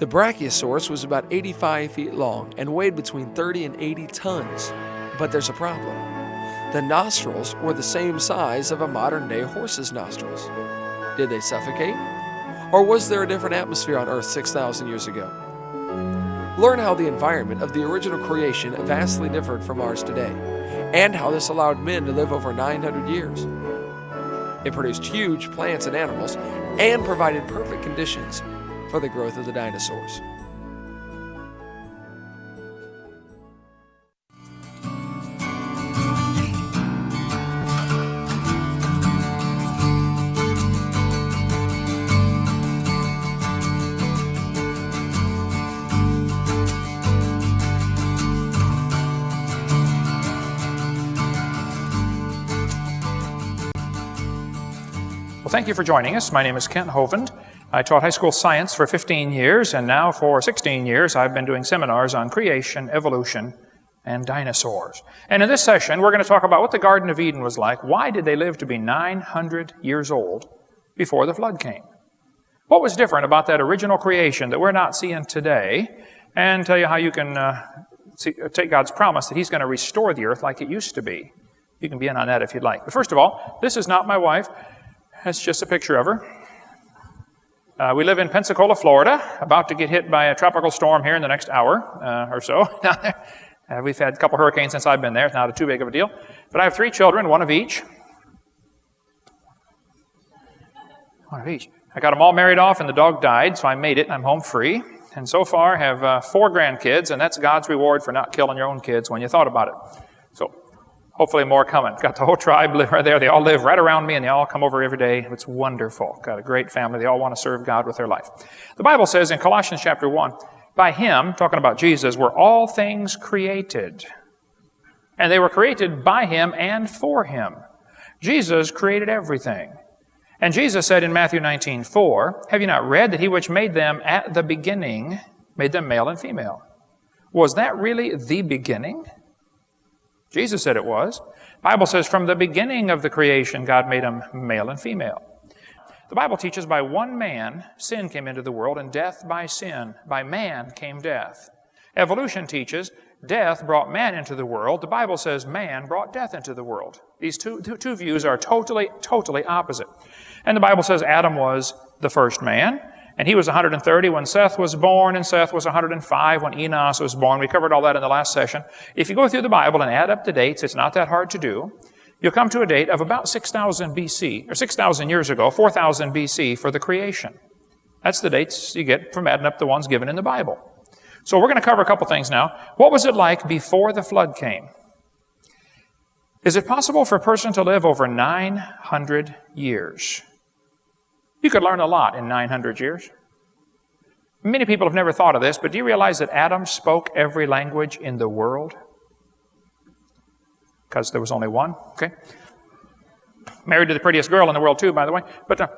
The Brachiosaurus was about 85 feet long and weighed between 30 and 80 tons. But there's a problem. The nostrils were the same size of a modern day horse's nostrils. Did they suffocate? Or was there a different atmosphere on Earth 6,000 years ago? Learn how the environment of the original creation vastly differed from ours today, and how this allowed men to live over 900 years. It produced huge plants and animals and provided perfect conditions for the growth of the dinosaurs. Well, thank you for joining us. My name is Kent Hovind. I taught high school science for 15 years, and now for 16 years I've been doing seminars on creation, evolution, and dinosaurs. And in this session, we're going to talk about what the Garden of Eden was like. Why did they live to be 900 years old before the flood came? What was different about that original creation that we're not seeing today? And tell you how you can uh, see, take God's promise that He's going to restore the earth like it used to be. You can be in on that if you'd like. But first of all, this is not my wife. That's just a picture of her. Uh, we live in Pensacola, Florida, about to get hit by a tropical storm here in the next hour uh, or so. uh, we've had a couple hurricanes since I've been there. It's not too big of a deal. But I have three children, one of each. One of each. I got them all married off, and the dog died, so I made it. and I'm home free. And so far, have uh, four grandkids, and that's God's reward for not killing your own kids when you thought about it. Hopefully more coming. Got the whole tribe live right there. They all live right around me and they all come over every day. It's wonderful. Got a great family. They all want to serve God with their life. The Bible says in Colossians chapter 1, by him, talking about Jesus, were all things created. And they were created by him and for him. Jesus created everything. And Jesus said in Matthew 19, 4, Have you not read that he which made them at the beginning made them male and female? Was that really the beginning? Jesus said it was. The Bible says from the beginning of the creation, God made them male and female. The Bible teaches by one man, sin came into the world, and death by sin. By man came death. Evolution teaches death brought man into the world. The Bible says man brought death into the world. These two, two, two views are totally, totally opposite. And the Bible says Adam was the first man. And he was 130 when Seth was born, and Seth was 105 when Enos was born. We covered all that in the last session. If you go through the Bible and add up the dates, it's not that hard to do. You'll come to a date of about 6,000 BC, or 6,000 years ago, 4,000 BC for the creation. That's the dates you get from adding up the ones given in the Bible. So we're going to cover a couple things now. What was it like before the flood came? Is it possible for a person to live over 900 years? You could learn a lot in 900 years. Many people have never thought of this, but do you realize that Adam spoke every language in the world? Because there was only one, okay? Married to the prettiest girl in the world, too, by the way. But uh,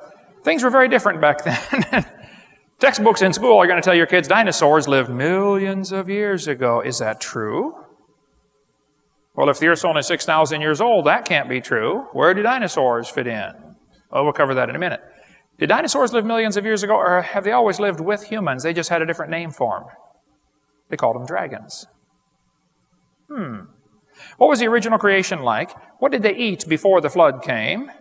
things were very different back then. Textbooks in school are going to tell your kids dinosaurs lived millions of years ago. Is that true? Well, if the Earth's only 6,000 years old, that can't be true. Where do dinosaurs fit in? Well, we'll cover that in a minute. Did dinosaurs live millions of years ago, or have they always lived with humans? They just had a different name for them. They called them dragons. Hmm. What was the original creation like? What did they eat before the flood came?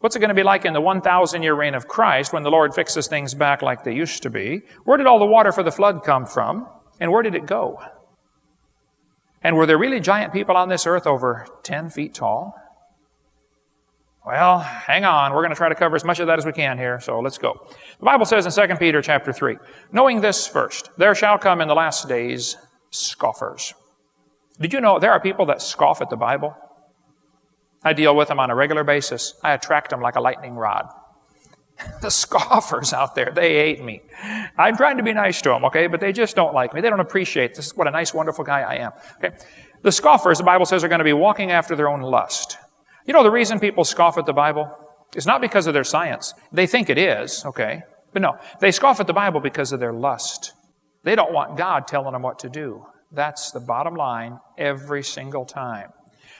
What's it going to be like in the 1,000 year reign of Christ when the Lord fixes things back like they used to be? Where did all the water for the flood come from? And where did it go? And were there really giant people on this earth over 10 feet tall? Well, hang on. We're going to try to cover as much of that as we can here, so let's go. The Bible says in 2 Peter chapter 3, knowing this first, there shall come in the last days scoffers. Did you know there are people that scoff at the Bible? I deal with them on a regular basis. I attract them like a lightning rod. the scoffers out there, they hate me. I'm trying to be nice to them, okay, but they just don't like me. They don't appreciate this. What a nice, wonderful guy I am. Okay? The scoffers, the Bible says, are going to be walking after their own lust. You know, the reason people scoff at the Bible is not because of their science. They think it is, okay? But no, they scoff at the Bible because of their lust. They don't want God telling them what to do. That's the bottom line every single time.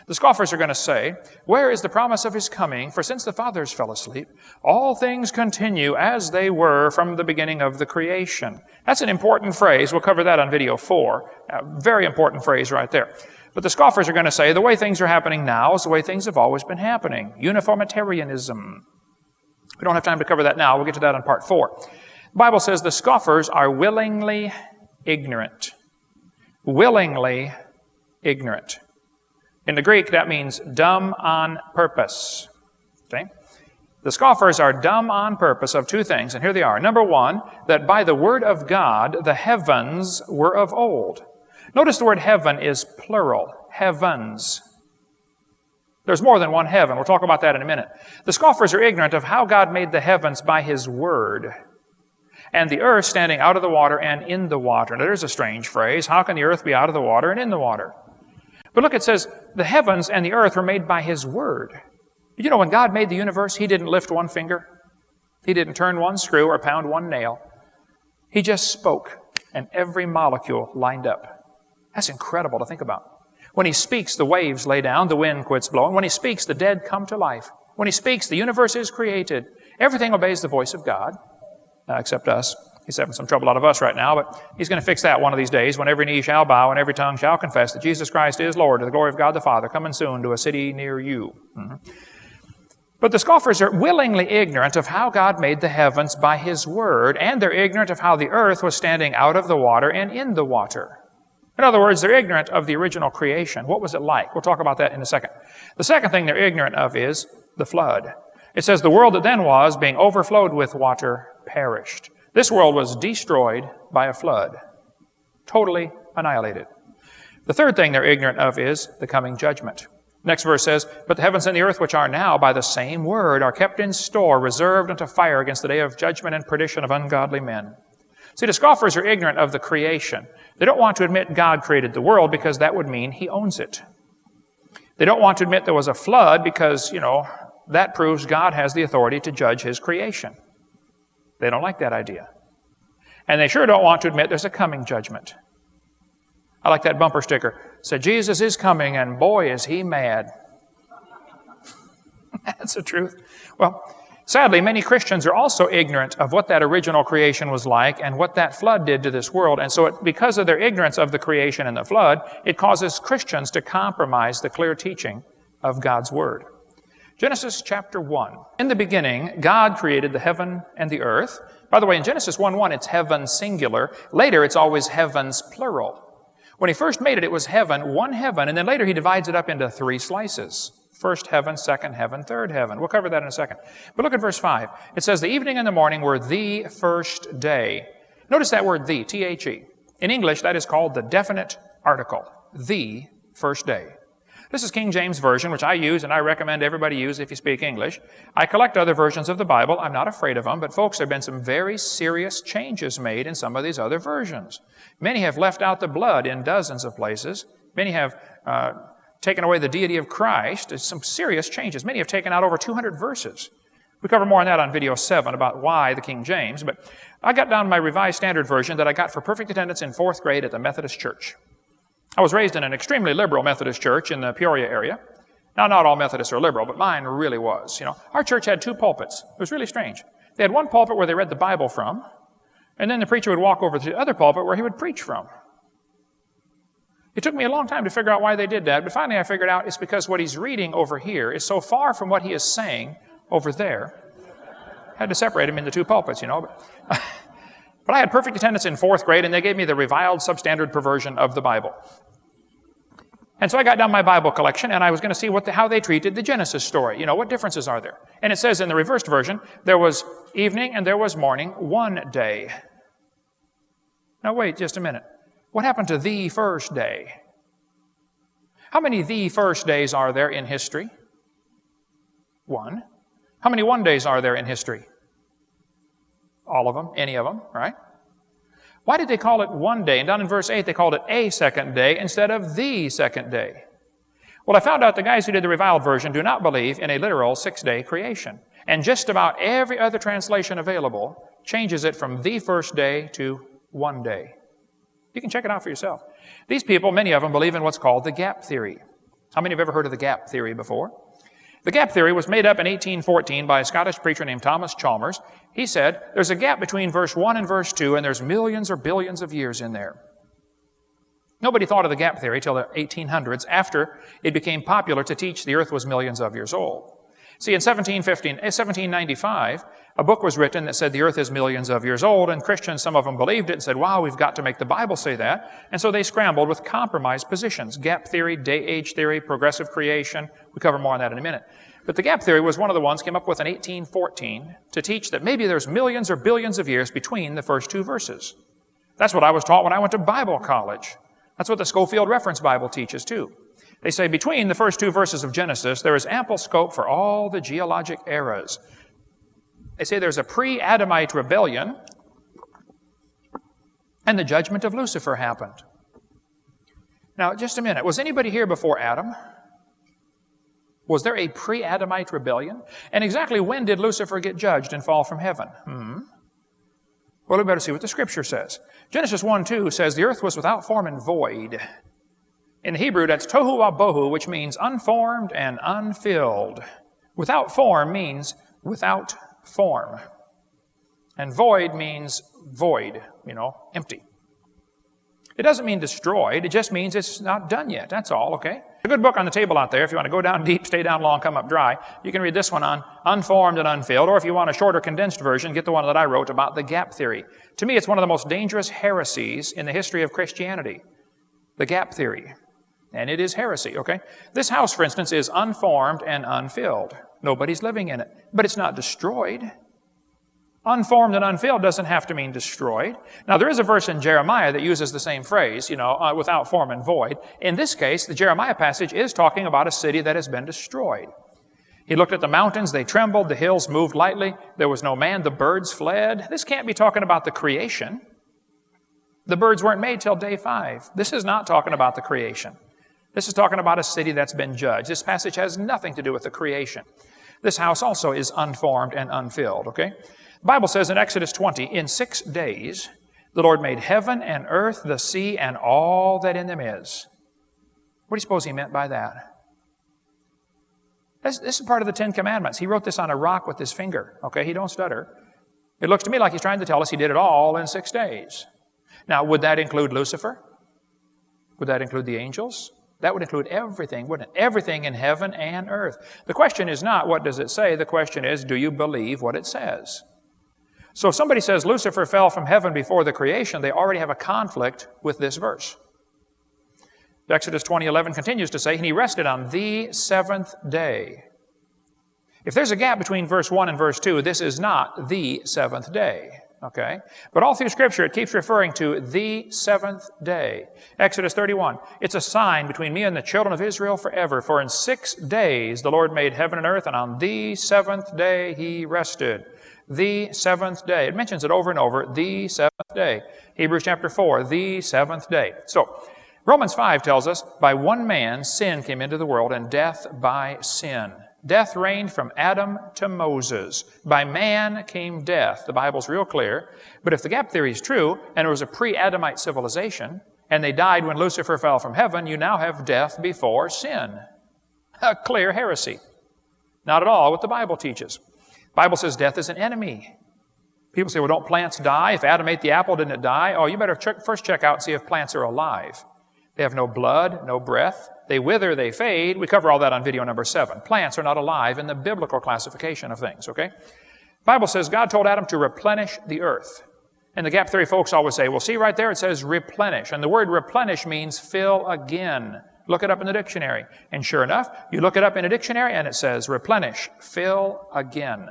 The scoffers are going to say, Where is the promise of his coming? For since the fathers fell asleep, all things continue as they were from the beginning of the creation. That's an important phrase. We'll cover that on video four. A very important phrase right there. But the scoffers are going to say, the way things are happening now is the way things have always been happening. Uniformitarianism. We don't have time to cover that now. We'll get to that in part four. The Bible says the scoffers are willingly ignorant. Willingly ignorant. In the Greek, that means dumb on purpose. Okay? The scoffers are dumb on purpose of two things, and here they are. Number one, that by the word of God, the heavens were of old. Notice the word heaven is plural. Heavens. There's more than one heaven. We'll talk about that in a minute. The scoffers are ignorant of how God made the heavens by His word and the earth standing out of the water and in the water. Now, there's a strange phrase. How can the earth be out of the water and in the water? But look, it says, the heavens and the earth were made by His Word. You know, when God made the universe, He didn't lift one finger. He didn't turn one screw or pound one nail. He just spoke, and every molecule lined up. That's incredible to think about. When He speaks, the waves lay down, the wind quits blowing. When He speaks, the dead come to life. When He speaks, the universe is created. Everything obeys the voice of God, uh, except us. He's having some trouble out of us right now, but he's going to fix that one of these days when every knee shall bow and every tongue shall confess that Jesus Christ is Lord to the glory of God the Father, coming soon to a city near you. Mm-hmm. But the scoffers are willingly ignorant of how God made the heavens by His Word, and they're ignorant of how the earth was standing out of the water and in the water. In other words, they're ignorant of the original creation. What was it like? We'll talk about that in a second. The second thing they're ignorant of is the flood. It says, The world that then was, being overflowed with water, perished. This world was destroyed by a flood, totally annihilated. The third thing they're ignorant of is the coming judgment. Next verse says, But the heavens and the earth, which are now by the same word, are kept in store, reserved unto fire against the day of judgment and perdition of ungodly men. See, the scoffers are ignorant of the creation. They don't want to admit God created the world because that would mean he owns it. They don't want to admit there was a flood because, you know, that proves God has the authority to judge his creation. They don't like that idea. And they sure don't want to admit there's a coming judgment. I like that bumper sticker. It said, Jesus is coming, and boy, is he mad. That's the truth. Well, sadly, many Christians are also ignorant of what that original creation was like and what that flood did to this world. And so, it, because of their ignorance of the creation and the flood, it causes Christians to compromise the clear teaching of God's Word. Genesis chapter 1. In the beginning, God created the heaven and the earth. By the way, in Genesis 1 1, it's heaven singular. Later, it's always heavens plural. When he first made it, it was heaven, one heaven, and then later he divides it up into three slices. First heaven, second heaven, third heaven. We'll cover that in a second. But look at verse 5. It says, The evening and the morning were the first day. Notice that word the, T H E. In English, that is called the definite article. The first day. This is King James Version, which I use and I recommend everybody use if you speak English. I collect other versions of the Bible. I'm not afraid of them, but folks, there have been some very serious changes made in some of these other versions. Many have left out the blood in dozens of places. Many have uh, taken away the deity of Christ. There's some serious changes. Many have taken out over 200 verses. We cover more on that on video 7 about why the King James, but I got down my Revised Standard Version that I got for perfect attendance in fourth grade at the Methodist Church. I was raised in an extremely liberal Methodist church in the Peoria area. Now, not all Methodists are liberal, but mine really was. You know, our church had two pulpits. It was really strange. They had one pulpit where they read the Bible from, and then the preacher would walk over to the other pulpit where he would preach from. It took me a long time to figure out why they did that, but finally I figured out it's because what he's reading over here is so far from what he is saying over there. I had to separate him into two pulpits, you know. But, but I had perfect attendance in fourth grade, and they gave me the reviled substandard perversion of the Bible. And so I got down my Bible collection and I was going to see what the, how they treated the Genesis story. You know, what differences are there? And it says in the reversed version, there was evening and there was morning one day. Now wait just a minute. What happened to the first day? How many the first days are there in history? One. How many one days are there in history? All of them, any of them, right? Why did they call it one day? And down in verse 8, they called it a second day instead of the second day. Well, I found out the guys who did the reviled version do not believe in a literal six day creation. And just about every other translation available changes it from the first day to one day. You can check it out for yourself. These people, many of them, believe in what's called the gap theory. How many have ever heard of the gap theory before? The gap theory was made up in 1814 by a Scottish preacher named Thomas Chalmers. He said, there's a gap between verse 1 and verse 2, and there's millions or billions of years in there. Nobody thought of the gap theory till the 1800s after it became popular to teach the earth was millions of years old. See, in 1715, 1795, eh, a book was written that said the earth is millions of years old, and Christians, some of them believed it and said, wow, we've got to make the Bible say that. And so they scrambled with compromised positions. Gap theory, day-age theory, progressive creation. We'll cover more on that in a minute. But the gap theory was one of the ones came up with in 1814 to teach that maybe there's millions or billions of years between the first two verses. That's what I was taught when I went to Bible college. That's what the Scofield Reference Bible teaches too. They say between the first two verses of Genesis, there is ample scope for all the geologic eras. They say there's a pre-Adamite rebellion, and the judgment of Lucifer happened. Now, just a minute. Was anybody here before Adam? Was there a pre-Adamite rebellion? And exactly when did Lucifer get judged and fall from heaven? Hmm. Well, we better see what the scripture says. Genesis 1 2 says, The earth was without form and void. In Hebrew, that's tohu wabohu, which means unformed and unfilled. Without form means without form. And void means void, you know, empty. It doesn't mean destroyed, it just means it's not done yet. That's all, okay? A good book on the table out there. If you want to go down deep, stay down long, come up dry, you can read this one on unformed and unfilled. Or if you want a shorter, condensed version, get the one that I wrote about the gap theory. To me, it's one of the most dangerous heresies in the history of Christianity. The gap theory. And it is heresy, okay? This house, for instance, is unformed and unfilled. Nobody's living in it. But it's not destroyed. Unformed and unfilled doesn't have to mean destroyed. Now, there is a verse in Jeremiah that uses the same phrase, you know, uh, without form and void. In this case, the Jeremiah passage is talking about a city that has been destroyed. He looked at the mountains, they trembled, the hills moved lightly, there was no man, the birds fled. This can't be talking about the creation. The birds weren't made till day five. This is not talking about the creation. This is talking about a city that's been judged. This passage has nothing to do with the creation. This house also is unformed and unfilled, okay? The Bible says in Exodus 20, in six days, the Lord made heaven and earth, the sea, and all that in them is. What do you suppose he meant by that? This, this, is part of the Ten Commandments. He wrote this on a rock with his finger. Okay, he don't stutter. It looks to me like he's trying to tell us he did it all in six days. Now, would that include Lucifer? Would that include the angels? That would include everything, wouldn't it? Everything in heaven and earth. The question is not what does it say, the question is do you believe what it says? So if somebody says Lucifer fell from heaven before the creation, they already have a conflict with this verse. Exodus 20:11 continues to say, "And he rested on the seventh day." If there's a gap between verse 1 and verse 2, this is not the seventh day. Okay? But all through Scripture, it keeps referring to the seventh day. Exodus 31. It's a sign between me and the children of Israel forever. For in six days the Lord made heaven and earth, and on the seventh day he rested the seventh day. It mentions it over and over, the seventh day. Hebrews chapter 4, the seventh day. So, Romans 5 tells us, by one man sin came into the world, and death by sin. Death reigned from Adam to Moses. By man came death. The Bible's real clear. But if the gap theory is true, and it was a pre-Adamite civilization, and they died when Lucifer fell from heaven, you now have death before sin. A clear heresy. Not at all what the Bible teaches. Bible says death is an enemy. People say, well, don't plants die? If Adam ate the apple, didn't it die? Oh, you better check, first check out and see if plants are alive. They have no blood, no breath. They wither, they fade. We cover all that on video number seven. Plants are not alive in the biblical classification of things, okay? Bible says God told Adam to replenish the earth. And the gap theory folks always say, well, see right there, it says replenish. And the word replenish means fill again. Look it up in the dictionary. And sure enough, you look it up in a dictionary and it says replenish, fill again.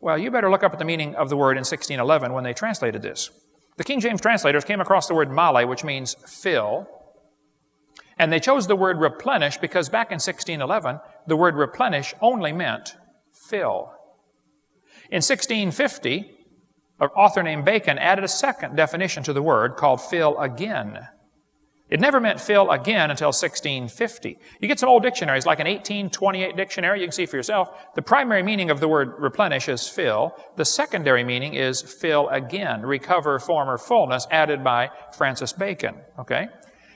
Well, you better look up at the meaning of the word in 1611 when they translated this. The King James translators came across the word male, which means fill, and they chose the word replenish because back in 1611, the word replenish only meant fill. In 1650, an author named Bacon added a second definition to the word called fill again. It never meant fill again until 1650. You get some old dictionaries, like an 1828 dictionary, you can see for yourself. The primary meaning of the word replenish is fill. The secondary meaning is fill again, recover former fullness, added by Francis Bacon. Okay?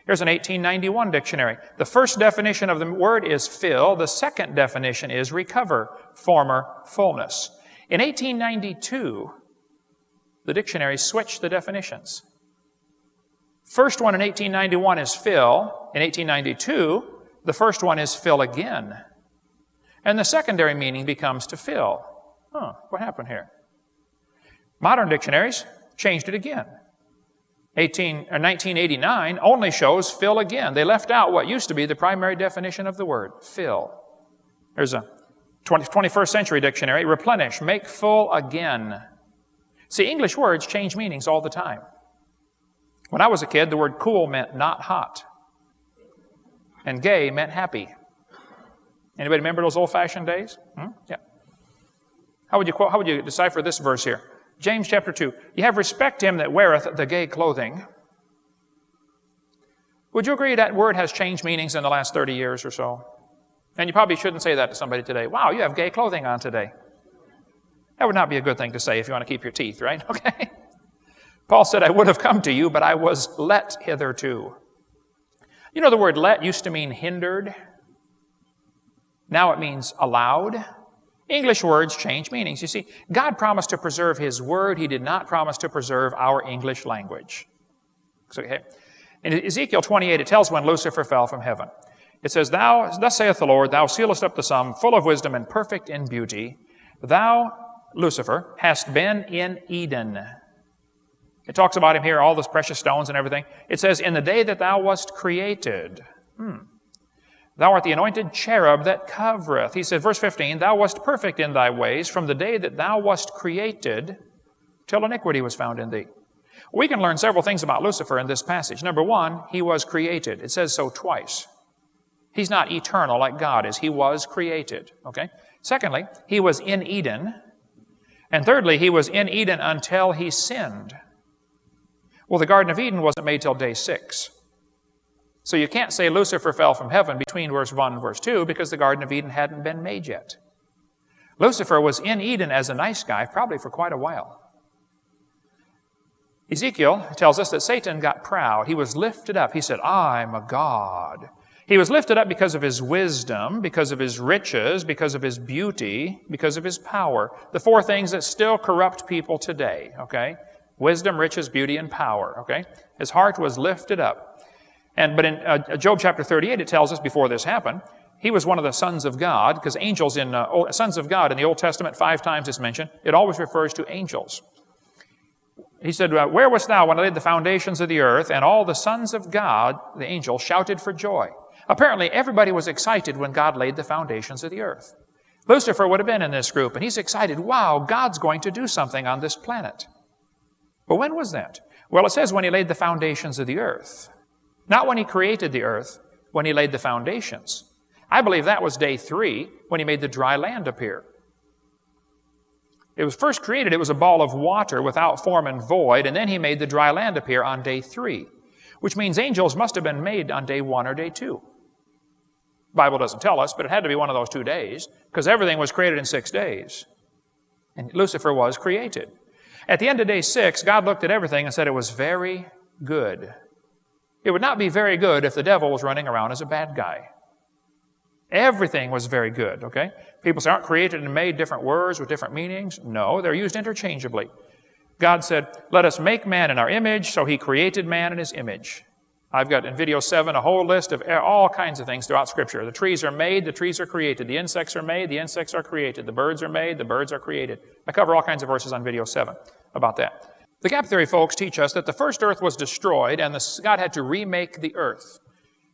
Here's an 1891 dictionary. The first definition of the word is fill. The second definition is recover, former fullness. In 1892, the dictionary switched the definitions. First one in 1891 is fill. In 1892, the first one is fill again. And the secondary meaning becomes to fill. Huh, what happened here? Modern dictionaries changed it again. 18, uh, or 1989 only shows fill again. They left out what used to be the primary definition of the word, fill. There's a 20, 21st century dictionary, replenish, make full again. See, English words change meanings all the time. When I was a kid, the word cool meant not hot. And gay meant happy. Anybody remember those old-fashioned days? Hmm? Yeah. How would you quote, how would you decipher this verse here? James chapter 2. You have respect him that weareth the gay clothing. Would you agree that word has changed meanings in the last 30 years or so? And you probably shouldn't say that to somebody today. Wow, you have gay clothing on today. That would not be a good thing to say if you want to keep your teeth, right? Okay? Paul said, I would have come to you, but I was let hitherto. You know, the word let used to mean hindered. Now it means allowed. English words change meanings. You see, God promised to preserve His Word. He did not promise to preserve our English language. In Ezekiel 28, it tells when Lucifer fell from heaven. It says, Thou, thus saith the Lord, Thou sealest up the sum, full of wisdom and perfect in beauty. Thou, Lucifer, hast been in Eden. It talks about him here, all those precious stones and everything. It says, In the day that thou wast created. Hmm. Thou art the anointed cherub that covereth. He said, verse 15, Thou wast perfect in thy ways from the day that thou wast created till iniquity was found in thee. We can learn several things about Lucifer in this passage. Number one, he was created. It says so twice. He's not eternal like God is. He was created. Okay? Secondly, he was in Eden. And thirdly, he was in Eden until he sinned. Well, the Garden of Eden wasn't made till day six. So you can't say Lucifer fell from heaven between verse 1 and verse 2 because the Garden of Eden hadn't been made yet. Lucifer was in Eden as a nice guy probably for quite a while. Ezekiel tells us that Satan got proud. He was lifted up. He said, I'm a God. He was lifted up because of his wisdom, because of his riches, because of his beauty, because of his power. The four things that still corrupt people today, okay? Wisdom, riches, beauty, and power, okay? His heart was lifted up. And, but in uh, Job chapter 38, it tells us before this happened, he was one of the sons of God, because angels in, uh, sons of God in the Old Testament, five times it's mentioned. It always refers to angels. He said, uh, Where wast thou when I laid the foundations of the earth? And all the sons of God, the angels, shouted for joy. Apparently, everybody was excited when God laid the foundations of the earth. Lucifer would have been in this group, and he's excited. Wow, God's going to do something on this planet. But when was that? Well, it says when he laid the foundations of the earth. Not when he created the earth, when he laid the foundations. I believe that was day three when he made the dry land appear. It was first created, it was a ball of water without form and void, and then he made the dry land appear on day three, which means angels must have been made on day one or day two. Bible doesn't tell us, but it had to be one of those two days, because everything was created in six days. And Lucifer was created. At the end of day six, God looked at everything and said it was very good. It would not be very good if the devil was running around as a bad guy. Everything was very good, okay? People say, aren't created and made different words with different meanings? No, they're used interchangeably. God said, let us make man in our image, so he created man in his image. I've got in video seven a whole list of all kinds of things throughout Scripture. The trees are made, the trees are created. The insects are made, the insects are created. The birds are made, the birds are created. I cover all kinds of verses on video seven about that. The gap theory folks teach us that the first earth was destroyed and the, God had to remake the earth.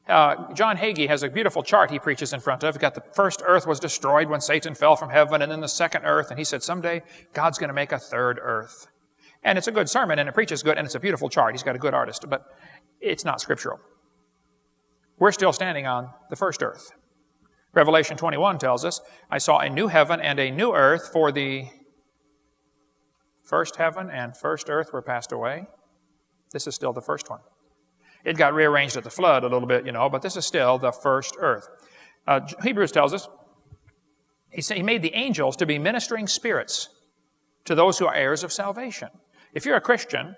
Uh, John Hagee has a beautiful chart he preaches in front of. He got the first earth was destroyed when Satan fell from heaven, and then the second earth, and he said someday God's going to make a third earth. And it's a good sermon, and it preaches good, and it's a beautiful chart. He's got a good artist, but it's not scriptural. We're still standing on the first earth. Revelation 21 tells us, I saw a new heaven and a new earth, for the First heaven and first earth were passed away. This is still the first one. It got rearranged at the flood a little bit, you know, but this is still the first earth. Uh, Hebrews tells us he, said, he made the angels to be ministering spirits to those who are heirs of salvation. If you're a Christian,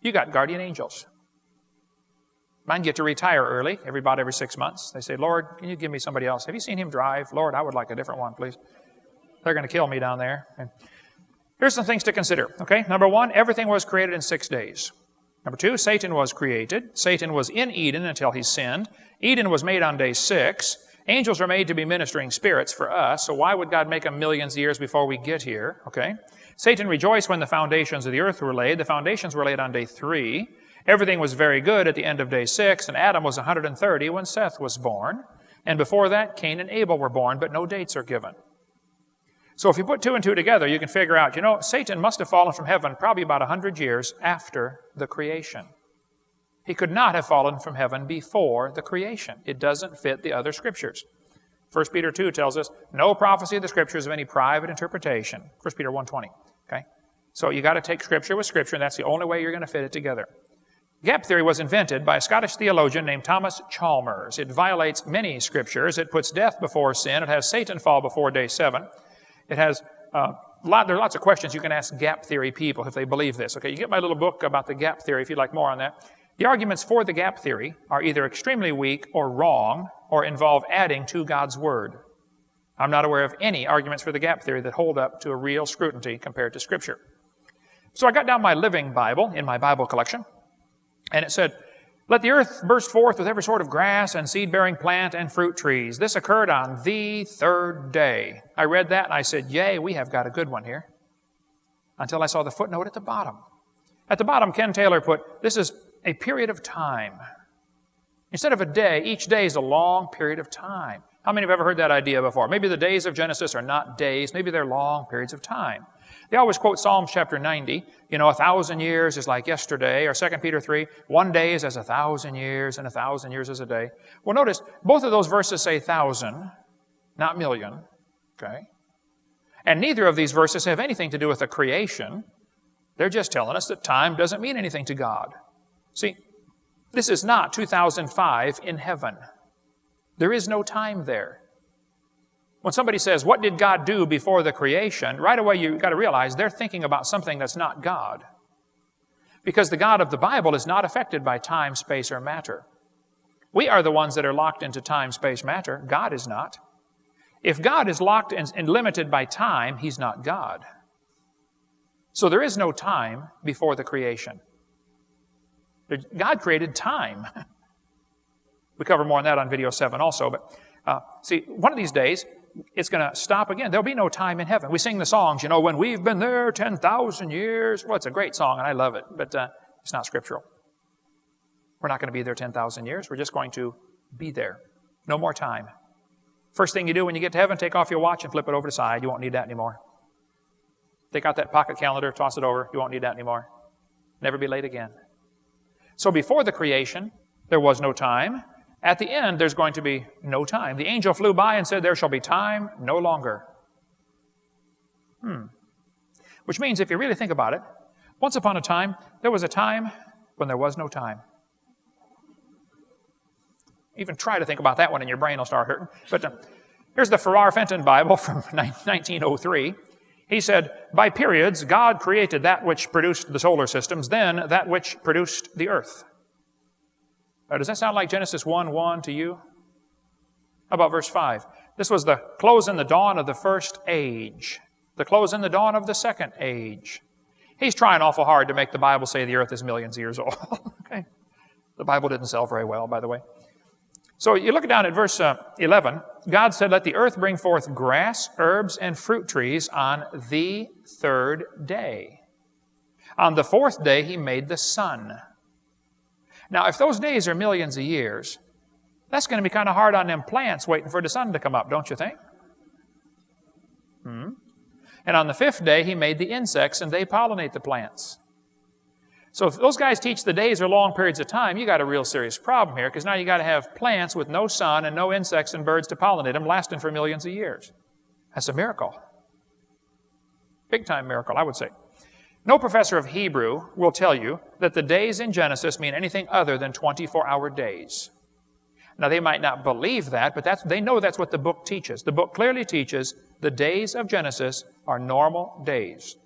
you got guardian angels. Mine get to retire early, every about every six months. They say, Lord, can you give me somebody else? Have you seen him drive? Lord, I would like a different one, please. They're going to kill me down there. And here's some things to consider. Okay, number one, everything was created in six days. Number two, Satan was created. Satan was in Eden until he sinned. Eden was made on day six. Angels are made to be ministering spirits for us, so why would God make them millions of years before we get here? Okay. Satan rejoiced when the foundations of the earth were laid. The foundations were laid on day three. Everything was very good at the end of day six, and Adam was 130 when Seth was born. And before that, Cain and Abel were born, but no dates are given. So if you put two and two together, you can figure out, you know, Satan must have fallen from heaven probably about 100 years after the creation. He could not have fallen from heaven before the creation. It doesn't fit the other scriptures. 1 Peter 2 tells us, no prophecy of the scriptures of any private interpretation. 1 Peter 1.20. Okay? So you got to take Scripture with Scripture, and that's the only way you're going to fit it together. Gap theory was invented by a Scottish theologian named Thomas Chalmers. It violates many scriptures. It puts death before sin. It has Satan fall before day seven. It has uh, lot, there are lots of questions you can ask gap theory people if they believe this. Okay, you get my little book about the gap theory if you'd like more on that. The arguments for the gap theory are either extremely weak or wrong or involve adding to God's word. I'm not aware of any arguments for the gap theory that hold up to a real scrutiny compared to Scripture. So I got down my Living Bible in my Bible collection, and it said, Let the earth burst forth with every sort of grass and seed bearing plant and fruit trees. This occurred on the third day. I read that and I said, Yay, we have got a good one here. Until I saw the footnote at the bottom. At the bottom, Ken Taylor put, This is a period of time. Instead of a day, each day is a long period of time. How many have ever heard that idea before? Maybe the days of Genesis are not days, maybe they're long periods of time. They always quote Psalms chapter 90, you know, a thousand years is like yesterday, or 2 Peter 3, one day is as a thousand years, and a thousand years is a day. Well, notice, both of those verses say thousand, not million, okay? And neither of these verses have anything to do with the creation. They're just telling us that time doesn't mean anything to God. See, this is not 2005 in heaven. There is no time there. When somebody says, What did God do before the creation? right away you've got to realize they're thinking about something that's not God. Because the God of the Bible is not affected by time, space, or matter. We are the ones that are locked into time, space, matter. God is not. If God is locked and limited by time, He's not God. So there is no time before the creation. God created time. We cover more on that on video 7 also. But uh, see, one of these days, it's going to stop again. There'll be no time in heaven. We sing the songs, you know, when we've been there 10,000 years. Well, it's a great song, and I love it, but uh, it's not scriptural. We're not going to be there 10,000 years. We're just going to be there. No more time. First thing you do when you get to heaven, take off your watch and flip it over to the side. You won't need that anymore. Take out that pocket calendar, toss it over. You won't need that anymore. Never be late again. So before the creation, there was no time. At the end, there's going to be no time. The angel flew by and said, There shall be time no longer. Hmm. Which means, if you really think about it, once upon a time, there was a time when there was no time. Even try to think about that one and your brain will start hurting. But uh, here's the Ferrar Fenton Bible from 1903. He said, By periods, God created that which produced the solar systems, then that which produced the earth. Uh, does that sound like Genesis 1 1 to you? How about verse 5? This was the close in the dawn of the first age, the close in the dawn of the second age. He's trying awful hard to make the Bible say the earth is millions of years old. okay? The Bible didn't sell very well, by the way. So you look down at verse uh, 11. God said, Let the earth bring forth grass, herbs, and fruit trees on the third day. On the fourth day, he made the sun. Now, if those days are millions of years, that's going to be kind of hard on them plants waiting for the sun to come up, don't you think? Hmm? And on the fifth day, he made the insects and they pollinate the plants. So if those guys teach the days are long periods of time, you got a real serious problem here because now you got to have plants with no sun and no insects and birds to pollinate them lasting for millions of years. That's a miracle. Big time miracle, I would say. No professor of Hebrew will tell you that the days in Genesis mean anything other than 24 hour days. Now, they might not believe that, but that's, they know that's what the book teaches. The book clearly teaches the days of Genesis are normal days.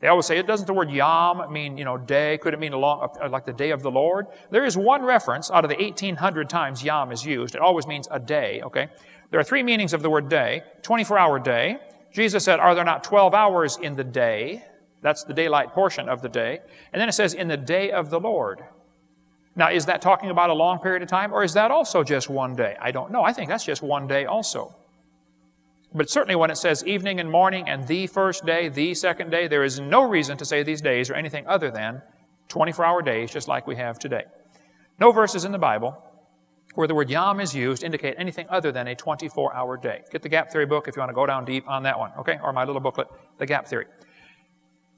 They always say, it doesn't the word yom mean, you know, day? Could it mean a long, uh, like the day of the Lord? There is one reference out of the 1800 times yom is used. It always means a day, okay? There are three meanings of the word day 24 hour day. Jesus said, Are there not 12 hours in the day? That's the daylight portion of the day. And then it says, In the day of the Lord. Now, is that talking about a long period of time, or is that also just one day? I don't know. I think that's just one day also. But certainly when it says evening and morning and the first day, the second day, there is no reason to say these days are anything other than 24 hour days, just like we have today. No verses in the Bible where the word yom is used indicate anything other than a 24 hour day. Get the Gap Theory book if you want to go down deep on that one, okay? Or my little booklet, The Gap Theory.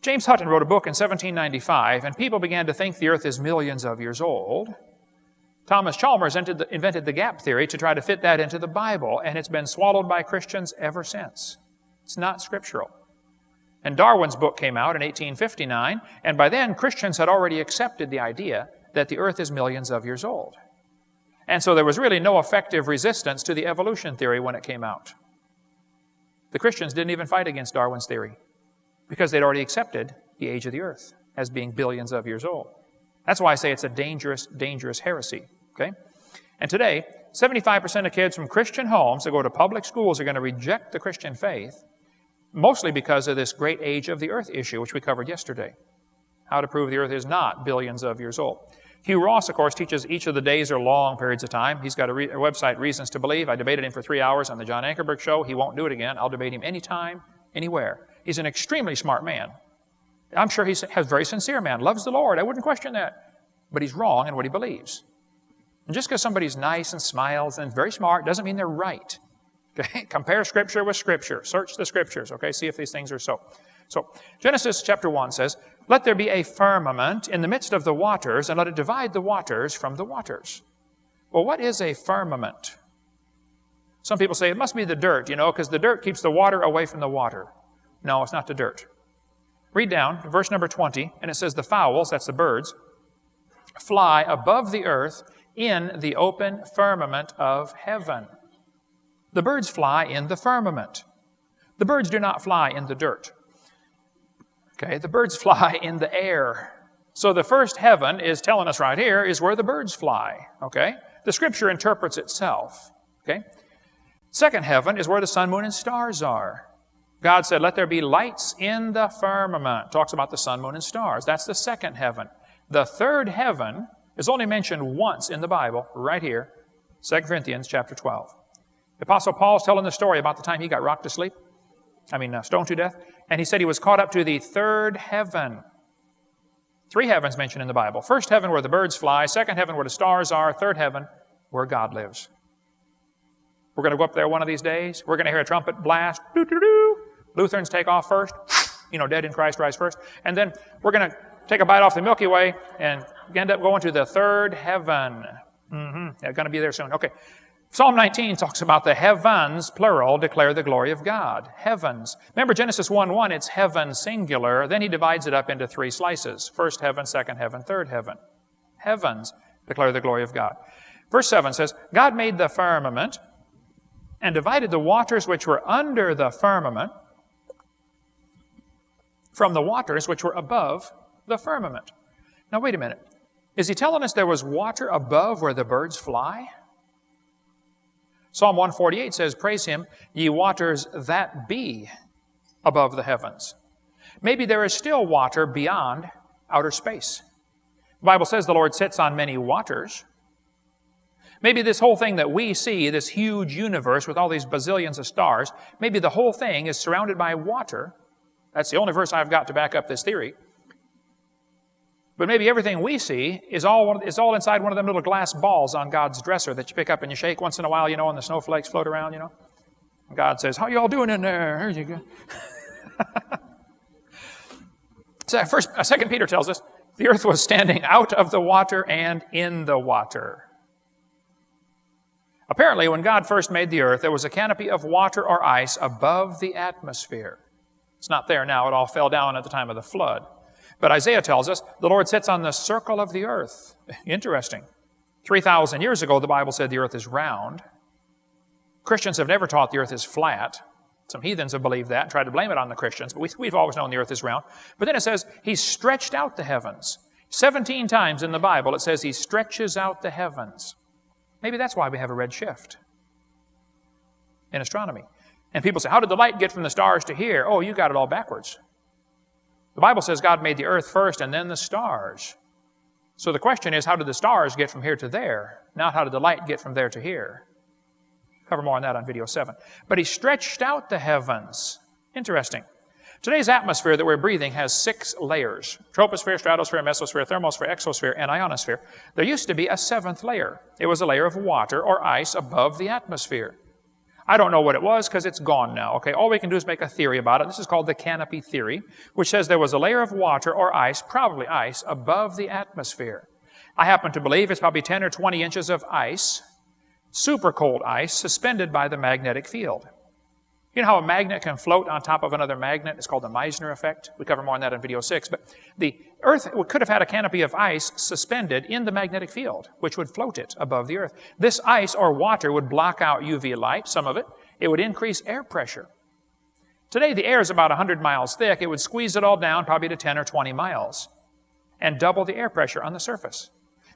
James Hutton wrote a book in 1795, and people began to think the earth is millions of years old. Thomas Chalmers invented the gap theory to try to fit that into the Bible, and it's been swallowed by Christians ever since. It's not scriptural. And Darwin's book came out in 1859, and by then Christians had already accepted the idea that the earth is millions of years old. And so there was really no effective resistance to the evolution theory when it came out. The Christians didn't even fight against Darwin's theory because they'd already accepted the age of the earth as being billions of years old. That's why I say it's a dangerous, dangerous heresy. Okay? And today, 75% of kids from Christian homes that go to public schools are going to reject the Christian faith, mostly because of this great age of the earth issue, which we covered yesterday. How to prove the earth is not billions of years old. Hugh Ross, of course, teaches each of the days are long periods of time. He's got a, re- a website, Reasons to Believe. I debated him for three hours on the John Ankerberg show. He won't do it again. I'll debate him anytime, anywhere. He's an extremely smart man. I'm sure he's a very sincere man, loves the Lord. I wouldn't question that. But he's wrong in what he believes. And just because somebody's nice and smiles and very smart doesn't mean they're right. Okay? Compare Scripture with Scripture. Search the Scriptures, okay? See if these things are so. So, Genesis chapter 1 says, Let there be a firmament in the midst of the waters, and let it divide the waters from the waters. Well, what is a firmament? Some people say it must be the dirt, you know, because the dirt keeps the water away from the water. No, it's not the dirt. Read down, verse number 20, and it says, The fowls, that's the birds, fly above the earth in the open firmament of heaven. The birds fly in the firmament. The birds do not fly in the dirt. Okay, the birds fly in the air. So the first heaven is telling us right here is where the birds fly. Okay? The scripture interprets itself. Okay? Second heaven is where the sun, moon, and stars are. God said, Let there be lights in the firmament. Talks about the sun, moon, and stars. That's the second heaven. The third heaven is only mentioned once in the Bible, right here, 2 Corinthians chapter 12. The Apostle Paul's telling the story about the time he got rocked to sleep. I mean, uh, stoned to death. And he said he was caught up to the third heaven. Three heavens mentioned in the Bible. First heaven where the birds fly, second heaven where the stars are, third heaven where God lives. We're going to go up there one of these days. We're going to hear a trumpet blast. Doo-doo-doo. Lutherans take off first. You know, dead in Christ rise first. And then we're going to take a bite off the Milky Way and end up going to the third heaven. Mm-hmm. They're going to be there soon. Okay. Psalm 19 talks about the heavens, plural, declare the glory of God. Heavens. Remember Genesis 1 1, it's heaven singular. Then he divides it up into three slices first heaven, second heaven, third heaven. Heavens declare the glory of God. Verse 7 says, God made the firmament and divided the waters which were under the firmament from the waters which were above the firmament. Now, wait a minute. Is he telling us there was water above where the birds fly? Psalm 148 says, Praise him, ye waters that be above the heavens. Maybe there is still water beyond outer space. The Bible says the Lord sits on many waters. Maybe this whole thing that we see, this huge universe with all these bazillions of stars, maybe the whole thing is surrounded by water. That's the only verse I've got to back up this theory. But maybe everything we see is all, is all inside one of them little glass balls on God's dresser that you pick up and you shake once in a while, you know, and the snowflakes float around, you know. And God says, How y'all doing in there? Here you go. so first, uh, Second Peter tells us the earth was standing out of the water and in the water. Apparently, when God first made the earth, there was a canopy of water or ice above the atmosphere. It's not there now, it all fell down at the time of the flood. But Isaiah tells us the Lord sits on the circle of the earth. Interesting. 3,000 years ago, the Bible said the earth is round. Christians have never taught the earth is flat. Some heathens have believed that and tried to blame it on the Christians, but we, we've always known the earth is round. But then it says, He stretched out the heavens. 17 times in the Bible it says He stretches out the heavens. Maybe that's why we have a red shift in astronomy. And people say, How did the light get from the stars to here? Oh, you got it all backwards. The Bible says God made the earth first and then the stars. So the question is, how did the stars get from here to there? Not how did the light get from there to here? Cover more on that on video 7. But he stretched out the heavens. Interesting. Today's atmosphere that we're breathing has six layers troposphere, stratosphere, mesosphere, thermosphere, exosphere, and ionosphere. There used to be a seventh layer. It was a layer of water or ice above the atmosphere. I don't know what it was because it's gone now. Okay, all we can do is make a theory about it. This is called the canopy theory, which says there was a layer of water or ice, probably ice, above the atmosphere. I happen to believe it's probably 10 or 20 inches of ice, super cold ice, suspended by the magnetic field. You know how a magnet can float on top of another magnet? It's called the Meissner effect. We cover more on that in video six. But the Earth could have had a canopy of ice suspended in the magnetic field, which would float it above the Earth. This ice or water would block out UV light, some of it. It would increase air pressure. Today, the air is about 100 miles thick. It would squeeze it all down probably to 10 or 20 miles and double the air pressure on the surface.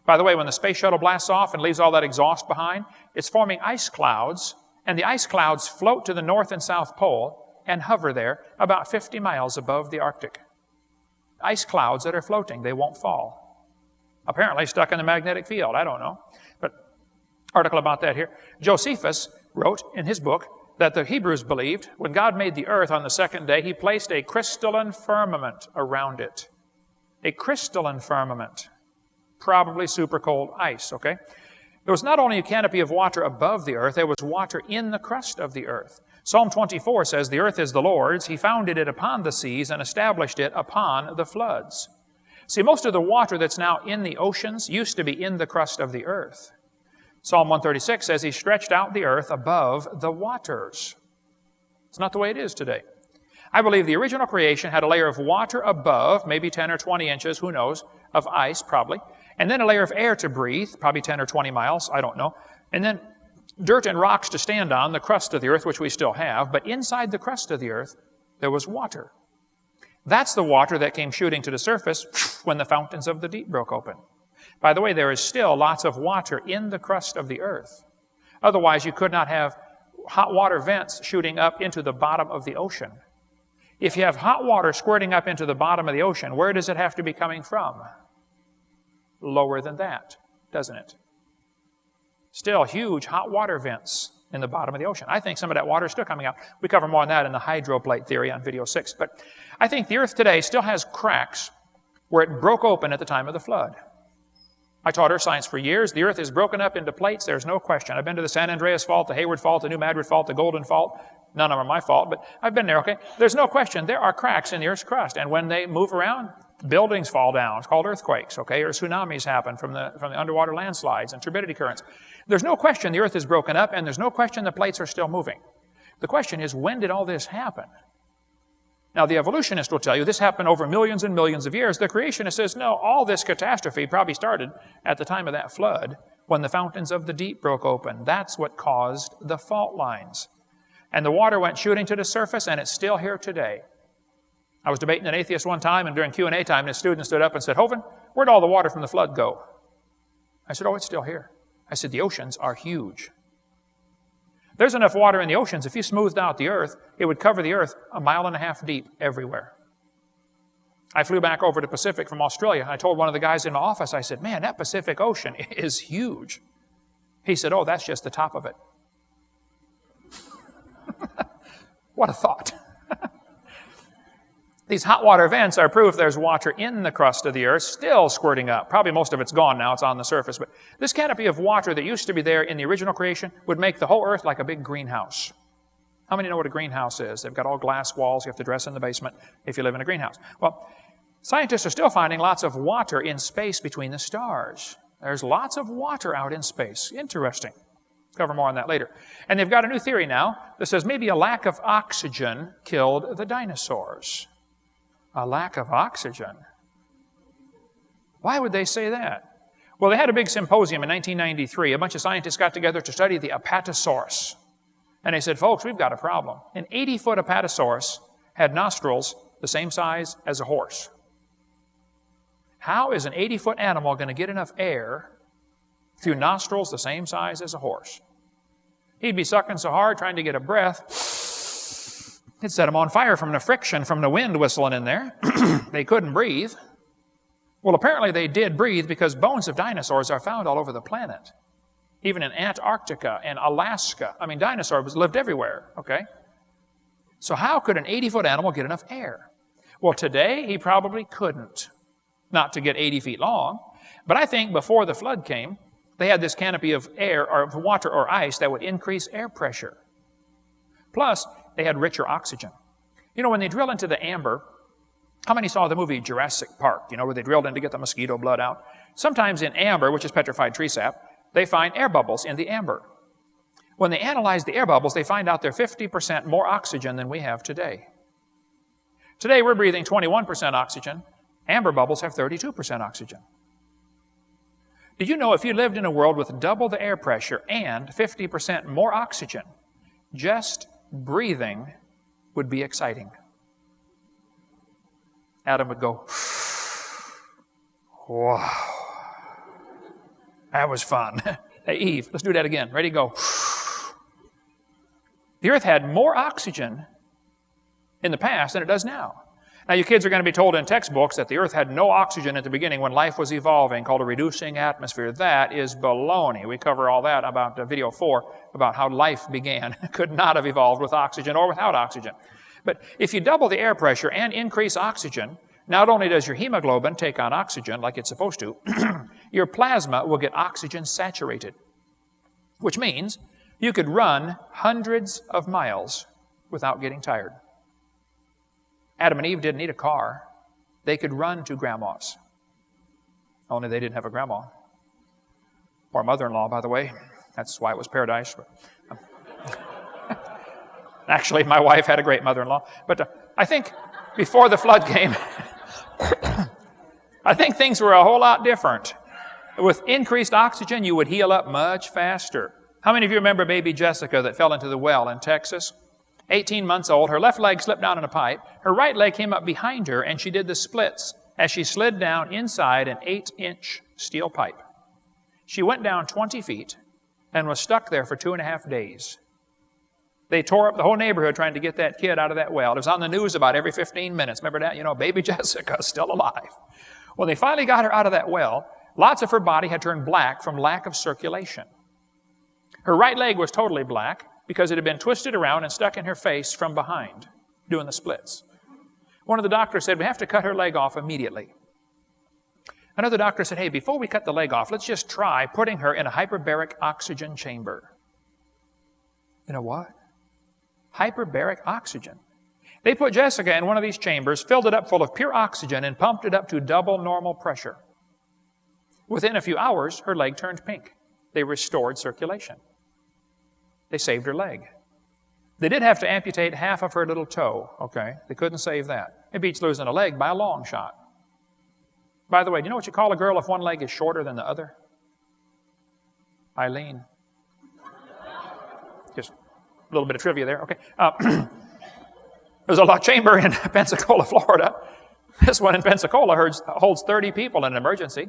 By the way, when the space shuttle blasts off and leaves all that exhaust behind, it's forming ice clouds and the ice clouds float to the North and South Pole and hover there about 50 miles above the Arctic. Ice clouds that are floating, they won't fall. Apparently stuck in the magnetic field, I don't know. But article about that here. Josephus wrote in his book that the Hebrews believed when God made the earth on the second day, he placed a crystalline firmament around it. A crystalline firmament. Probably super cold ice, okay? There was not only a canopy of water above the earth, there was water in the crust of the earth. Psalm 24 says, The earth is the Lord's. He founded it upon the seas and established it upon the floods. See, most of the water that's now in the oceans used to be in the crust of the earth. Psalm 136 says, He stretched out the earth above the waters. It's not the way it is today. I believe the original creation had a layer of water above, maybe 10 or 20 inches, who knows, of ice probably, and then a layer of air to breathe, probably 10 or 20 miles, I don't know, and then dirt and rocks to stand on, the crust of the earth, which we still have, but inside the crust of the earth, there was water. That's the water that came shooting to the surface when the fountains of the deep broke open. By the way, there is still lots of water in the crust of the earth. Otherwise, you could not have hot water vents shooting up into the bottom of the ocean. If you have hot water squirting up into the bottom of the ocean, where does it have to be coming from? Lower than that, doesn't it? Still huge hot water vents in the bottom of the ocean. I think some of that water is still coming out. We cover more on that in the hydroplate theory on video six. But I think the earth today still has cracks where it broke open at the time of the flood. I taught earth science for years. The earth is broken up into plates. There's no question. I've been to the San Andreas Fault, the Hayward Fault, the New Madrid Fault, the Golden Fault. None of them are my fault, but I've been there, okay? There's no question. There are cracks in the earth's crust. And when they move around, buildings fall down. It's called earthquakes, okay? Or tsunamis happen from the, from the underwater landslides and turbidity currents. There's no question the earth is broken up, and there's no question the plates are still moving. The question is, when did all this happen? Now, the evolutionist will tell you this happened over millions and millions of years. The creationist says, no, all this catastrophe probably started at the time of that flood when the fountains of the deep broke open. That's what caused the fault lines. And the water went shooting to the surface, and it's still here today. I was debating an atheist one time, and during Q&A time, his student stood up and said, Hovind, where'd all the water from the flood go? I said, oh, it's still here. I said, the oceans are huge. There's enough water in the oceans, if you smoothed out the earth, it would cover the earth a mile and a half deep everywhere. I flew back over to Pacific from Australia. I told one of the guys in my office, I said, man, that Pacific Ocean is huge. He said, oh, that's just the top of it. what a thought. These hot water vents are proof there's water in the crust of the earth still squirting up. Probably most of it's gone now, it's on the surface. But this canopy of water that used to be there in the original creation would make the whole earth like a big greenhouse. How many know what a greenhouse is? They've got all glass walls. You have to dress in the basement if you live in a greenhouse. Well, scientists are still finding lots of water in space between the stars. There's lots of water out in space. Interesting. Cover more on that later. And they've got a new theory now that says maybe a lack of oxygen killed the dinosaurs a lack of oxygen. Why would they say that? Well, they had a big symposium in 1993. A bunch of scientists got together to study the Apatosaurus. And they said, folks, we've got a problem. An 80 foot apatosaurus had nostrils the same size as a horse. How is an 80 foot animal going to get enough air through nostrils the same size as a horse? He'd be sucking so hard trying to get a breath, it'd set him on fire from the friction from the wind whistling in there. they couldn't breathe. Well, apparently they did breathe because bones of dinosaurs are found all over the planet even in Antarctica and Alaska. I mean, dinosaurs lived everywhere, okay? So, how could an 80 foot animal get enough air? Well, today he probably couldn't, not to get 80 feet long. But I think before the flood came, they had this canopy of air or of water or ice that would increase air pressure. Plus, they had richer oxygen. You know, when they drill into the amber, how many saw the movie Jurassic Park, you know, where they drilled in to get the mosquito blood out? Sometimes in amber, which is petrified tree sap, they find air bubbles in the amber. When they analyze the air bubbles, they find out they're 50% more oxygen than we have today. Today, we're breathing 21% oxygen. Amber bubbles have 32% oxygen. Did you know if you lived in a world with double the air pressure and 50% more oxygen, just breathing would be exciting? Adam would go, wow. That was fun. hey, Eve, let's do that again. Ready, to go. The earth had more oxygen in the past than it does now. Now, you kids are going to be told in textbooks that the earth had no oxygen at the beginning when life was evolving, called a reducing atmosphere. That is baloney. We cover all that about uh, video four, about how life began. Could not have evolved with oxygen or without oxygen. But if you double the air pressure and increase oxygen, not only does your hemoglobin take on oxygen like it's supposed to, your plasma will get oxygen saturated, which means you could run hundreds of miles without getting tired. Adam and Eve didn't need a car. They could run to grandma's. Only they didn't have a grandma. Or mother-in-law, by the way. That's why it was paradise. Um, actually, my wife had a great mother-in-law. But uh, I think before the flood came, I think things were a whole lot different. With increased oxygen, you would heal up much faster. How many of you remember baby Jessica that fell into the well in Texas? 18 months old, her left leg slipped down in a pipe, her right leg came up behind her, and she did the splits as she slid down inside an 8 inch steel pipe. She went down 20 feet and was stuck there for two and a half days. They tore up the whole neighborhood trying to get that kid out of that well. It was on the news about every 15 minutes. Remember that? You know, baby Jessica still alive. When they finally got her out of that well, lots of her body had turned black from lack of circulation. Her right leg was totally black because it had been twisted around and stuck in her face from behind, doing the splits. One of the doctors said, We have to cut her leg off immediately. Another doctor said, Hey, before we cut the leg off, let's just try putting her in a hyperbaric oxygen chamber. You know what? hyperbaric oxygen. They put Jessica in one of these chambers, filled it up full of pure oxygen, and pumped it up to double normal pressure. Within a few hours, her leg turned pink. They restored circulation. They saved her leg. They did have to amputate half of her little toe, okay? They couldn't save that. It beats losing a leg by a long shot. By the way, do you know what you call a girl if one leg is shorter than the other? Eileen. Just a little bit of trivia there. Okay. Uh, there's a lock chamber in Pensacola, Florida. This one in Pensacola holds 30 people in an emergency.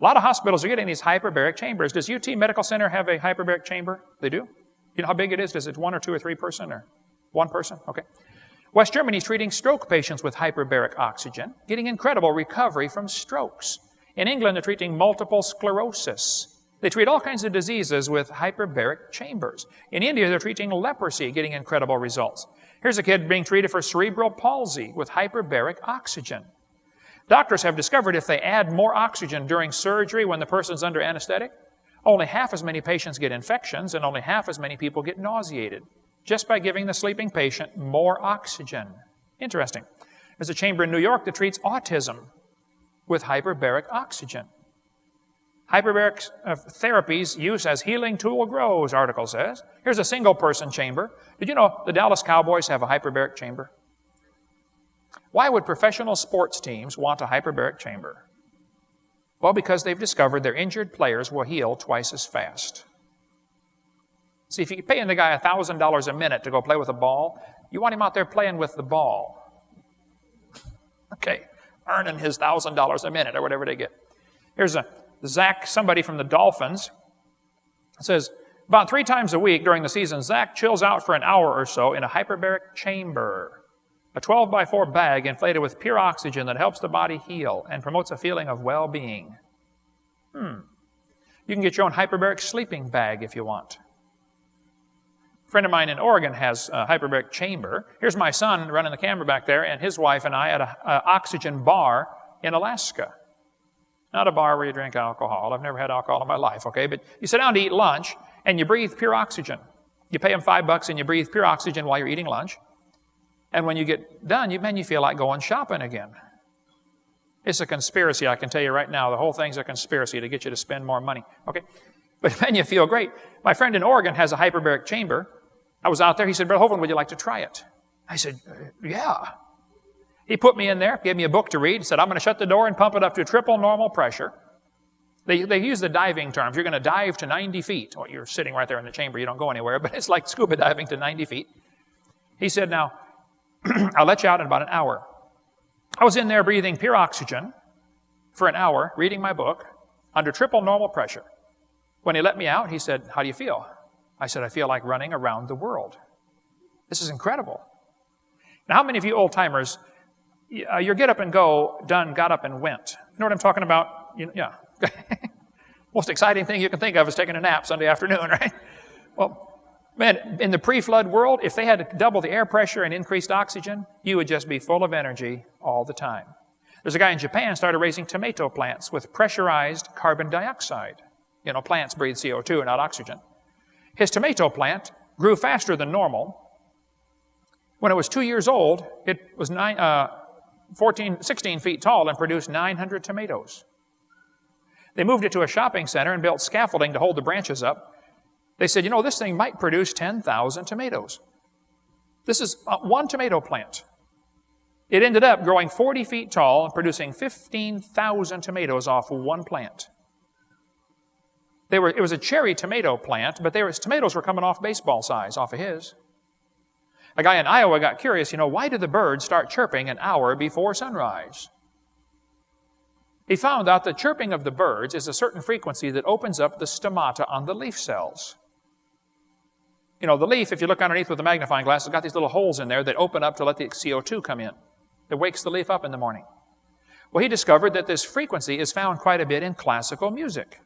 A lot of hospitals are getting these hyperbaric chambers. Does UT Medical Center have a hyperbaric chamber? They do? You know how big it is? Does it one or two or three person or one person? Okay. West Germany is treating stroke patients with hyperbaric oxygen, getting incredible recovery from strokes. In England, they're treating multiple sclerosis. They treat all kinds of diseases with hyperbaric chambers. In India, they're treating leprosy, getting incredible results. Here's a kid being treated for cerebral palsy with hyperbaric oxygen. Doctors have discovered if they add more oxygen during surgery when the person's under anesthetic, only half as many patients get infections and only half as many people get nauseated just by giving the sleeping patient more oxygen. Interesting. There's a chamber in New York that treats autism with hyperbaric oxygen. Hyperbaric uh, therapies use as healing tool grows, article says. Here's a single person chamber. Did you know the Dallas Cowboys have a hyperbaric chamber? Why would professional sports teams want a hyperbaric chamber? Well, because they've discovered their injured players will heal twice as fast. See, if you're paying the guy $1,000 a minute to go play with a ball, you want him out there playing with the ball. Okay, earning his $1,000 a minute or whatever they get. Here's a Zach, somebody from the Dolphins, says, about three times a week during the season, Zach chills out for an hour or so in a hyperbaric chamber, a 12 by 4 bag inflated with pure oxygen that helps the body heal and promotes a feeling of well being. Hmm. You can get your own hyperbaric sleeping bag if you want. A friend of mine in Oregon has a hyperbaric chamber. Here's my son running the camera back there, and his wife and I at an oxygen bar in Alaska. Not a bar where you drink alcohol. I've never had alcohol in my life, okay? But you sit down to eat lunch, and you breathe pure oxygen. You pay them five bucks and you breathe pure oxygen while you're eating lunch. And when you get done, you, man, you feel like going shopping again. It's a conspiracy, I can tell you right now. The whole thing's a conspiracy to get you to spend more money. Okay? But then you feel great. My friend in Oregon has a hyperbaric chamber. I was out there. He said, Brother Hovind, would you like to try it? I said, uh, Yeah. He put me in there, gave me a book to read, said, I'm going to shut the door and pump it up to triple normal pressure. They, they use the diving terms. You're going to dive to 90 feet. Well, you're sitting right there in the chamber. You don't go anywhere, but it's like scuba diving to 90 feet. He said, Now, I'll let you out in about an hour. I was in there breathing pure oxygen for an hour, reading my book, under triple normal pressure. When he let me out, he said, How do you feel? I said, I feel like running around the world. This is incredible. Now, how many of you old timers, uh, your get up and go done, got up and went? You know what I'm talking about? You, yeah, Most exciting thing you can think of is taking a nap Sunday afternoon, right? Well, man, in the pre flood world, if they had to double the air pressure and increased oxygen, you would just be full of energy all the time. There's a guy in Japan started raising tomato plants with pressurized carbon dioxide. You know, plants breathe CO2, not oxygen. His tomato plant grew faster than normal. When it was two years old, it was nine, uh, 14, 16 feet tall and produced 900 tomatoes. They moved it to a shopping center and built scaffolding to hold the branches up. They said, you know, this thing might produce 10,000 tomatoes. This is one tomato plant. It ended up growing 40 feet tall and producing 15,000 tomatoes off one plant. They were, it was a cherry tomato plant, but were, tomatoes were coming off baseball size off of his. A guy in Iowa got curious, you know, why do the birds start chirping an hour before sunrise? He found out the chirping of the birds is a certain frequency that opens up the stomata on the leaf cells. You know, the leaf, if you look underneath with a magnifying glass, it's got these little holes in there that open up to let the CO2 come in. That wakes the leaf up in the morning. Well, he discovered that this frequency is found quite a bit in classical music.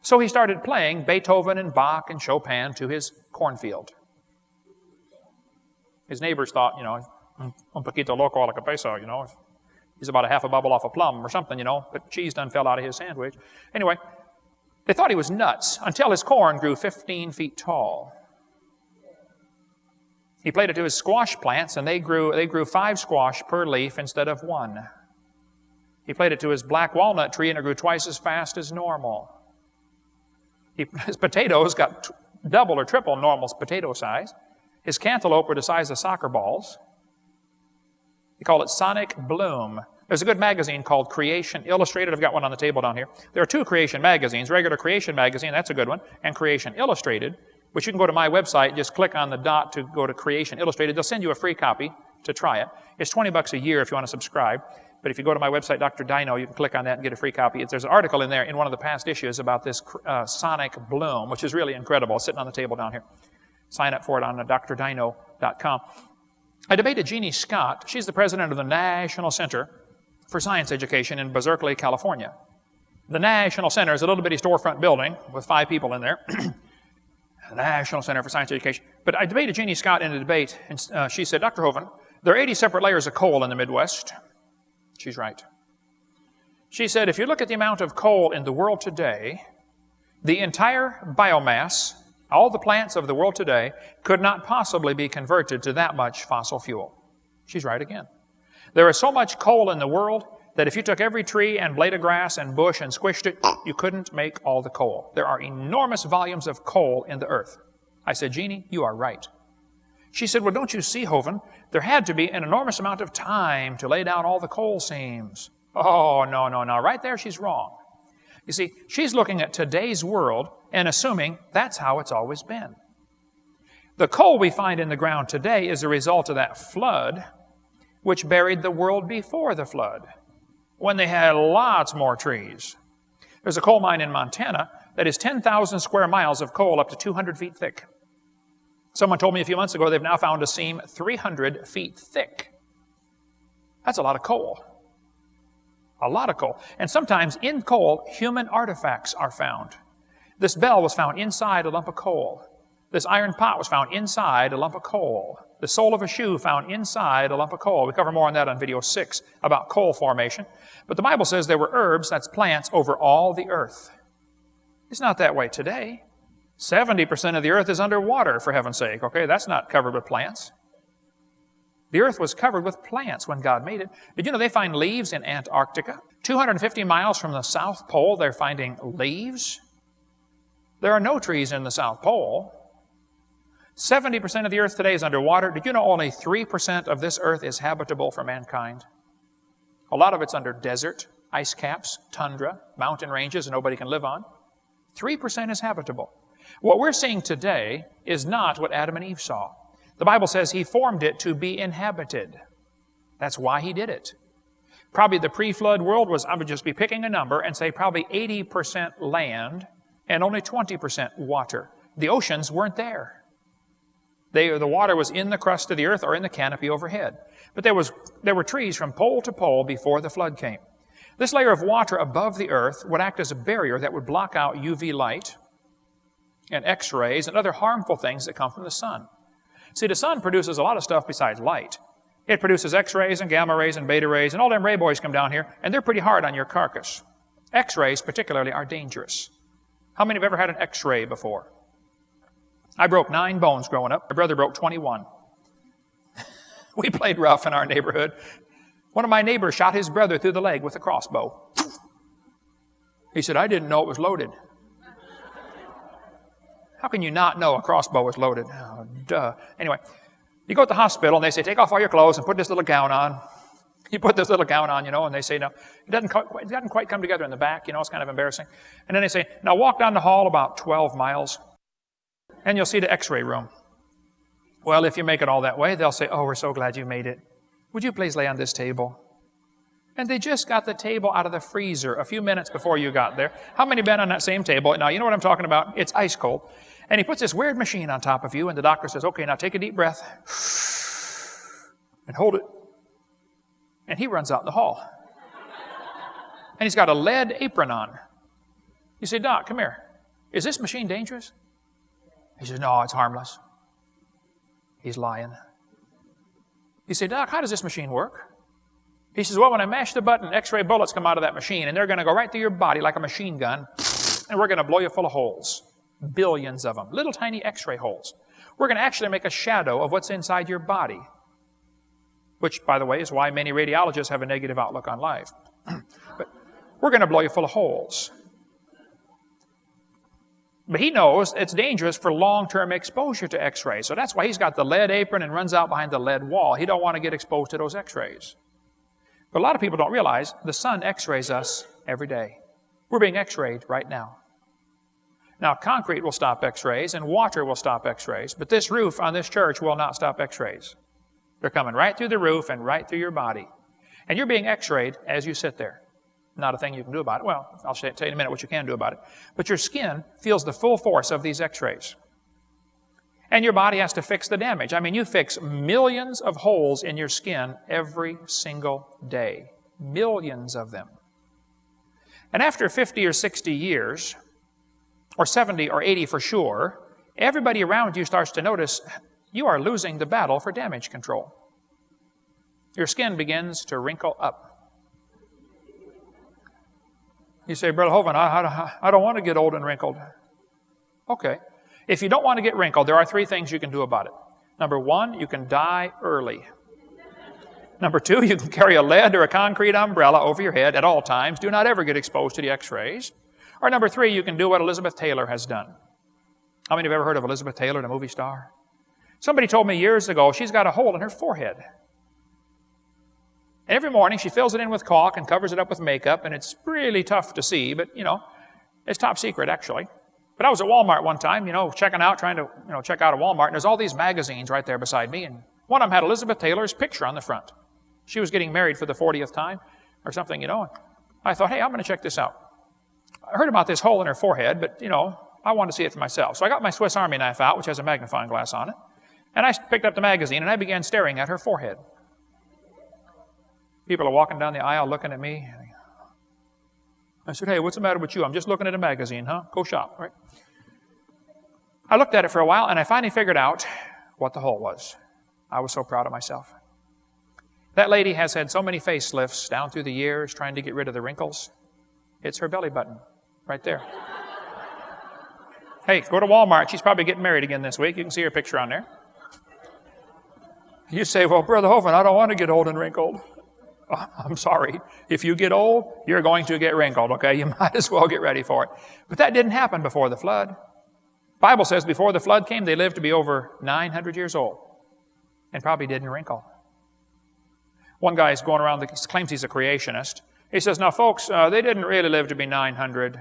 So he started playing Beethoven and Bach and Chopin to his cornfield. His neighbors thought, you know, un poquito loco a la cabeza, you know, He's about a half a bubble off a plum or something, you know, but cheese done fell out of his sandwich. Anyway, they thought he was nuts until his corn grew 15 feet tall. He played it to his squash plants, and they grew, they grew five squash per leaf instead of one. He played it to his black walnut tree, and it grew twice as fast as normal. He, his potatoes got double or triple normal potato size. His cantaloupe were the size of soccer balls. They call it Sonic Bloom. There's a good magazine called Creation Illustrated. I've got one on the table down here. There are two Creation magazines regular Creation magazine, that's a good one, and Creation Illustrated, which you can go to my website, just click on the dot to go to Creation Illustrated. They'll send you a free copy to try it. It's 20 bucks a year if you want to subscribe. But if you go to my website, Dr. Dino, you can click on that and get a free copy. There's an article in there in one of the past issues about this uh, sonic bloom, which is really incredible. Sitting on the table down here. Sign up for it on drdino.com. I debated Genie Scott. She's the president of the National Center for Science Education in Berkeley, California. The National Center is a little bitty storefront building with five people in there. National Center for Science Education. But I debated Genie Scott in a debate, and uh, she said, Dr. Hovind, there are 80 separate layers of coal in the Midwest. She's right. She said, if you look at the amount of coal in the world today, the entire biomass all the plants of the world today could not possibly be converted to that much fossil fuel. She's right again. There is so much coal in the world that if you took every tree and blade of grass and bush and squished it, you couldn't make all the coal. There are enormous volumes of coal in the earth. I said, Genie, you are right. She said, Well, don't you see, Hovind? There had to be an enormous amount of time to lay down all the coal seams. Oh, no, no, no. Right there, she's wrong. You see, she's looking at today's world and assuming that's how it's always been. The coal we find in the ground today is a result of that flood, which buried the world before the flood, when they had lots more trees. There's a coal mine in Montana that is 10,000 square miles of coal up to 200 feet thick. Someone told me a few months ago they've now found a seam 300 feet thick. That's a lot of coal. A lot of coal. And sometimes in coal, human artifacts are found. This bell was found inside a lump of coal. This iron pot was found inside a lump of coal. The sole of a shoe found inside a lump of coal. We cover more on that on video six about coal formation. But the Bible says there were herbs, that's plants, over all the earth. It's not that way today. 70% of the earth is underwater, for heaven's sake, okay? That's not covered with plants. The earth was covered with plants when God made it. Did you know they find leaves in Antarctica? 250 miles from the South Pole, they're finding leaves. There are no trees in the South Pole. 70% of the earth today is underwater. Did you know only 3% of this earth is habitable for mankind? A lot of it's under desert, ice caps, tundra, mountain ranges and nobody can live on. 3% is habitable. What we're seeing today is not what Adam and Eve saw. The Bible says he formed it to be inhabited. That's why he did it. Probably the pre-flood world was, I would just be picking a number and say probably 80% land and only 20% water. The oceans weren't there. They, the water was in the crust of the earth or in the canopy overhead. But there, was, there were trees from pole to pole before the flood came. This layer of water above the earth would act as a barrier that would block out UV light and X-rays and other harmful things that come from the sun. See, the sun produces a lot of stuff besides light. It produces X-rays and gamma rays and beta rays, and all them ray boys come down here, and they're pretty hard on your carcass. X-rays, particularly, are dangerous. How many have ever had an X-ray before? I broke nine bones growing up. My brother broke 21. we played rough in our neighborhood. One of my neighbors shot his brother through the leg with a crossbow. He said, I didn't know it was loaded. How can you not know a crossbow is loaded? Oh, duh. Anyway, you go to the hospital and they say, take off all your clothes and put this little gown on. You put this little gown on, you know, and they say, no, it doesn't, it doesn't quite come together in the back, you know, it's kind of embarrassing. And then they say, now walk down the hall about 12 miles and you'll see the x-ray room. Well, if you make it all that way, they'll say, oh, we're so glad you made it. Would you please lay on this table? And they just got the table out of the freezer a few minutes before you got there. How many been on that same table? Now, you know what I'm talking about? It's ice cold. And he puts this weird machine on top of you, and the doctor says, okay, now take a deep breath and hold it. And he runs out in the hall. And he's got a lead apron on. You say, Doc, come here. Is this machine dangerous? He says, No, it's harmless. He's lying. You say, Doc, how does this machine work? He says, Well, when I mash the button, x ray bullets come out of that machine, and they're going to go right through your body like a machine gun, and we're going to blow you full of holes. Billions of them. Little tiny x ray holes. We're going to actually make a shadow of what's inside your body. Which, by the way, is why many radiologists have a negative outlook on life. but we're going to blow you full of holes. But he knows it's dangerous for long-term exposure to x-rays. So that's why he's got the lead apron and runs out behind the lead wall. He don't want to get exposed to those x-rays. But a lot of people don't realize the sun x-rays us every day. We're being x-rayed right now. Now, concrete will stop x-rays and water will stop x-rays, but this roof on this church will not stop x-rays. They're coming right through the roof and right through your body. And you're being x-rayed as you sit there. Not a thing you can do about it. Well, I'll tell you in a minute what you can do about it. But your skin feels the full force of these x-rays. And your body has to fix the damage. I mean, you fix millions of holes in your skin every single day. Millions of them. And after 50 or 60 years, or 70 or 80 for sure, everybody around you starts to notice you are losing the battle for damage control. Your skin begins to wrinkle up. You say, Brother Hovind, I, I, I don't want to get old and wrinkled. Okay. If you don't want to get wrinkled, there are three things you can do about it. Number one, you can die early. Number two, you can carry a lead or a concrete umbrella over your head at all times. Do not ever get exposed to the x-rays. Or number three, you can do what Elizabeth Taylor has done. How many have ever heard of Elizabeth Taylor, the movie star? Somebody told me years ago she's got a hole in her forehead. Every morning she fills it in with caulk and covers it up with makeup, and it's really tough to see, but you know, it's top secret actually. But I was at Walmart one time, you know, checking out, trying to, you know, check out a Walmart, and there's all these magazines right there beside me, and one of them had Elizabeth Taylor's picture on the front. She was getting married for the 40th time or something, you know. And I thought, hey, I'm going to check this out. I heard about this hole in her forehead, but, you know, I wanted to see it for myself. So I got my Swiss Army knife out, which has a magnifying glass on it, and I picked up the magazine and I began staring at her forehead. People are walking down the aisle looking at me. I said, hey, what's the matter with you? I'm just looking at a magazine, huh? Go shop, right? I looked at it for a while and I finally figured out what the hole was. I was so proud of myself. That lady has had so many facelifts down through the years trying to get rid of the wrinkles. It's her belly button right there. hey, go to Walmart. She's probably getting married again this week. You can see her picture on there. You say, well, Brother Hovind, I don't want to get old and wrinkled. I'm sorry. If you get old, you're going to get wrinkled, okay? You might as well get ready for it. But that didn't happen before the flood. Bible says before the flood came, they lived to be over 900 years old and probably didn't wrinkle. One guy is going around, he claims he's a creationist. He says, now folks, uh, they didn't really live to be 900.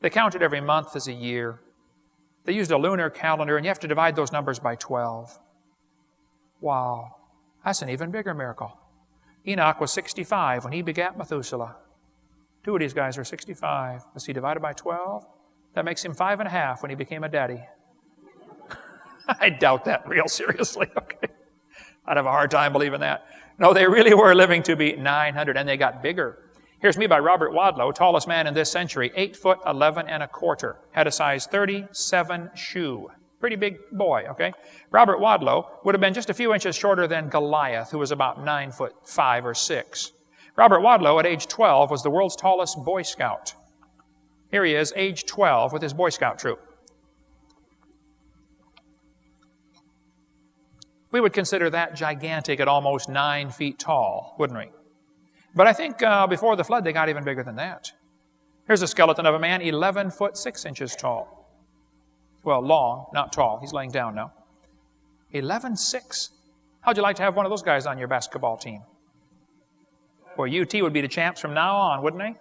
They counted every month as a year. They used a lunar calendar, and you have to divide those numbers by 12. Wow, that's an even bigger miracle. Enoch was 65 when he begat Methuselah. Two of these guys are 65. Was he divided by 12? That makes him five and a half when he became a daddy. I doubt that real seriously, okay? I'd have a hard time believing that. No, they really were living to be 900, and they got bigger. Here's me by Robert Wadlow, tallest man in this century, 8 foot 11 and a quarter, had a size 37 shoe. Pretty big boy, okay? Robert Wadlow would have been just a few inches shorter than Goliath, who was about 9 foot 5 or 6. Robert Wadlow, at age 12, was the world's tallest Boy Scout. Here he is, age 12, with his Boy Scout troop. We would consider that gigantic at almost nine feet tall, wouldn't we? But I think uh, before the flood, they got even bigger than that. Here's a skeleton of a man 11 foot 6 inches tall. Well, long, not tall. He's laying down now. 11 6. How'd you like to have one of those guys on your basketball team? Well, UT would be the champs from now on, wouldn't they?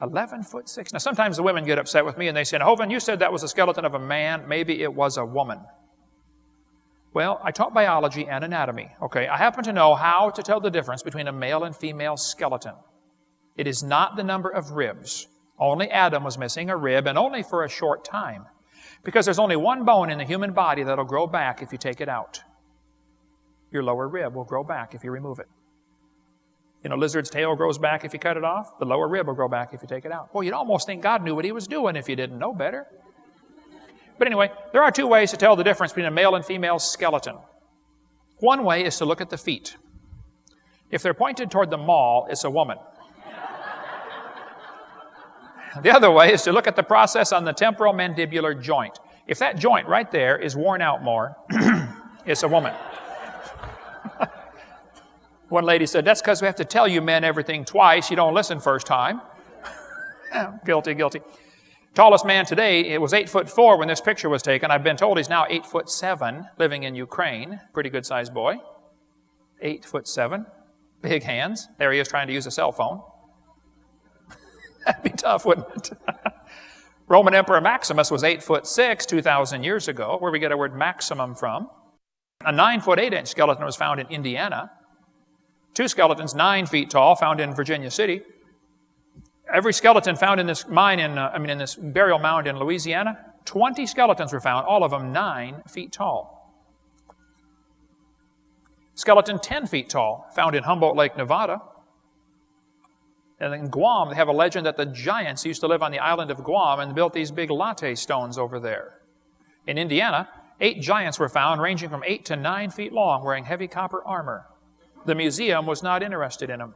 11 foot 6. Now, sometimes the women get upset with me and they say, Hovind, you said that was a skeleton of a man. Maybe it was a woman. Well, I taught biology and anatomy. Okay, I happen to know how to tell the difference between a male and female skeleton. It is not the number of ribs. Only Adam was missing a rib, and only for a short time. Because there's only one bone in the human body that'll grow back if you take it out. Your lower rib will grow back if you remove it. You know, lizard's tail grows back if you cut it off. The lower rib will grow back if you take it out. Well, you'd almost think God knew what he was doing if you didn't know better. But anyway, there are two ways to tell the difference between a male and female skeleton. One way is to look at the feet. If they're pointed toward the mall, it's a woman. The other way is to look at the process on the temporal mandibular joint. If that joint right there is worn out more, it's a woman. One lady said, That's because we have to tell you men everything twice. You don't listen first time. guilty, guilty. Tallest man today, it was eight foot four when this picture was taken. I've been told he's now eight foot seven, living in Ukraine. Pretty good sized boy. Eight foot seven. Big hands. There he is trying to use a cell phone. That'd be tough, wouldn't it? Roman Emperor Maximus was eight foot six 2,000 years ago, where we get our word maximum from. A nine foot eight inch skeleton was found in Indiana. Two skeletons, nine feet tall, found in Virginia City. Every skeleton found in this mine in, uh, I mean, in this burial mound in Louisiana, 20 skeletons were found, all of them nine feet tall. Skeleton 10 feet tall, found in Humboldt Lake, Nevada. And in Guam, they have a legend that the giants used to live on the island of Guam and built these big latte stones over there. In Indiana, eight giants were found, ranging from eight to nine feet long, wearing heavy copper armor. The museum was not interested in them.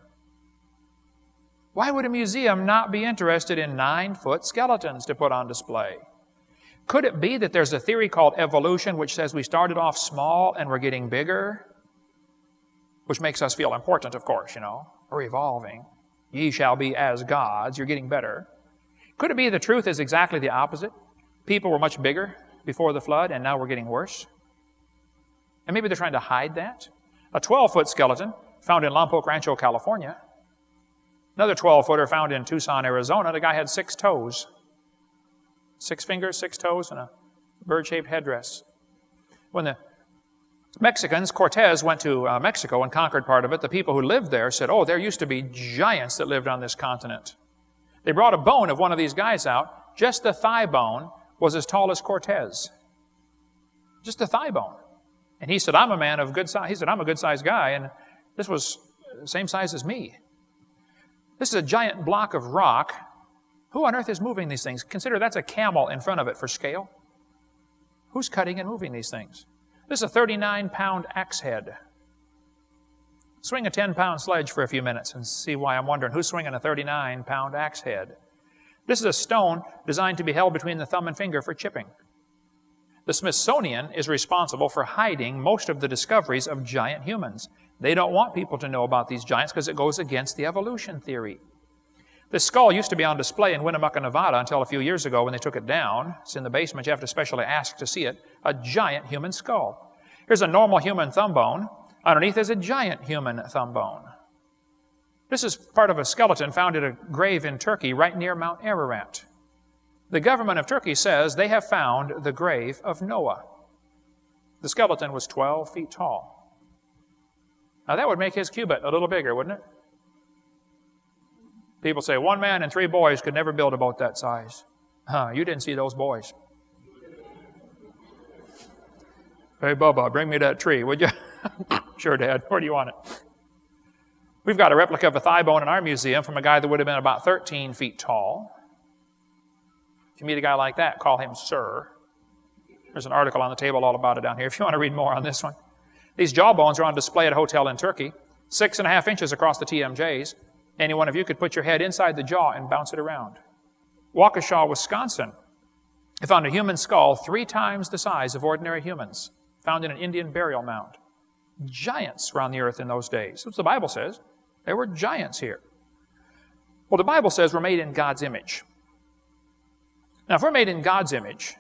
Why would a museum not be interested in nine foot skeletons to put on display? Could it be that there's a theory called evolution which says we started off small and we're getting bigger? Which makes us feel important, of course, you know. We're evolving. Ye shall be as gods. You're getting better. Could it be the truth is exactly the opposite? People were much bigger before the flood and now we're getting worse? And maybe they're trying to hide that? A 12 foot skeleton found in Lompoc Rancho, California, Another 12 footer found in Tucson, Arizona. The guy had six toes. Six fingers, six toes, and a bird shaped headdress. When the Mexicans, Cortez went to uh, Mexico and conquered part of it, the people who lived there said, Oh, there used to be giants that lived on this continent. They brought a bone of one of these guys out. Just the thigh bone was as tall as Cortez. Just the thigh bone. And he said, I'm a man of good size. He said, I'm a good sized guy. And this was the same size as me. This is a giant block of rock. Who on earth is moving these things? Consider that's a camel in front of it for scale. Who's cutting and moving these things? This is a 39 pound axe head. Swing a 10 pound sledge for a few minutes and see why I'm wondering who's swinging a 39 pound axe head. This is a stone designed to be held between the thumb and finger for chipping. The Smithsonian is responsible for hiding most of the discoveries of giant humans. They don't want people to know about these giants because it goes against the evolution theory. This skull used to be on display in Winnemucca, Nevada until a few years ago when they took it down. It's in the basement. You have to specially ask to see it. A giant human skull. Here's a normal human thumb bone. Underneath is a giant human thumb bone. This is part of a skeleton found at a grave in Turkey right near Mount Ararat. The government of Turkey says they have found the grave of Noah. The skeleton was 12 feet tall. Now that would make his cubit a little bigger, wouldn't it? People say one man and three boys could never build a boat that size. Huh, you didn't see those boys. Hey, Bubba, bring me that tree, would you? sure, Dad. Where do you want it? We've got a replica of a thigh bone in our museum from a guy that would have been about 13 feet tall. If you meet a guy like that, call him Sir. There's an article on the table all about it down here if you want to read more on this one. These jawbones are on display at a hotel in Turkey, six and a half inches across the TMJs. Any one of you could put your head inside the jaw and bounce it around. Waukesha, Wisconsin, they found a human skull three times the size of ordinary humans, found in an Indian burial mound. Giants around the earth in those days. That's what the Bible says. There were giants here. Well, the Bible says we're made in God's image. Now, if we're made in God's image,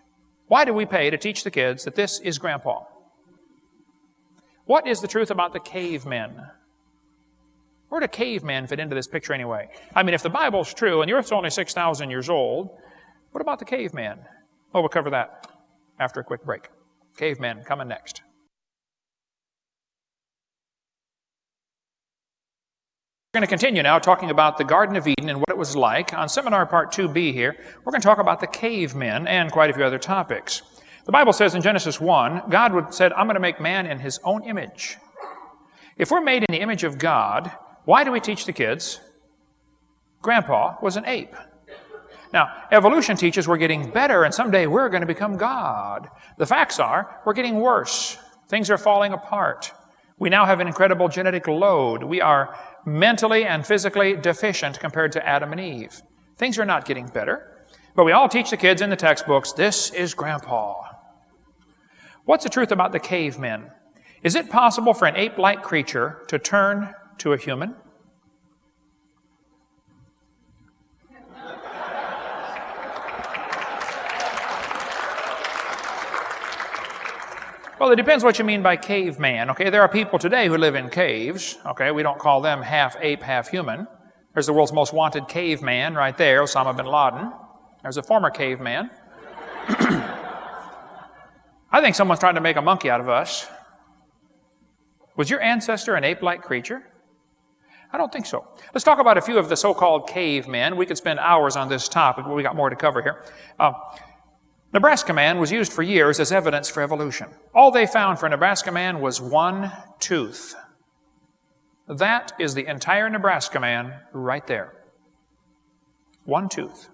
why do we pay to teach the kids that this is grandpa? What is the truth about the cavemen? Where do cavemen fit into this picture anyway? I mean, if the Bible's true and the Earth's only 6,000 years old, what about the cavemen? Well, we'll cover that after a quick break. Cavemen coming next. We're going to continue now talking about the Garden of Eden and what it was like. On seminar part 2b here, we're going to talk about the cavemen and quite a few other topics. The Bible says in Genesis 1, God said, I'm going to make man in his own image. If we're made in the image of God, why do we teach the kids? Grandpa was an ape. Now, evolution teaches we're getting better and someday we're going to become God. The facts are we're getting worse. Things are falling apart. We now have an incredible genetic load. We are mentally and physically deficient compared to Adam and Eve. Things are not getting better. But we all teach the kids in the textbooks, this is Grandpa. What's the truth about the cavemen? Is it possible for an ape like creature to turn to a human? Well, it depends what you mean by caveman. Okay, there are people today who live in caves. Okay, we don't call them half ape, half human. There's the world's most wanted caveman right there, Osama bin Laden. There's a former caveman. I think someone's trying to make a monkey out of us. Was your ancestor an ape like creature? I don't think so. Let's talk about a few of the so called cavemen. We could spend hours on this topic, but we got more to cover here. Uh, Nebraska man was used for years as evidence for evolution. All they found for Nebraska man was one tooth. That is the entire Nebraska man right there. One tooth.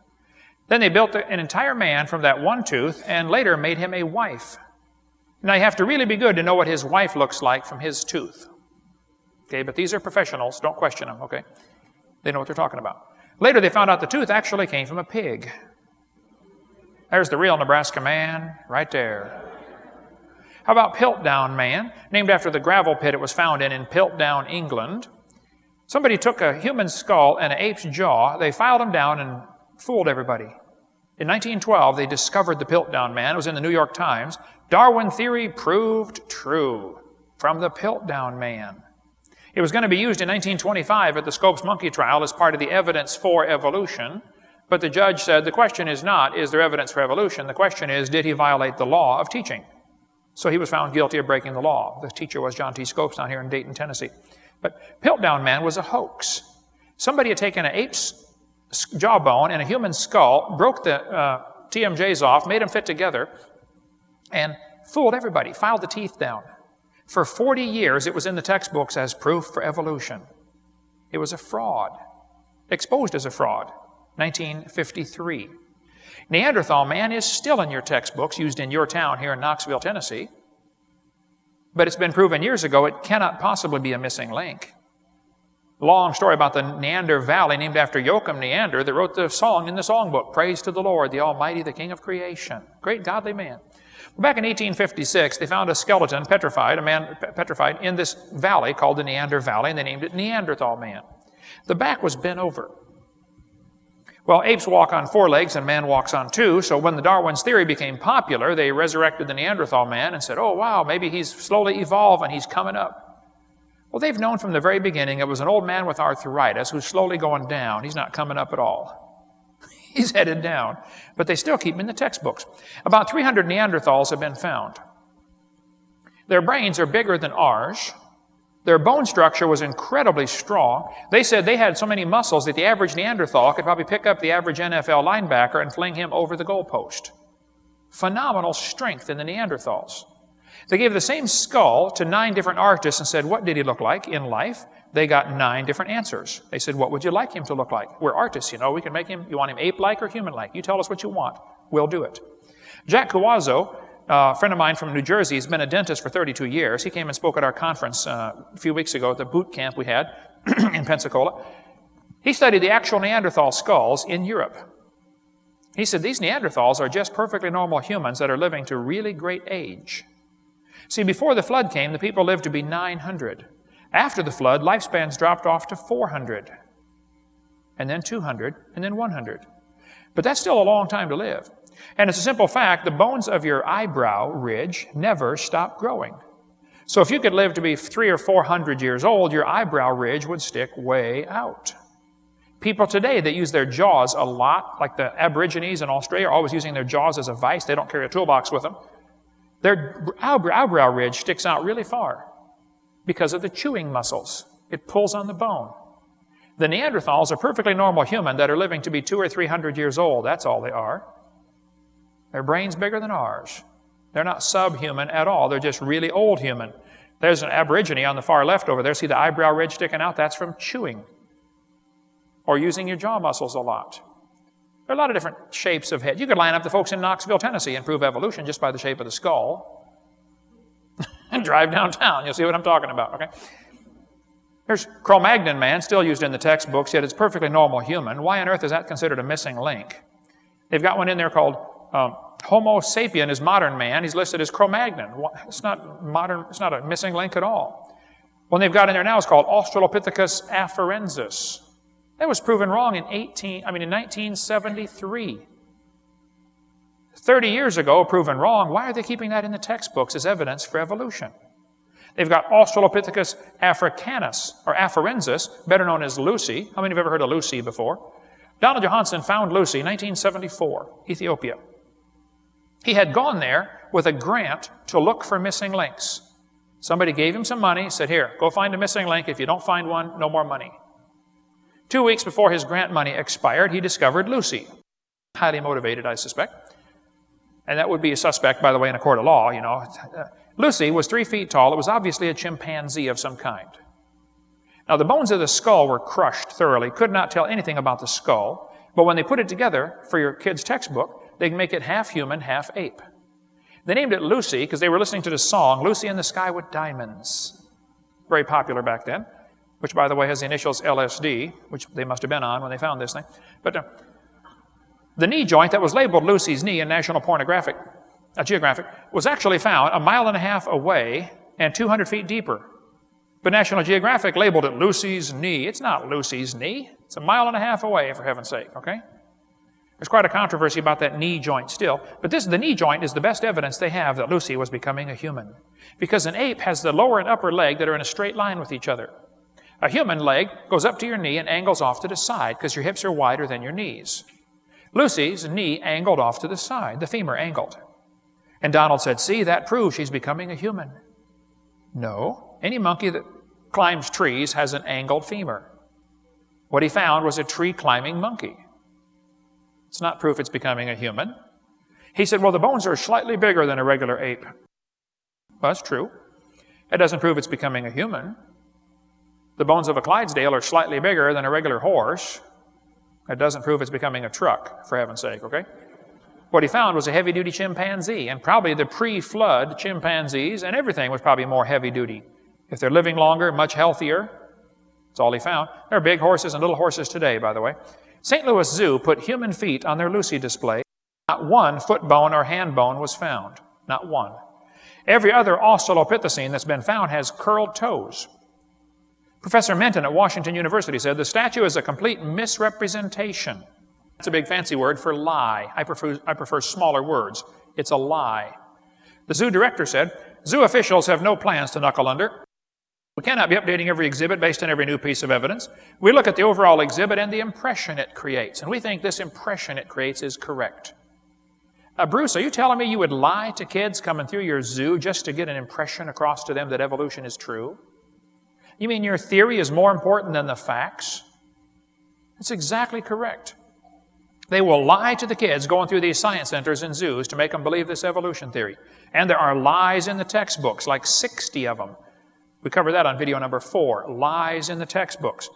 Then they built an entire man from that one tooth and later made him a wife. Now, you have to really be good to know what his wife looks like from his tooth. Okay, but these are professionals. Don't question them, okay? They know what they're talking about. Later, they found out the tooth actually came from a pig. There's the real Nebraska man right there. How about Piltdown Man, named after the gravel pit it was found in in Piltdown, England? Somebody took a human skull and an ape's jaw, they filed them down and fooled everybody. In 1912, they discovered the Piltdown Man. It was in the New York Times. Darwin theory proved true from the Piltdown Man. It was going to be used in 1925 at the Scopes monkey trial as part of the evidence for evolution. But the judge said the question is not, is there evidence for evolution? The question is, did he violate the law of teaching? So he was found guilty of breaking the law. The teacher was John T. Scopes down here in Dayton, Tennessee. But Piltdown Man was a hoax. Somebody had taken an ape's jawbone and a human skull, broke the uh, TMJs off, made them fit together, and fooled everybody, filed the teeth down. For 40 years, it was in the textbooks as proof for evolution. It was a fraud, exposed as a fraud. 1953. Neanderthal man is still in your textbooks, used in your town here in Knoxville, Tennessee. But it's been proven years ago it cannot possibly be a missing link. Long story about the Neander Valley, named after Joachim Neander, that wrote the song in the songbook, Praise to the Lord, the Almighty, the King of Creation. Great godly man. Back in 1856, they found a skeleton petrified, a man petrified, in this valley called the Neander Valley, and they named it Neanderthal man. The back was bent over. Well, apes walk on four legs and man walks on two, so when the Darwin's theory became popular, they resurrected the Neanderthal man and said, oh, wow, maybe he's slowly evolving, and he's coming up. Well, they've known from the very beginning it was an old man with arthritis who's slowly going down. He's not coming up at all. he's headed down. But they still keep him in the textbooks. About 300 Neanderthals have been found. Their brains are bigger than ours. Their bone structure was incredibly strong. They said they had so many muscles that the average Neanderthal could probably pick up the average NFL linebacker and fling him over the goalpost. Phenomenal strength in the Neanderthals. They gave the same skull to nine different artists and said, What did he look like in life? They got nine different answers. They said, What would you like him to look like? We're artists, you know. We can make him, you want him ape like or human like? You tell us what you want. We'll do it. Jack Cuozzo a friend of mine from New Jersey he's been a dentist for 32 years. He came and spoke at our conference uh, a few weeks ago at the boot camp we had in Pensacola. He studied the actual Neanderthal skulls in Europe. He said these Neanderthals are just perfectly normal humans that are living to really great age. See, before the flood came, the people lived to be 900. After the flood, lifespans dropped off to 400, and then 200, and then 100. But that's still a long time to live. And it's a simple fact the bones of your eyebrow ridge never stop growing. So if you could live to be three or four hundred years old, your eyebrow ridge would stick way out. People today that use their jaws a lot, like the Aborigines in Australia, are always using their jaws as a vice. They don't carry a toolbox with them. Their eyebrow ridge sticks out really far because of the chewing muscles. It pulls on the bone. The Neanderthals are perfectly normal human that are living to be two or three hundred years old. That's all they are. Their brain's bigger than ours. They're not subhuman at all. They're just really old human. There's an aborigine on the far left over there. See the eyebrow ridge sticking out? That's from chewing or using your jaw muscles a lot. There are a lot of different shapes of head. You could line up the folks in Knoxville, Tennessee and prove evolution just by the shape of the skull and drive downtown. You'll see what I'm talking about, okay? There's Cro-Magnon man, still used in the textbooks, yet it's perfectly normal human. Why on earth is that considered a missing link? They've got one in there called um, Homo sapien is modern man. He's listed as Cro-Magnon. It's not modern. It's not a missing link at all. One they've got in there now is called Australopithecus afarensis. That was proven wrong in 18. I mean in 1973. 30 years ago, proven wrong. Why are they keeping that in the textbooks as evidence for evolution? They've got Australopithecus africanus, or afarensis, better known as Lucy. How many have ever heard of Lucy before? Donald Johanson found Lucy, 1974, Ethiopia. He had gone there with a grant to look for missing links. Somebody gave him some money, said, Here, go find a missing link. If you don't find one, no more money. Two weeks before his grant money expired, he discovered Lucy. Highly motivated, I suspect. And that would be a suspect, by the way, in a court of law, you know. Lucy was three feet tall. It was obviously a chimpanzee of some kind. Now, the bones of the skull were crushed thoroughly, could not tell anything about the skull, but when they put it together for your kid's textbook, they can make it half human, half ape. They named it Lucy because they were listening to the song, Lucy in the Sky with Diamonds. Very popular back then, which, by the way, has the initials LSD, which they must have been on when they found this thing. But uh, the knee joint that was labeled Lucy's knee in National Pornographic, uh, Geographic was actually found a mile and a half away and 200 feet deeper. But National Geographic labeled it Lucy's knee. It's not Lucy's knee. It's a mile and a half away, for heaven's sake, okay? There's quite a controversy about that knee joint still, but this, the knee joint is the best evidence they have that Lucy was becoming a human. Because an ape has the lower and upper leg that are in a straight line with each other. A human leg goes up to your knee and angles off to the side because your hips are wider than your knees. Lucy's knee angled off to the side, the femur angled. And Donald said, See, that proves she's becoming a human. No, any monkey that climbs trees has an angled femur. What he found was a tree climbing monkey. It's not proof it's becoming a human. He said, Well, the bones are slightly bigger than a regular ape. Well, that's true. It doesn't prove it's becoming a human. The bones of a Clydesdale are slightly bigger than a regular horse. It doesn't prove it's becoming a truck, for heaven's sake, okay? What he found was a heavy duty chimpanzee, and probably the pre flood chimpanzees, and everything was probably more heavy duty. If they're living longer, much healthier, that's all he found. There are big horses and little horses today, by the way. St. Louis Zoo put human feet on their Lucy display. Not one foot bone or hand bone was found. Not one. Every other Australopithecine that's been found has curled toes. Professor Menton at Washington University said the statue is a complete misrepresentation. That's a big fancy word for lie. I prefer, I prefer smaller words. It's a lie. The zoo director said, Zoo officials have no plans to knuckle under. We cannot be updating every exhibit based on every new piece of evidence. We look at the overall exhibit and the impression it creates, and we think this impression it creates is correct. Uh, Bruce, are you telling me you would lie to kids coming through your zoo just to get an impression across to them that evolution is true? You mean your theory is more important than the facts? That's exactly correct. They will lie to the kids going through these science centers and zoos to make them believe this evolution theory. And there are lies in the textbooks, like 60 of them. We covered that on video number four lies in the textbooks.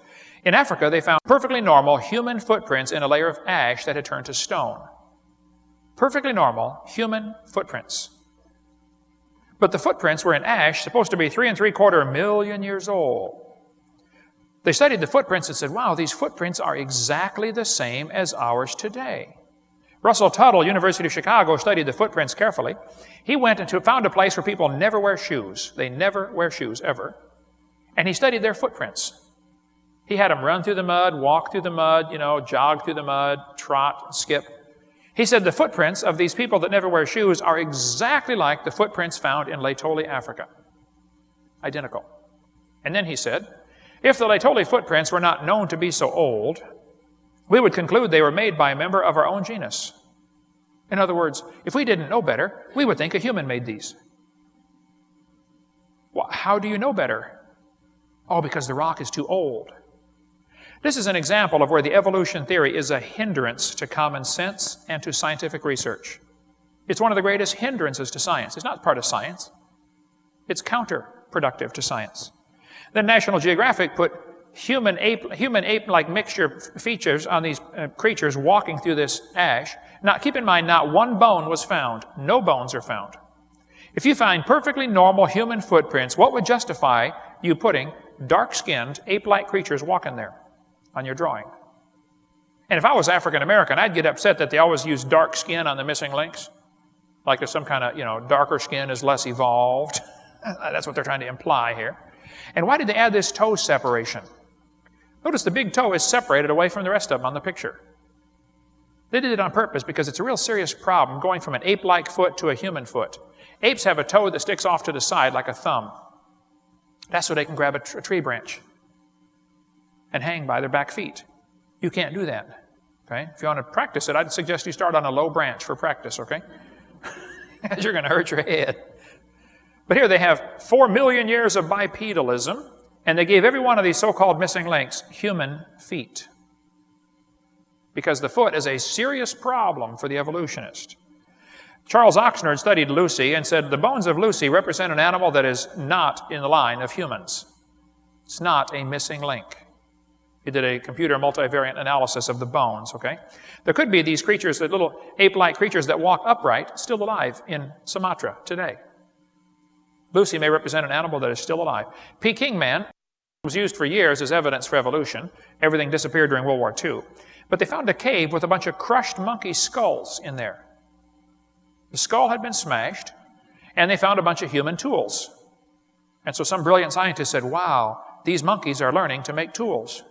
In Africa, they found perfectly normal human footprints in a layer of ash that had turned to stone perfectly normal human footprints. But the footprints were in ash, supposed to be three and three quarter million years old. They studied the footprints and said, wow, these footprints are exactly the same as ours today. Russell Tuttle, University of Chicago, studied the footprints carefully. He went and found a place where people never wear shoes. They never wear shoes, ever. And he studied their footprints. He had them run through the mud, walk through the mud, you know, jog through the mud, trot, skip. He said the footprints of these people that never wear shoes are exactly like the footprints found in Laetoli, Africa. Identical. And then he said, if the Laetoli footprints were not known to be so old, we would conclude they were made by a member of our own genus. In other words, if we didn't know better, we would think a human made these. Well, how do you know better? Oh, because the rock is too old. This is an example of where the evolution theory is a hindrance to common sense and to scientific research. It's one of the greatest hindrances to science. It's not part of science. It's counterproductive to science. Then National Geographic put human ape, human ape-like mixture features on these uh, creatures walking through this ash. Now, keep in mind, not one bone was found. No bones are found. If you find perfectly normal human footprints, what would justify you putting dark-skinned, ape-like creatures walking there? on your drawing. And if I was African American, I'd get upset that they always use dark skin on the missing links. Like there's some kind of, you know, darker skin is less evolved. That's what they're trying to imply here. And why did they add this toe separation? Notice the big toe is separated away from the rest of them on the picture. They did it on purpose because it's a real serious problem going from an ape-like foot to a human foot. Apes have a toe that sticks off to the side like a thumb. That's so they can grab a, tr- a tree branch and hang by their back feet. You can't do that. Okay? If you want to practice it, I'd suggest you start on a low branch for practice, okay? Because You're going to hurt your head. But here they have four million years of bipedalism, and they gave every one of these so-called missing links human feet. Because the foot is a serious problem for the evolutionist. Charles Oxnard studied Lucy and said the bones of Lucy represent an animal that is not in the line of humans. It's not a missing link. He did a computer multivariate analysis of the bones, okay? There could be these creatures, the little ape-like creatures that walk upright, still alive in Sumatra today. Lucy may represent an animal that is still alive. Peking man was used for years as evidence for evolution. Everything disappeared during World War II. But they found a cave with a bunch of crushed monkey skulls in there. The skull had been smashed, and they found a bunch of human tools. And so some brilliant scientist said, wow, these monkeys are learning to make tools.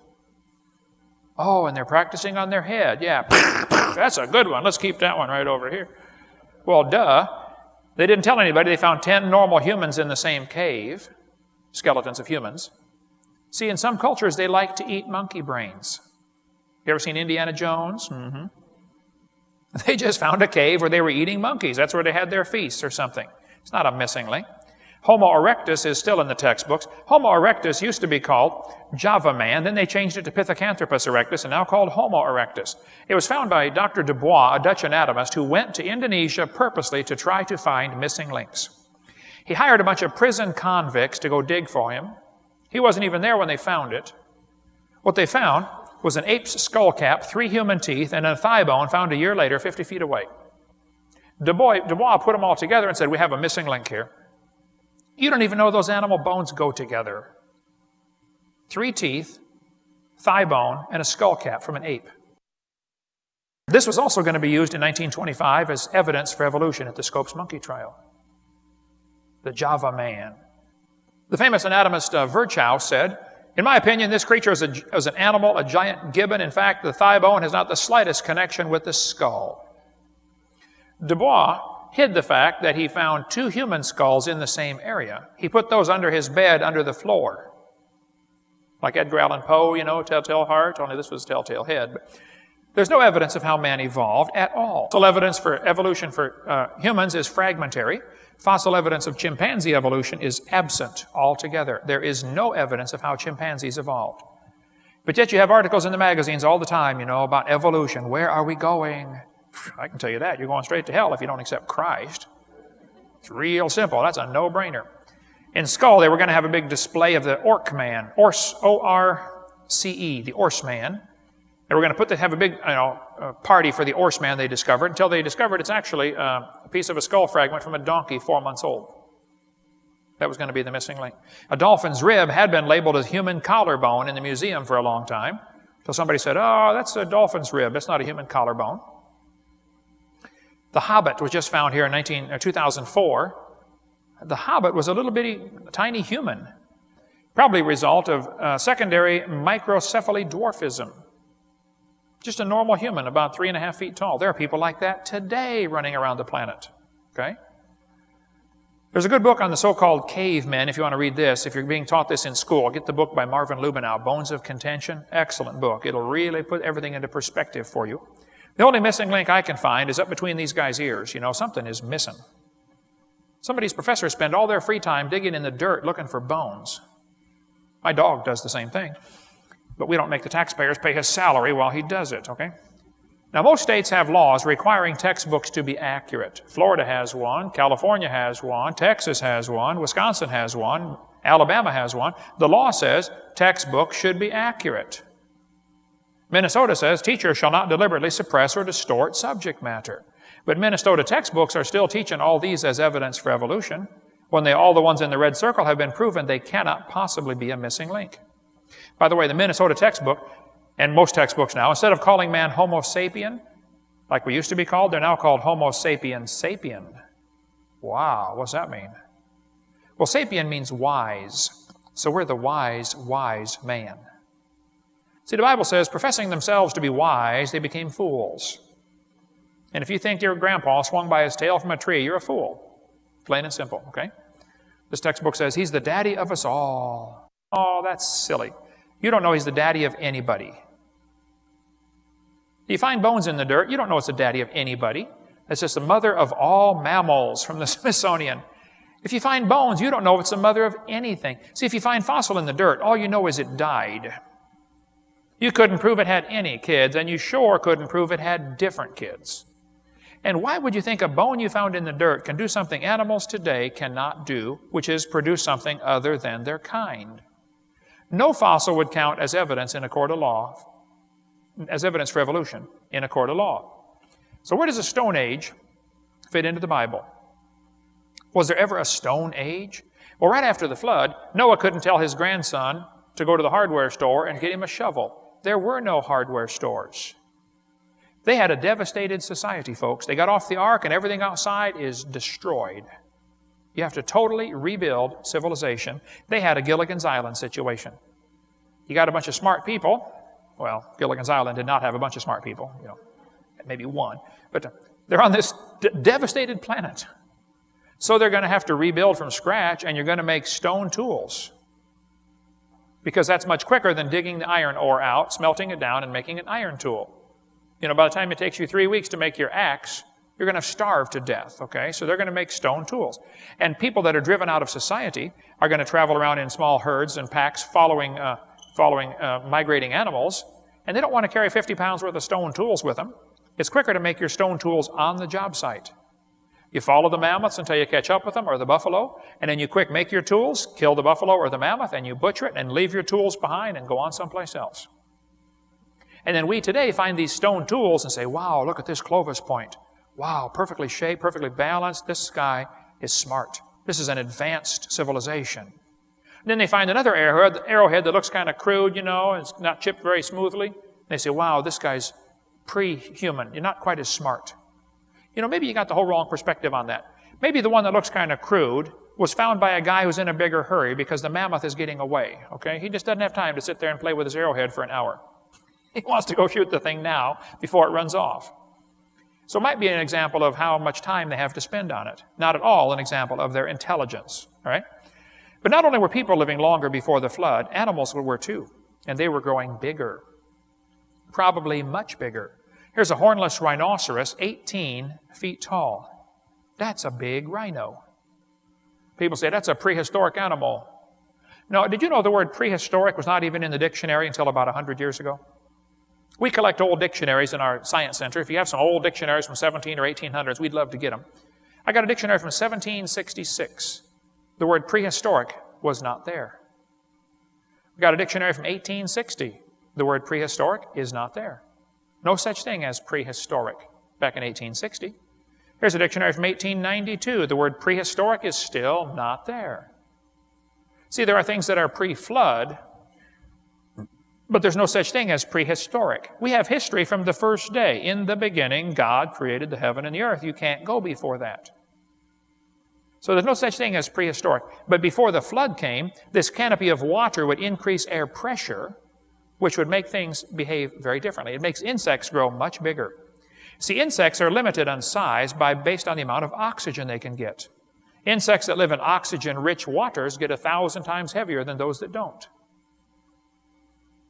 Oh, and they're practicing on their head. Yeah, that's a good one. Let's keep that one right over here. Well, duh. They didn't tell anybody. They found 10 normal humans in the same cave, skeletons of humans. See, in some cultures, they like to eat monkey brains. You ever seen Indiana Jones? Mm-hmm. They just found a cave where they were eating monkeys. That's where they had their feasts or something. It's not a missing link. Homo erectus is still in the textbooks. Homo erectus used to be called Java man. Then they changed it to Pithecanthropus erectus and now called Homo erectus. It was found by Dr. Dubois, a Dutch anatomist, who went to Indonesia purposely to try to find missing links. He hired a bunch of prison convicts to go dig for him. He wasn't even there when they found it. What they found was an ape's skull cap, three human teeth, and a thigh bone found a year later 50 feet away. Dubois, Dubois put them all together and said, We have a missing link here. You don't even know those animal bones go together. Three teeth, thigh bone, and a skull cap from an ape. This was also going to be used in 1925 as evidence for evolution at the Scopes monkey trial. The Java man. The famous anatomist uh, Virchow said, in my opinion, this creature is, a, is an animal, a giant gibbon. In fact, the thigh bone has not the slightest connection with the skull. Dubois hid the fact that he found two human skulls in the same area. He put those under his bed, under the floor. Like Edgar Allan Poe, you know, Telltale Heart, only this was Telltale Head. But there's no evidence of how man evolved at all. Fossil evidence for evolution for uh, humans is fragmentary. Fossil evidence of chimpanzee evolution is absent altogether. There is no evidence of how chimpanzees evolved. But yet you have articles in the magazines all the time, you know, about evolution. Where are we going? I can tell you that. You're going straight to hell if you don't accept Christ. It's real simple. That's a no-brainer. In Skull, they were going to have a big display of the Orc Man, Orce, O-R-C-E, the Orce Man. They were going to put the, have a big you know, party for the Orce Man they discovered until they discovered it's actually uh, a piece of a skull fragment from a donkey four months old. That was going to be the missing link. A dolphin's rib had been labeled as human collarbone in the museum for a long time. So somebody said, oh, that's a dolphin's rib. That's not a human collarbone. The Hobbit was just found here in 19, uh, 2004. The Hobbit was a little bitty, tiny human, probably a result of uh, secondary microcephaly dwarfism. Just a normal human, about three and a half feet tall. There are people like that today running around the planet. Okay? There's a good book on the so-called cavemen, if you want to read this. If you're being taught this in school, get the book by Marvin Lubenow, Bones of Contention. Excellent book. It'll really put everything into perspective for you. The only missing link I can find is up between these guys' ears. You know, something is missing. Some of these professors spend all their free time digging in the dirt looking for bones. My dog does the same thing. But we don't make the taxpayers pay his salary while he does it, okay? Now, most states have laws requiring textbooks to be accurate. Florida has one, California has one, Texas has one, Wisconsin has one, Alabama has one. The law says textbooks should be accurate. Minnesota says teachers shall not deliberately suppress or distort subject matter. But Minnesota textbooks are still teaching all these as evidence for evolution, when they, all the ones in the red circle have been proven they cannot possibly be a missing link. By the way, the Minnesota textbook, and most textbooks now, instead of calling man Homo sapien, like we used to be called, they're now called Homo sapiens sapien. Wow, what's that mean? Well, sapien means wise. So we're the wise, wise man. See, the Bible says, professing themselves to be wise, they became fools. And if you think your grandpa swung by his tail from a tree, you're a fool. Plain and simple, okay? This textbook says he's the daddy of us all. Oh, that's silly. You don't know he's the daddy of anybody. You find bones in the dirt, you don't know it's the daddy of anybody. It's just the mother of all mammals from the Smithsonian. If you find bones, you don't know it's the mother of anything. See, if you find fossil in the dirt, all you know is it died. You couldn't prove it had any kids, and you sure couldn't prove it had different kids. And why would you think a bone you found in the dirt can do something animals today cannot do, which is produce something other than their kind? No fossil would count as evidence in a court of law, as evidence for evolution in a court of law. So where does the Stone Age fit into the Bible? Was there ever a Stone Age? Well, right after the flood, Noah couldn't tell his grandson to go to the hardware store and get him a shovel there were no hardware stores. They had a devastated society, folks. They got off the ark and everything outside is destroyed. You have to totally rebuild civilization. They had a Gilligan's Island situation. You got a bunch of smart people. Well, Gilligan's Island did not have a bunch of smart people, you know, maybe one. But they're on this devastated planet. So they're going to have to rebuild from scratch and you're going to make stone tools because that's much quicker than digging the iron ore out, smelting it down, and making an iron tool. You know, by the time it takes you three weeks to make your axe, you're going to starve to death, okay? So they're going to make stone tools. And people that are driven out of society are going to travel around in small herds and packs following, uh, following uh, migrating animals, and they don't want to carry 50 pounds worth of stone tools with them. It's quicker to make your stone tools on the job site. You follow the mammoths until you catch up with them or the buffalo, and then you quick make your tools, kill the buffalo or the mammoth, and you butcher it and leave your tools behind and go on someplace else. And then we today find these stone tools and say, wow, look at this Clovis point. Wow, perfectly shaped, perfectly balanced. This guy is smart. This is an advanced civilization. And then they find another arrowhead, arrowhead that looks kind of crude, you know, it's not chipped very smoothly. They say, wow, this guy's pre-human. You're not quite as smart. You know, maybe you got the whole wrong perspective on that. Maybe the one that looks kind of crude was found by a guy who's in a bigger hurry because the mammoth is getting away, okay? He just doesn't have time to sit there and play with his arrowhead for an hour. He wants to go shoot the thing now before it runs off. So it might be an example of how much time they have to spend on it. Not at all an example of their intelligence, all right? But not only were people living longer before the flood, animals were too, and they were growing bigger. Probably much bigger. Here's a hornless rhinoceros, 18 feet tall. That's a big rhino. People say that's a prehistoric animal. No, did you know the word prehistoric was not even in the dictionary until about 100 years ago? We collect old dictionaries in our science center. If you have some old dictionaries from 17 or 1800s, we'd love to get them. I got a dictionary from 1766. The word prehistoric was not there. We got a dictionary from 1860. The word prehistoric is not there. No such thing as prehistoric back in 1860. Here's a dictionary from 1892. The word prehistoric is still not there. See, there are things that are pre-flood, but there's no such thing as prehistoric. We have history from the first day. In the beginning, God created the heaven and the earth. You can't go before that. So there's no such thing as prehistoric. But before the flood came, this canopy of water would increase air pressure, which would make things behave very differently. It makes insects grow much bigger. See, insects are limited on size by based on the amount of oxygen they can get. Insects that live in oxygen-rich waters get a thousand times heavier than those that don't.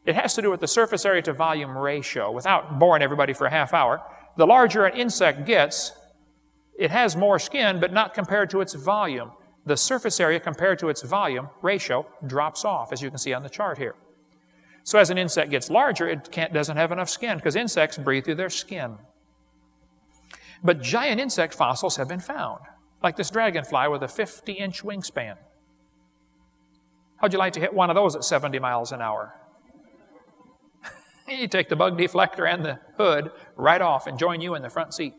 It has to do with the surface area to volume ratio. Without boring everybody for a half hour, the larger an insect gets, it has more skin, but not compared to its volume. The surface area compared to its volume ratio drops off, as you can see on the chart here. So as an insect gets larger, it doesn't have enough skin because insects breathe through their skin. But giant insect fossils have been found, like this dragonfly with a 50 inch wingspan. How'd you like to hit one of those at 70 miles an hour? you take the bug deflector and the hood right off and join you in the front seat.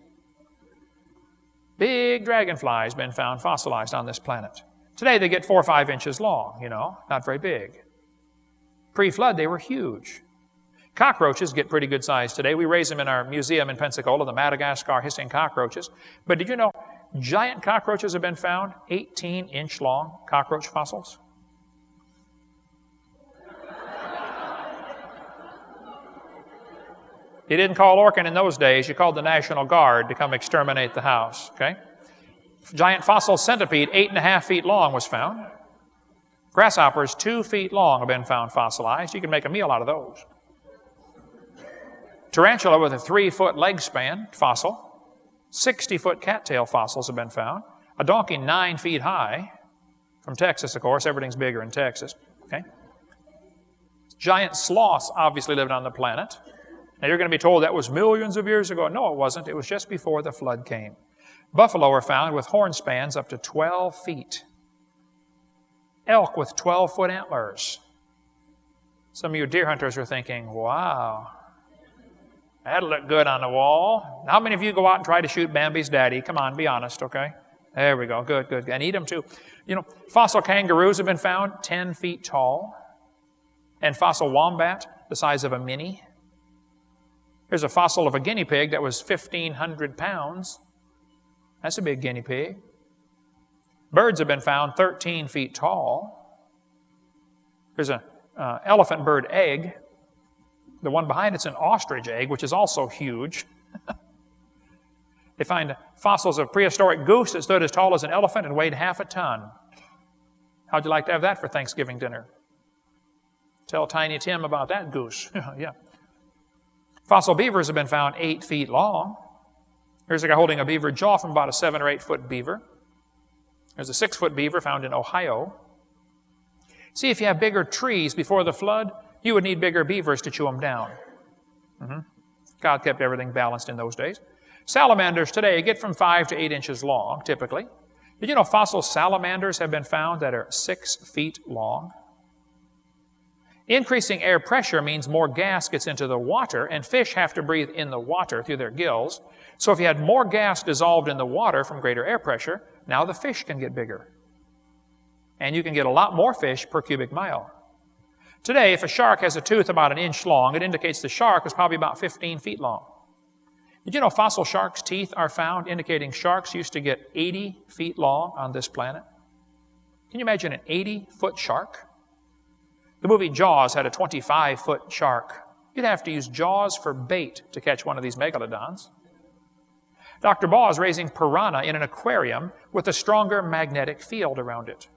Big dragonflies have been found fossilized on this planet. Today they get four or five inches long, you know, not very big. Pre-flood, they were huge. Cockroaches get pretty good size today. We raise them in our museum in Pensacola, the Madagascar hissing cockroaches. But did you know giant cockroaches have been found, 18 inch long cockroach fossils? You didn't call Orkin in those days, you called the National Guard to come exterminate the house, okay? Giant fossil centipede, eight and a half feet long, was found. Grasshoppers two feet long have been found fossilized. You can make a meal out of those. Tarantula with a three foot leg span, fossil. 60 foot cattail fossils have been found. A donkey nine feet high, from Texas, of course. Everything's bigger in Texas. Okay? Giant sloths obviously lived on the planet. Now you're going to be told that was millions of years ago. No, it wasn't. It was just before the flood came. Buffalo were found with horn spans up to 12 feet elk with 12 foot antlers. Some of you deer hunters are thinking, wow, that'll look good on the wall. How many of you go out and try to shoot Bambi's daddy? Come on, be honest, okay? There we go. Good, good. And eat them too. You know, fossil kangaroos have been found 10 feet tall. And fossil wombat, the size of a mini. Here's a fossil of a guinea pig that was 1,500 pounds. That's a big guinea pig. Birds have been found 13 feet tall. There's an uh, elephant bird egg. The one behind it's an ostrich egg, which is also huge. they find fossils of prehistoric goose that stood as tall as an elephant and weighed half a ton. How'd you like to have that for Thanksgiving dinner? Tell Tiny Tim about that goose. yeah. Fossil beavers have been found eight feet long. Here's a guy holding a beaver jaw from about a seven or eight foot beaver. There's a six foot beaver found in Ohio. See, if you have bigger trees before the flood, you would need bigger beavers to chew them down. Mm-hmm. God kept everything balanced in those days. Salamanders today get from five to eight inches long, typically. Did you know fossil salamanders have been found that are six feet long? Increasing air pressure means more gas gets into the water, and fish have to breathe in the water through their gills. So if you had more gas dissolved in the water from greater air pressure, now the fish can get bigger. And you can get a lot more fish per cubic mile. Today, if a shark has a tooth about an inch long, it indicates the shark was probably about 15 feet long. Did you know fossil sharks' teeth are found indicating sharks used to get 80 feet long on this planet? Can you imagine an 80 foot shark? The movie Jaws had a 25 foot shark. You'd have to use Jaws for bait to catch one of these megalodons. Dr. Baugh is raising piranha in an aquarium with a stronger magnetic field around it.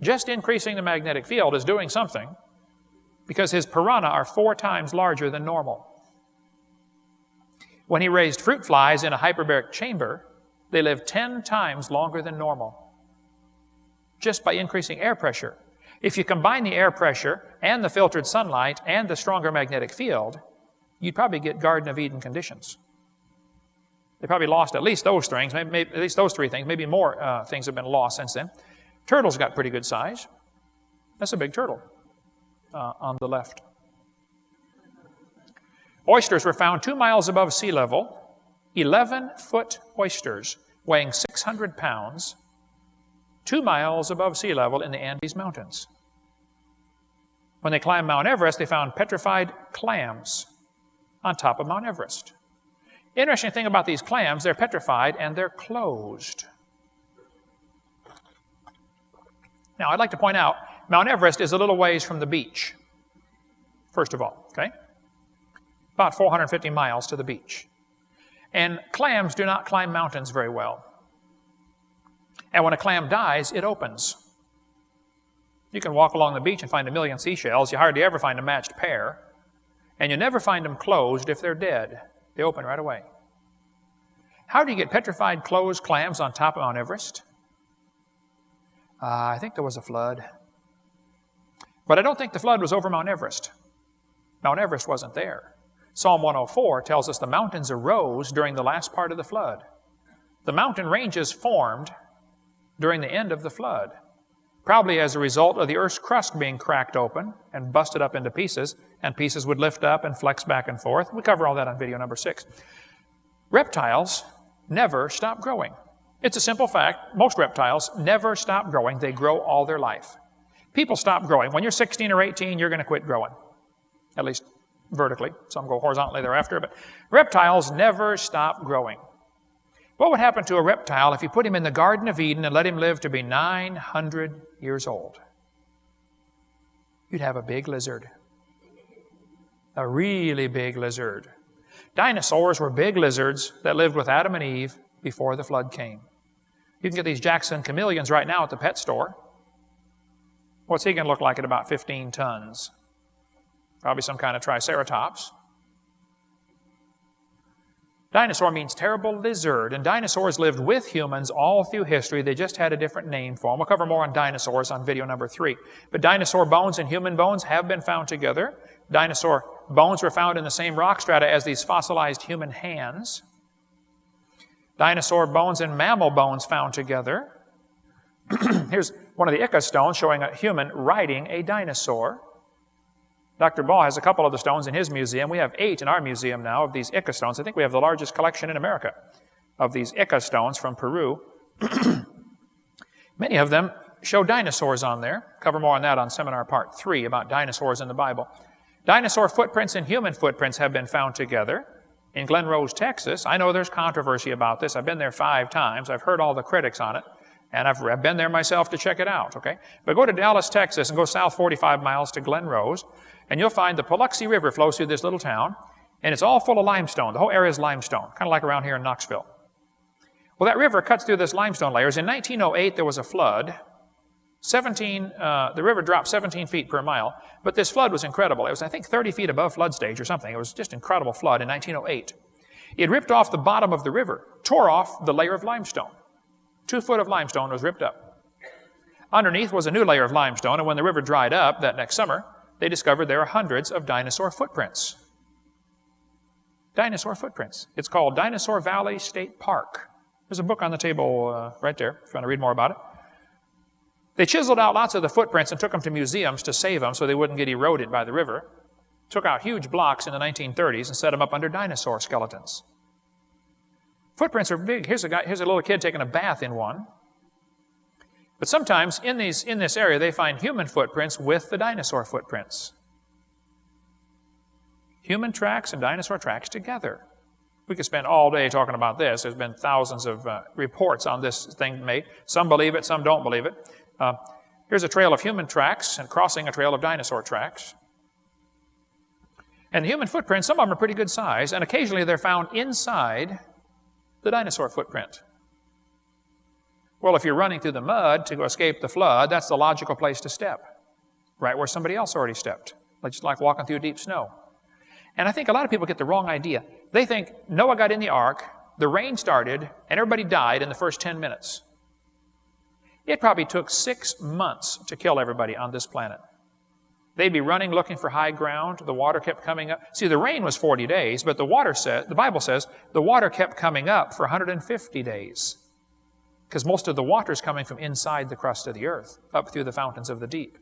Just increasing the magnetic field is doing something because his piranha are four times larger than normal. When he raised fruit flies in a hyperbaric chamber, they lived 10 times longer than normal just by increasing air pressure if you combine the air pressure and the filtered sunlight and the stronger magnetic field, you'd probably get Garden of Eden conditions. They probably lost at least those things, maybe, maybe, at least those three things. Maybe more uh, things have been lost since then. Turtles got pretty good size. That's a big turtle uh, on the left. Oysters were found two miles above sea level, 11 foot oysters weighing 600 pounds, two miles above sea level in the Andes Mountains. When they climbed Mount Everest, they found petrified clams on top of Mount Everest. Interesting thing about these clams, they're petrified and they're closed. Now, I'd like to point out Mount Everest is a little ways from the beach, first of all, okay? About 450 miles to the beach. And clams do not climb mountains very well. And when a clam dies, it opens. You can walk along the beach and find a million seashells. You hardly ever find a matched pair. And you never find them closed if they're dead. They open right away. How do you get petrified closed clams on top of Mount Everest? Uh, I think there was a flood. But I don't think the flood was over Mount Everest. Mount Everest wasn't there. Psalm 104 tells us the mountains arose during the last part of the flood. The mountain ranges formed during the end of the flood probably as a result of the Earth's crust being cracked open and busted up into pieces, and pieces would lift up and flex back and forth. We cover all that on video number six. Reptiles never stop growing. It's a simple fact. Most reptiles never stop growing. They grow all their life. People stop growing. When you're 16 or 18, you're going to quit growing. At least vertically. Some go horizontally thereafter. But reptiles never stop growing. What would happen to a reptile if you put him in the Garden of Eden and let him live to be 900 years old? You'd have a big lizard. A really big lizard. Dinosaurs were big lizards that lived with Adam and Eve before the flood came. You can get these Jackson chameleons right now at the pet store. What's he going to look like at about 15 tons? Probably some kind of triceratops. Dinosaur means terrible lizard, and dinosaurs lived with humans all through history. They just had a different name for them. We'll cover more on dinosaurs on video number three. But dinosaur bones and human bones have been found together. Dinosaur bones were found in the same rock strata as these fossilized human hands. Dinosaur bones and mammal bones found together. Here's one of the Ica stones showing a human riding a dinosaur. Dr. Baugh has a couple of the stones in his museum. We have eight in our museum now of these Ica stones. I think we have the largest collection in America of these Ica stones from Peru. Many of them show dinosaurs on there. Cover more on that on seminar part three about dinosaurs in the Bible. Dinosaur footprints and human footprints have been found together. In Glen Rose, Texas, I know there's controversy about this. I've been there five times. I've heard all the critics on it. And I've, been there myself to check it out, okay? But go to Dallas, Texas, and go south 45 miles to Glen Rose and you'll find the Paluxy River flows through this little town, and it's all full of limestone. The whole area is limestone, kind of like around here in Knoxville. Well, that river cuts through this limestone layers. In 1908, there was a flood, 17, uh, the river dropped 17 feet per mile, but this flood was incredible. It was, I think, 30 feet above flood stage or something. It was just incredible flood in 1908. It ripped off the bottom of the river, tore off the layer of limestone. Two foot of limestone was ripped up. Underneath was a new layer of limestone, and when the river dried up that next summer, they discovered there are hundreds of dinosaur footprints. Dinosaur footprints. It's called Dinosaur Valley State Park. There's a book on the table uh, right there if you want to read more about it. They chiseled out lots of the footprints and took them to museums to save them so they wouldn't get eroded by the river. Took out huge blocks in the 1930s and set them up under dinosaur skeletons. Footprints are big. Here's a guy, here's a little kid taking a bath in one. But sometimes in, these, in this area, they find human footprints with the dinosaur footprints. Human tracks and dinosaur tracks together. We could spend all day talking about this. There's been thousands of uh, reports on this thing made. Some believe it, some don't believe it. Uh, here's a trail of human tracks and crossing a trail of dinosaur tracks. And the human footprints, some of them are pretty good size, and occasionally they're found inside the dinosaur footprint. Well, if you're running through the mud to escape the flood, that's the logical place to step, right where somebody else already stepped, just like walking through deep snow. And I think a lot of people get the wrong idea. They think Noah got in the ark, the rain started, and everybody died in the first 10 minutes. It probably took six months to kill everybody on this planet. They'd be running looking for high ground. The water kept coming up. See, the rain was 40 days, but the water said, the Bible says, the water kept coming up for 150 days. Because most of the water is coming from inside the crust of the earth, up through the fountains of the deep.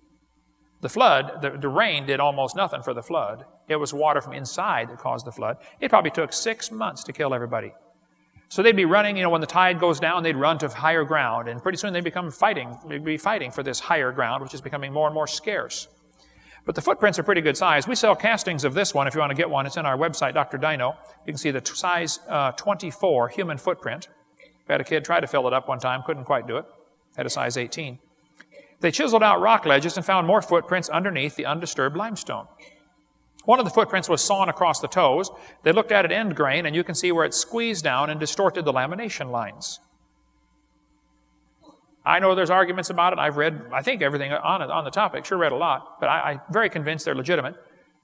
The flood, the, the rain did almost nothing for the flood. It was water from inside that caused the flood. It probably took six months to kill everybody. So they'd be running, you know, when the tide goes down, they'd run to higher ground, and pretty soon they'd become fighting, they'd be fighting for this higher ground, which is becoming more and more scarce. But the footprints are pretty good size. We sell castings of this one if you want to get one. It's in our website, Dr. Dino. You can see the size uh, 24 human footprint. Had a kid try to fill it up one time, couldn't quite do it. Had a size 18. They chiseled out rock ledges and found more footprints underneath the undisturbed limestone. One of the footprints was sawn across the toes. They looked at it end grain, and you can see where it squeezed down and distorted the lamination lines. I know there's arguments about it. I've read, I think, everything on it, on the topic. Sure read a lot, but I, am very convinced they're legitimate.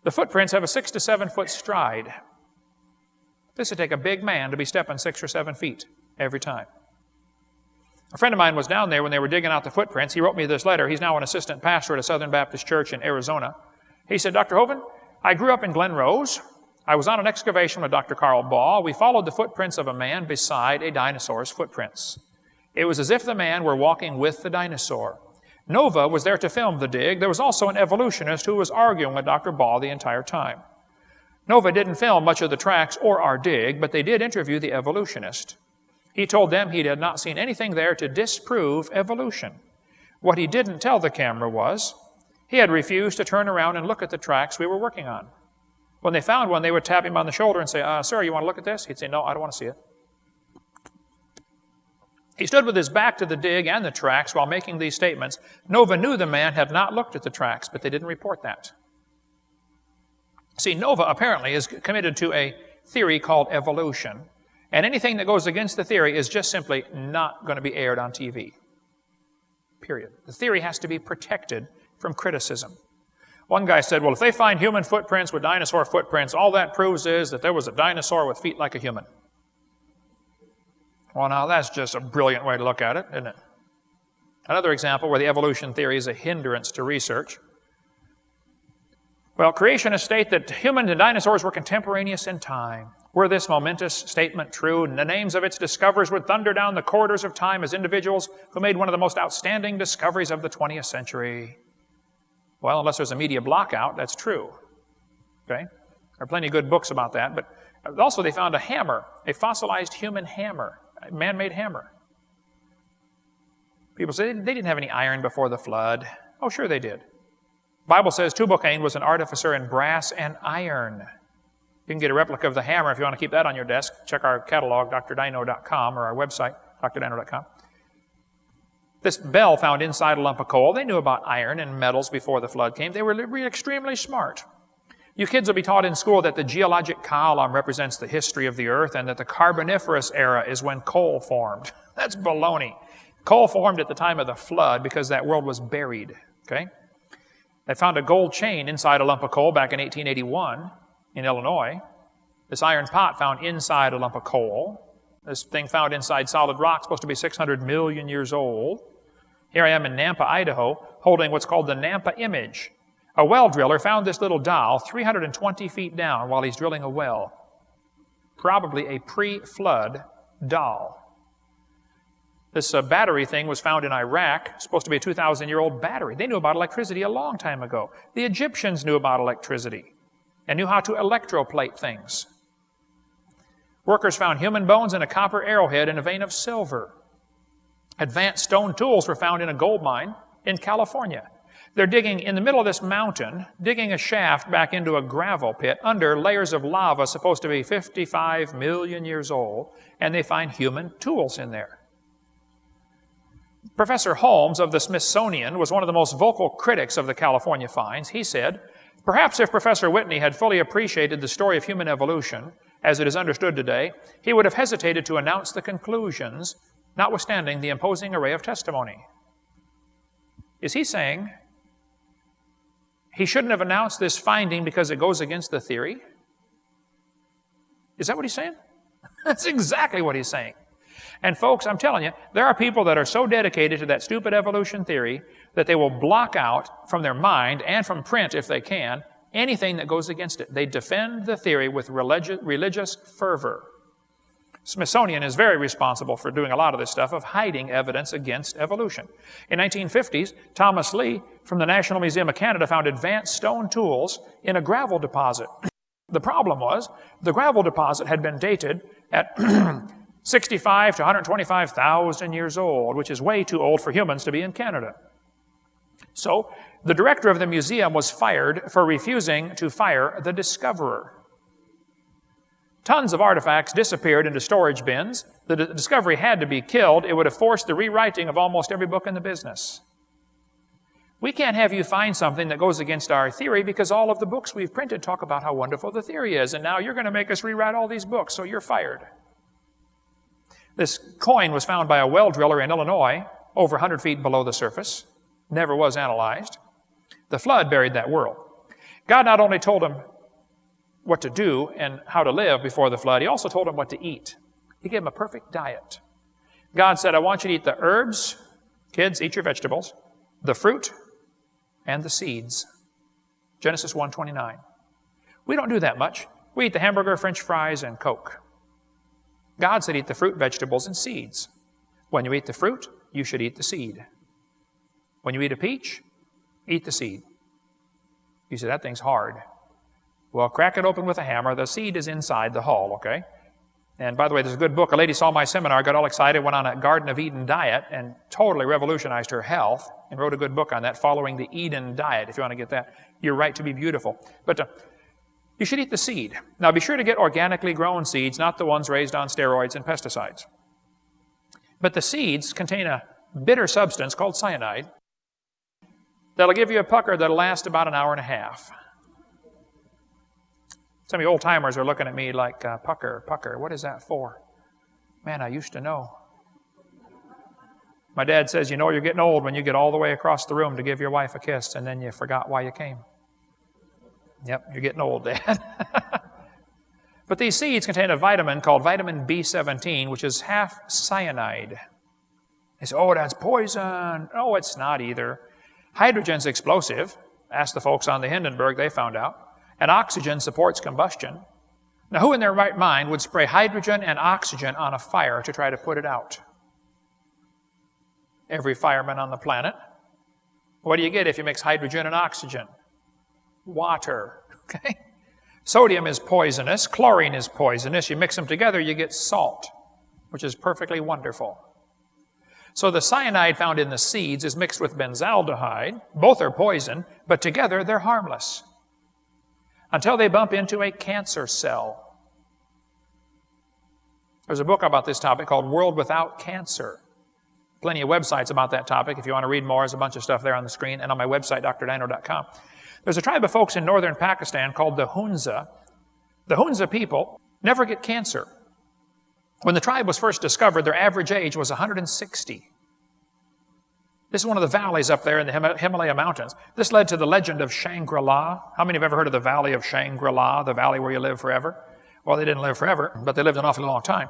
The footprints have a six to seven foot stride. This would take a big man to be stepping six or seven feet every time. A friend of mine was down there when they were digging out the footprints. He wrote me this letter. He's now an assistant pastor at a Southern Baptist church in Arizona. He said, Dr. Hovind, I grew up in Glen Rose. I was on an excavation with Dr. Carl Baugh. We followed the footprints of a man beside a dinosaur's footprints. It was as if the man were walking with the dinosaur. Nova was there to film the dig. There was also an evolutionist who was arguing with Dr. Baugh the entire time. Nova didn't film much of the tracks or our dig, but they did interview the evolutionist. He told them he had not seen anything there to disprove evolution. What he didn't tell the camera was he had refused to turn around and look at the tracks we were working on. When they found one, they would tap him on the shoulder and say, uh, Sir, you want to look at this? He'd say, No, I don't want to see it. He stood with his back to the dig and the tracks while making these statements. Nova knew the man had not looked at the tracks, but they didn't report that. See, Nova apparently is committed to a theory called evolution, and anything that goes against the theory is just simply not going to be aired on TV. Period. The theory has to be protected from criticism. One guy said, well, if they find human footprints with dinosaur footprints, all that proves is that there was a dinosaur with feet like a human. Well, now that's just a brilliant way to look at it, isn't it? Another example where the evolution theory is a hindrance to research. Well, creationists state that humans and dinosaurs were contemporaneous in time. Were this momentous statement true, and the names of its discoverers would thunder down the corridors of time as individuals who made one of the most outstanding discoveries of the 20th century. Well, unless there's a media blockout, that's true. Okay? There are plenty of good books about that. But also, they found a hammer, a fossilized human hammer, a man made hammer. People say they didn't have any iron before the flood. Oh, sure they did. The Bible says Tubal-Cain was an artificer in brass and iron. You can get a replica of the hammer if you want to keep that on your desk. Check our catalog, drdino.com, or our website, drdino.com. This bell found inside a lump of coal. They knew about iron and metals before the flood came. They were extremely smart. You kids will be taught in school that the geologic column represents the history of the earth and that the Carboniferous era is when coal formed. That's baloney. Coal formed at the time of the flood because that world was buried. Okay? They found a gold chain inside a lump of coal back in 1881 in Illinois. This iron pot found inside a lump of coal. This thing found inside solid rock, supposed to be 600 million years old. Here I am in Nampa, Idaho, holding what's called the Nampa image. A well driller found this little doll 320 feet down while he's drilling a well. Probably a pre flood doll. This uh, battery thing was found in Iraq, supposed to be a 2,000 year old battery. They knew about electricity a long time ago. The Egyptians knew about electricity and knew how to electroplate things. Workers found human bones in a copper arrowhead in a vein of silver. Advanced stone tools were found in a gold mine in California. They're digging in the middle of this mountain, digging a shaft back into a gravel pit under layers of lava supposed to be 55 million years old, and they find human tools in there. Professor Holmes of the Smithsonian was one of the most vocal critics of the California finds. He said, Perhaps if Professor Whitney had fully appreciated the story of human evolution, as it is understood today, he would have hesitated to announce the conclusions, notwithstanding the imposing array of testimony. Is he saying he shouldn't have announced this finding because it goes against the theory? Is that what he's saying? That's exactly what he's saying. And folks, I'm telling you, there are people that are so dedicated to that stupid evolution theory that they will block out from their mind and from print, if they can, anything that goes against it. They defend the theory with religi- religious fervor. Smithsonian is very responsible for doing a lot of this stuff of hiding evidence against evolution. In 1950s, Thomas Lee from the National Museum of Canada found advanced stone tools in a gravel deposit. The problem was the gravel deposit had been dated at 65 to 125,000 years old, which is way too old for humans to be in Canada. So the director of the museum was fired for refusing to fire the discoverer. Tons of artifacts disappeared into storage bins. The discovery had to be killed. It would have forced the rewriting of almost every book in the business. We can't have you find something that goes against our theory because all of the books we've printed talk about how wonderful the theory is, and now you're going to make us rewrite all these books, so you're fired. This coin was found by a well driller in Illinois, over 100 feet below the surface, never was analyzed. The flood buried that world. God not only told him what to do and how to live before the flood, he also told him what to eat. He gave him a perfect diet. God said, I want you to eat the herbs, kids, eat your vegetables, the fruit, and the seeds. Genesis 1:29. We don't do that much. We eat the hamburger, french fries, and Coke. God said eat the fruit, vegetables, and seeds. When you eat the fruit, you should eat the seed. When you eat a peach, eat the seed. You say, that thing's hard. Well, crack it open with a hammer. The seed is inside the hull, okay? And by the way, there's a good book. A lady saw my seminar, got all excited, went on a Garden of Eden diet, and totally revolutionized her health, and wrote a good book on that, Following the Eden Diet, if you want to get that. You're right to be beautiful. But uh, you should eat the seed. Now, be sure to get organically grown seeds, not the ones raised on steroids and pesticides. But the seeds contain a bitter substance called cyanide, that'll give you a pucker that'll last about an hour and a half. Some of you old timers are looking at me like, uh, pucker, pucker, what is that for? Man, I used to know. My dad says, You know, you're getting old when you get all the way across the room to give your wife a kiss and then you forgot why you came. Yep, you're getting old, Dad. but these seeds contain a vitamin called vitamin B17, which is half cyanide. They say, Oh, that's poison. Oh, it's not either. Hydrogen's explosive. Ask the folks on the Hindenburg, they found out. And oxygen supports combustion. Now, who in their right mind would spray hydrogen and oxygen on a fire to try to put it out? Every fireman on the planet. What do you get if you mix hydrogen and oxygen? Water. Okay? Sodium is poisonous, chlorine is poisonous. You mix them together, you get salt, which is perfectly wonderful. So the cyanide found in the seeds is mixed with benzaldehyde. Both are poison, but together they're harmless. Until they bump into a cancer cell. There's a book about this topic called World Without Cancer. Plenty of websites about that topic. If you want to read more, there's a bunch of stuff there on the screen and on my website, drdino.com. There's a tribe of folks in northern Pakistan called the Hunza. The Hunza people never get cancer. When the tribe was first discovered, their average age was 160. This is one of the valleys up there in the Himalaya Mountains. This led to the legend of Shangri-La. How many have ever heard of the Valley of Shangri-La, the valley where you live forever? Well, they didn't live forever, but they lived an awfully long time.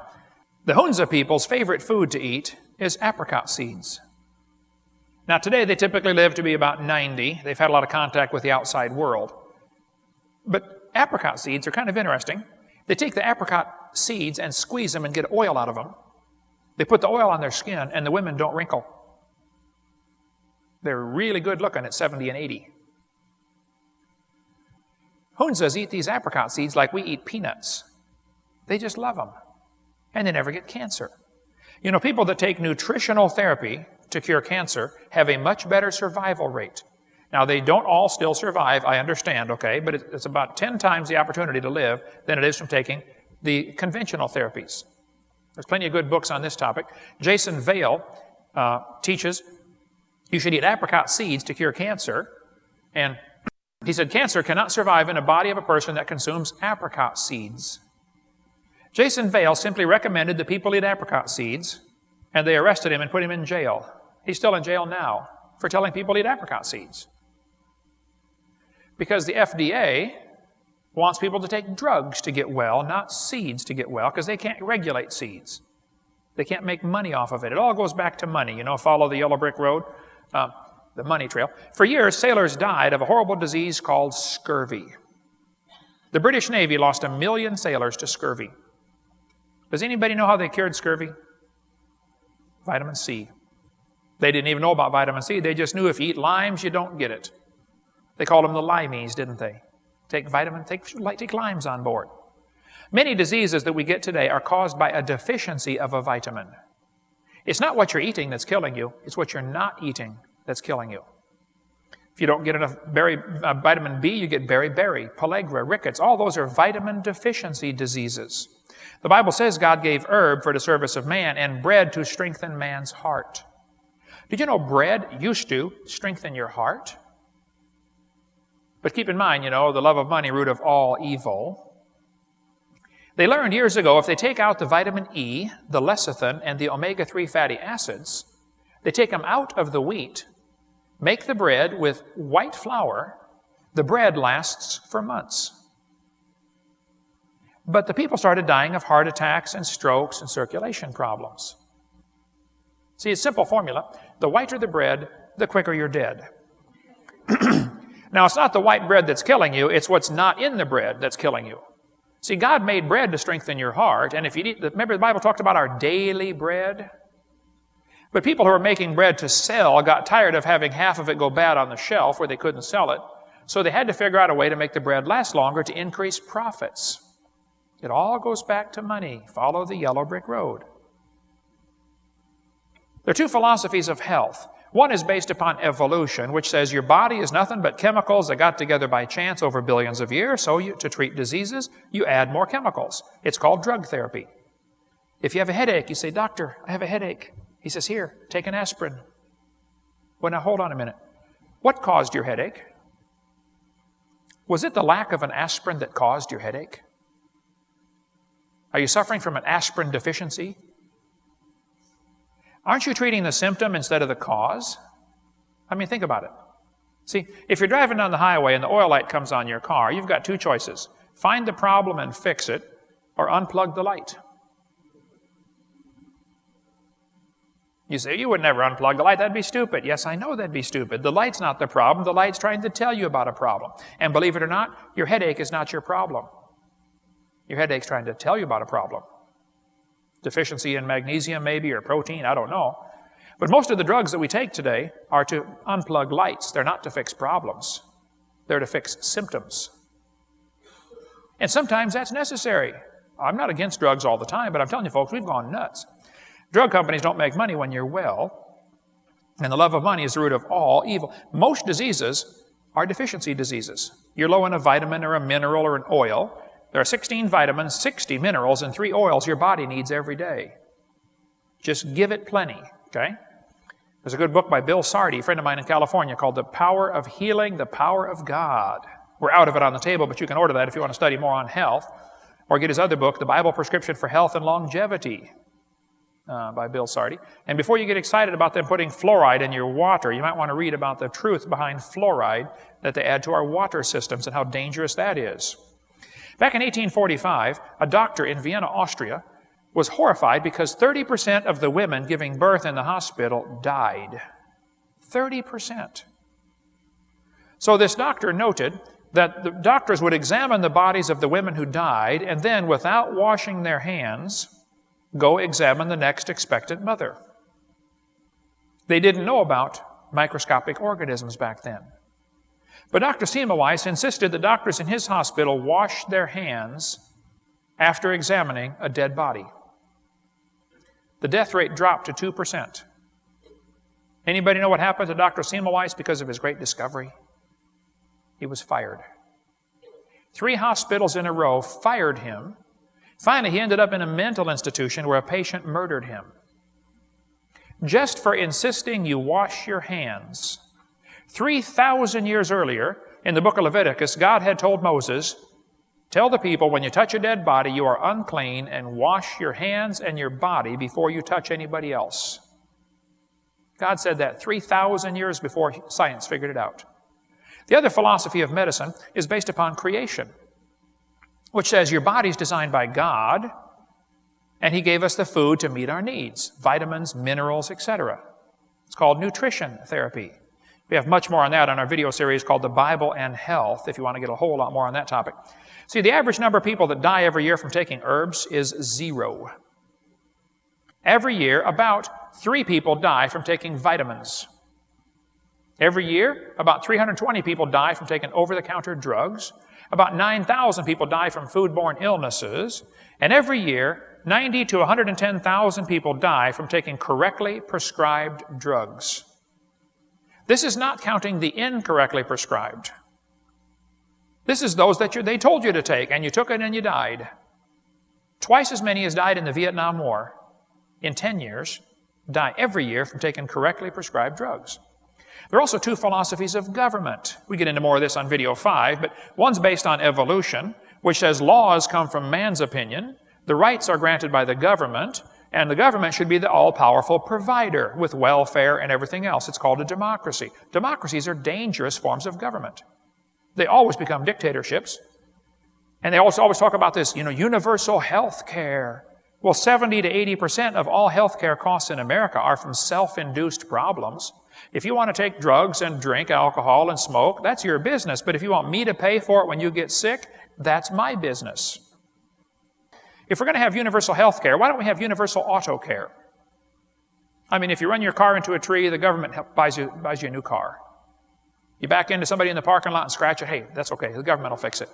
The Hunza people's favorite food to eat is apricot seeds. Now, today they typically live to be about 90. They've had a lot of contact with the outside world. But apricot seeds are kind of interesting. They take the apricot seeds and squeeze them and get oil out of them. They put the oil on their skin, and the women don't wrinkle. They're really good looking at 70 and 80. Hunzas eat these apricot seeds like we eat peanuts. They just love them. And they never get cancer. You know, people that take nutritional therapy to cure cancer have a much better survival rate. Now, they don't all still survive, I understand, okay, but it's about 10 times the opportunity to live than it is from taking the conventional therapies. There's plenty of good books on this topic. Jason Vale uh, teaches you should eat apricot seeds to cure cancer. And he said cancer cannot survive in a body of a person that consumes apricot seeds. Jason Vale simply recommended that people eat apricot seeds, and they arrested him and put him in jail. He's still in jail now for telling people to eat apricot seeds. Because the FDA wants people to take drugs to get well, not seeds to get well, because they can't regulate seeds. They can't make money off of it. It all goes back to money. You know, follow the yellow brick road, uh, the money trail. For years, sailors died of a horrible disease called scurvy. The British Navy lost a million sailors to scurvy. Does anybody know how they cured scurvy? Vitamin C. They didn't even know about vitamin C. They just knew if you eat limes, you don't get it. They called them the limeys, didn't they? Take vitamin, take, take limes on board. Many diseases that we get today are caused by a deficiency of a vitamin. It's not what you're eating that's killing you, it's what you're not eating that's killing you. If you don't get enough berry, uh, vitamin B, you get beriberi, pellagra, rickets. All those are vitamin deficiency diseases. The Bible says God gave herb for the service of man and bread to strengthen man's heart. Did you know bread used to strengthen your heart? But keep in mind, you know, the love of money, root of all evil. They learned years ago if they take out the vitamin E, the lecithin, and the omega 3 fatty acids, they take them out of the wheat, Make the bread with white flour. The bread lasts for months. But the people started dying of heart attacks and strokes and circulation problems. See, it's simple formula. The whiter the bread, the quicker you're dead. now, it's not the white bread that's killing you, it's what's not in the bread that's killing you. See, God made bread to strengthen your heart, and if you eat, remember the Bible talked about our daily bread? But people who were making bread to sell got tired of having half of it go bad on the shelf where they couldn't sell it. So they had to figure out a way to make the bread last longer to increase profits. It all goes back to money. Follow the yellow brick road. There are two philosophies of health. One is based upon evolution, which says your body is nothing but chemicals that got together by chance over billions of years, so you, to treat diseases, you add more chemicals. It's called drug therapy. If you have a headache, you say, Doctor, I have a headache. He says, Here, take an aspirin. Well, now hold on a minute. What caused your headache? Was it the lack of an aspirin that caused your headache? Are you suffering from an aspirin deficiency? Aren't you treating the symptom instead of the cause? I mean, think about it. See, if you're driving down the highway and the oil light comes on your car, you've got two choices find the problem and fix it, or unplug the light. You say, you would never unplug the light. That'd be stupid. Yes, I know that'd be stupid. The light's not the problem. The light's trying to tell you about a problem. And believe it or not, your headache is not your problem. Your headache's trying to tell you about a problem. Deficiency in magnesium, maybe, or protein, I don't know. But most of the drugs that we take today are to unplug lights. They're not to fix problems. They're to fix symptoms. And sometimes that's necessary. I'm not against drugs all the time, but I'm telling you folks, we've gone nuts. Drug companies don't make money when you're well, and the love of money is the root of all evil. Most diseases are deficiency diseases. You're low in a vitamin or a mineral or an oil. There are 16 vitamins, 60 minerals, and three oils your body needs every day. Just give it plenty, okay? There's a good book by Bill Sardi, a friend of mine in California, called The Power of Healing, The Power of God. We're out of it on the table, but you can order that if you want to study more on health. Or get his other book, The Bible Prescription for Health and Longevity. uh, by Bill Sardi. And before you get excited about them putting fluoride in your water, you might want to read about the truth behind fluoride that they add to our water systems and how dangerous that is. Back in 1845, a doctor in Vienna, Austria, was horrified because 30% of the women giving birth in the hospital died. 30%. So this doctor noted that the doctors would examine the bodies of the women who died and then, without washing their hands, go examine the next expectant mother. They didn't know about microscopic organisms back then. But Dr. Semmelweis insisted that doctors in his hospital wash their hands after examining a dead body. The death rate dropped to 2%. Anybody know what happened to Dr. Semmelweis because of his great discovery? He was fired. Three hospitals in a row fired him. Finally, he ended up in a mental institution where a patient murdered him. Just for insisting you wash your hands. 3,000 years earlier, in the book of Leviticus, God had told Moses, Tell the people when you touch a dead body, you are unclean, and wash your hands and your body before you touch anybody else. God said that 3,000 years before science figured it out. The other philosophy of medicine is based upon creation, which says your body's designed by God, and He gave us the food to meet our needs vitamins, minerals, etc. It's called nutrition therapy. We have much more on that on our video series called The Bible and Health, if you want to get a whole lot more on that topic. See, the average number of people that die every year from taking herbs is zero. Every year, about three people die from taking vitamins. Every year, about 320 people die from taking over the counter drugs. About 9,000 people die from foodborne illnesses. And every year, 90 to 110,000 people die from taking correctly prescribed drugs. This is not counting the incorrectly prescribed. This is those that you, they told you to take, and you took it and you died. Twice as many as died in the Vietnam War in 10 years die every year from taking correctly prescribed drugs. There are also two philosophies of government. We get into more of this on video 5, but one's based on evolution, which says laws come from man's opinion, the rights are granted by the government, and the government should be the all powerful provider with welfare and everything else. It's called a democracy. Democracies are dangerous forms of government. They always become dictatorships. And they also always talk about this, you know, universal health care. Well, 70 to 80% of all health care costs in America are from self induced problems. If you want to take drugs and drink alcohol and smoke, that's your business. But if you want me to pay for it when you get sick, that's my business. If we're going to have universal health care, why don't we have universal auto care? I mean, if you run your car into a tree, the government buys you, buys you a new car. You back into somebody in the parking lot and scratch it, hey, that's okay, the government will fix it.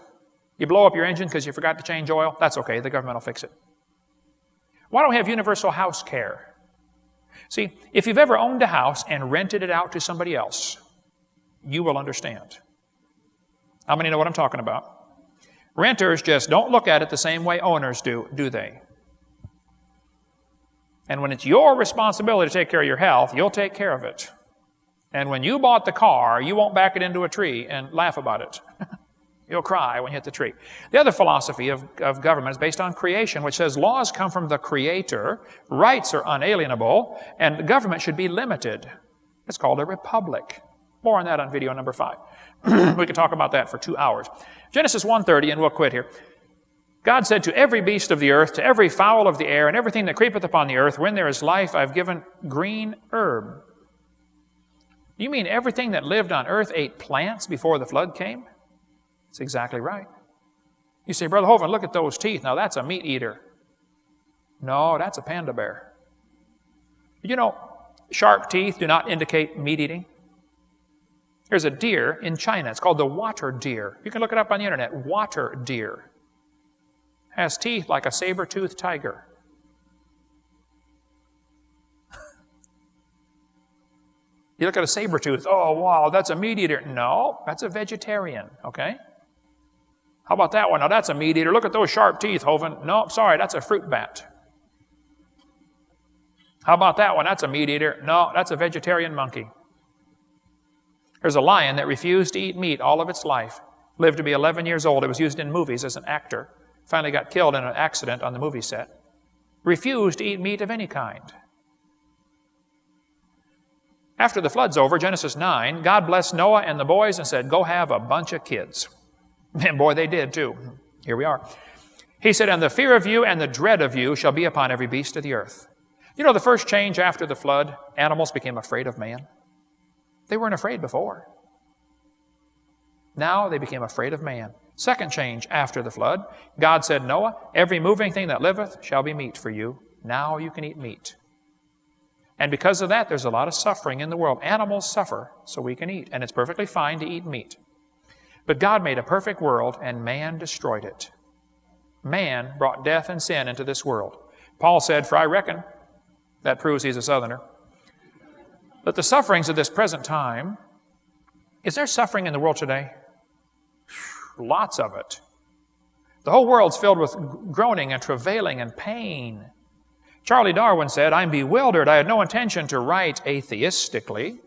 You blow up your engine because you forgot to change oil, that's okay, the government will fix it. Why don't we have universal house care? See, if you've ever owned a house and rented it out to somebody else, you will understand. How many know what I'm talking about? Renters just don't look at it the same way owners do, do they? And when it's your responsibility to take care of your health, you'll take care of it. And when you bought the car, you won't back it into a tree and laugh about it. You'll cry when you hit the tree. The other philosophy of, of government is based on creation, which says laws come from the Creator, rights are unalienable, and government should be limited. It's called a republic. More on that on video number five. we could talk about that for two hours. Genesis 1.30, and we'll quit here. God said to every beast of the earth, to every fowl of the air, and everything that creepeth upon the earth, when there is life, I've given green herb. You mean everything that lived on earth ate plants before the flood came? That's exactly right. You say, Brother Hovind, look at those teeth. Now that's a meat eater. No, that's a panda bear. You know, sharp teeth do not indicate meat eating. There's a deer in China. It's called the water deer. You can look it up on the internet. Water deer. Has teeth like a saber-toothed tiger. you look at a saber tooth. Oh, wow, that's a meat eater. No, that's a vegetarian, okay? How about that one? Now that's a meat eater. Look at those sharp teeth, Hovind. No, sorry, that's a fruit bat. How about that one? That's a meat eater. No, that's a vegetarian monkey. There's a lion that refused to eat meat all of its life, lived to be 11 years old. It was used in movies as an actor. Finally got killed in an accident on the movie set. refused to eat meat of any kind. After the flood's over, Genesis 9, God blessed Noah and the boys and said, Go have a bunch of kids. And boy, they did too. Here we are. He said, And the fear of you and the dread of you shall be upon every beast of the earth. You know, the first change after the flood, animals became afraid of man. They weren't afraid before. Now they became afraid of man. Second change after the flood, God said, Noah, every moving thing that liveth shall be meat for you. Now you can eat meat. And because of that, there's a lot of suffering in the world. Animals suffer so we can eat, and it's perfectly fine to eat meat. But God made a perfect world, and man destroyed it. Man brought death and sin into this world. Paul said, For I reckon, that proves he's a southerner, that the sufferings of this present time, is there suffering in the world today? Lots of it. The whole world's filled with groaning and travailing and pain. Charlie Darwin said, I'm bewildered. I had no intention to write atheistically.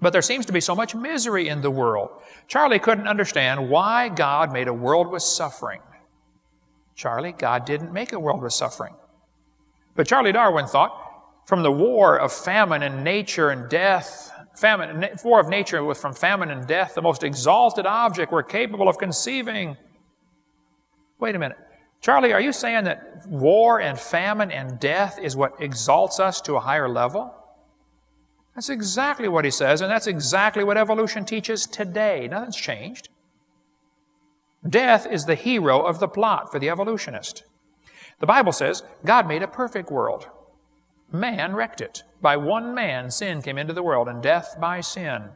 But there seems to be so much misery in the world. Charlie couldn't understand why God made a world with suffering. Charlie, God didn't make a world with suffering. But Charlie Darwin thought, from the war of famine and nature and death, famine, war of nature was from famine and death, the most exalted object we're capable of conceiving. Wait a minute. Charlie, are you saying that war and famine and death is what exalts us to a higher level? That's exactly what he says, and that's exactly what evolution teaches today. Nothing's changed. Death is the hero of the plot for the evolutionist. The Bible says God made a perfect world. Man wrecked it. By one man, sin came into the world, and death by sin.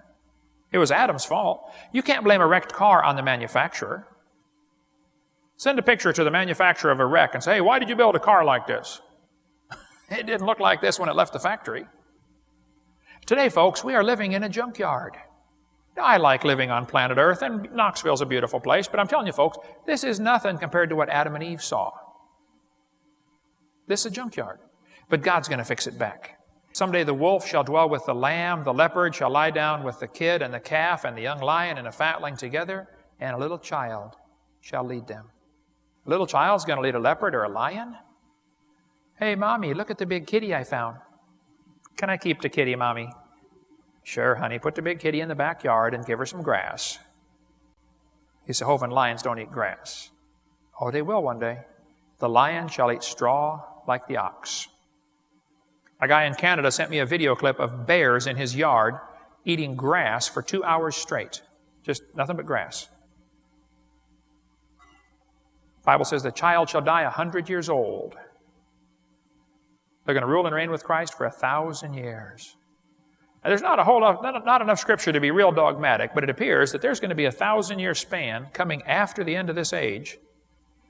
It was Adam's fault. You can't blame a wrecked car on the manufacturer. Send a picture to the manufacturer of a wreck and say, hey, why did you build a car like this? it didn't look like this when it left the factory. Today, folks, we are living in a junkyard. I like living on planet Earth, and Knoxville's a beautiful place, but I'm telling you, folks, this is nothing compared to what Adam and Eve saw. This is a junkyard. But God's going to fix it back. Someday the wolf shall dwell with the lamb, the leopard shall lie down with the kid and the calf and the young lion and a fatling together, and a little child shall lead them. A little child's going to lead a leopard or a lion? Hey, Mommy, look at the big kitty I found. Can I keep the kitty, Mommy? Sure, honey. Put the big kitty in the backyard and give her some grass. He said, Hovind lions don't eat grass. Oh, they will one day. The lion shall eat straw like the ox. A guy in Canada sent me a video clip of bears in his yard eating grass for two hours straight. Just nothing but grass. Bible says the child shall die a hundred years old. They're going to rule and reign with Christ for a thousand years. Now, there's not a whole lot, not, not enough scripture to be real dogmatic, but it appears that there's going to be a thousand year span coming after the end of this age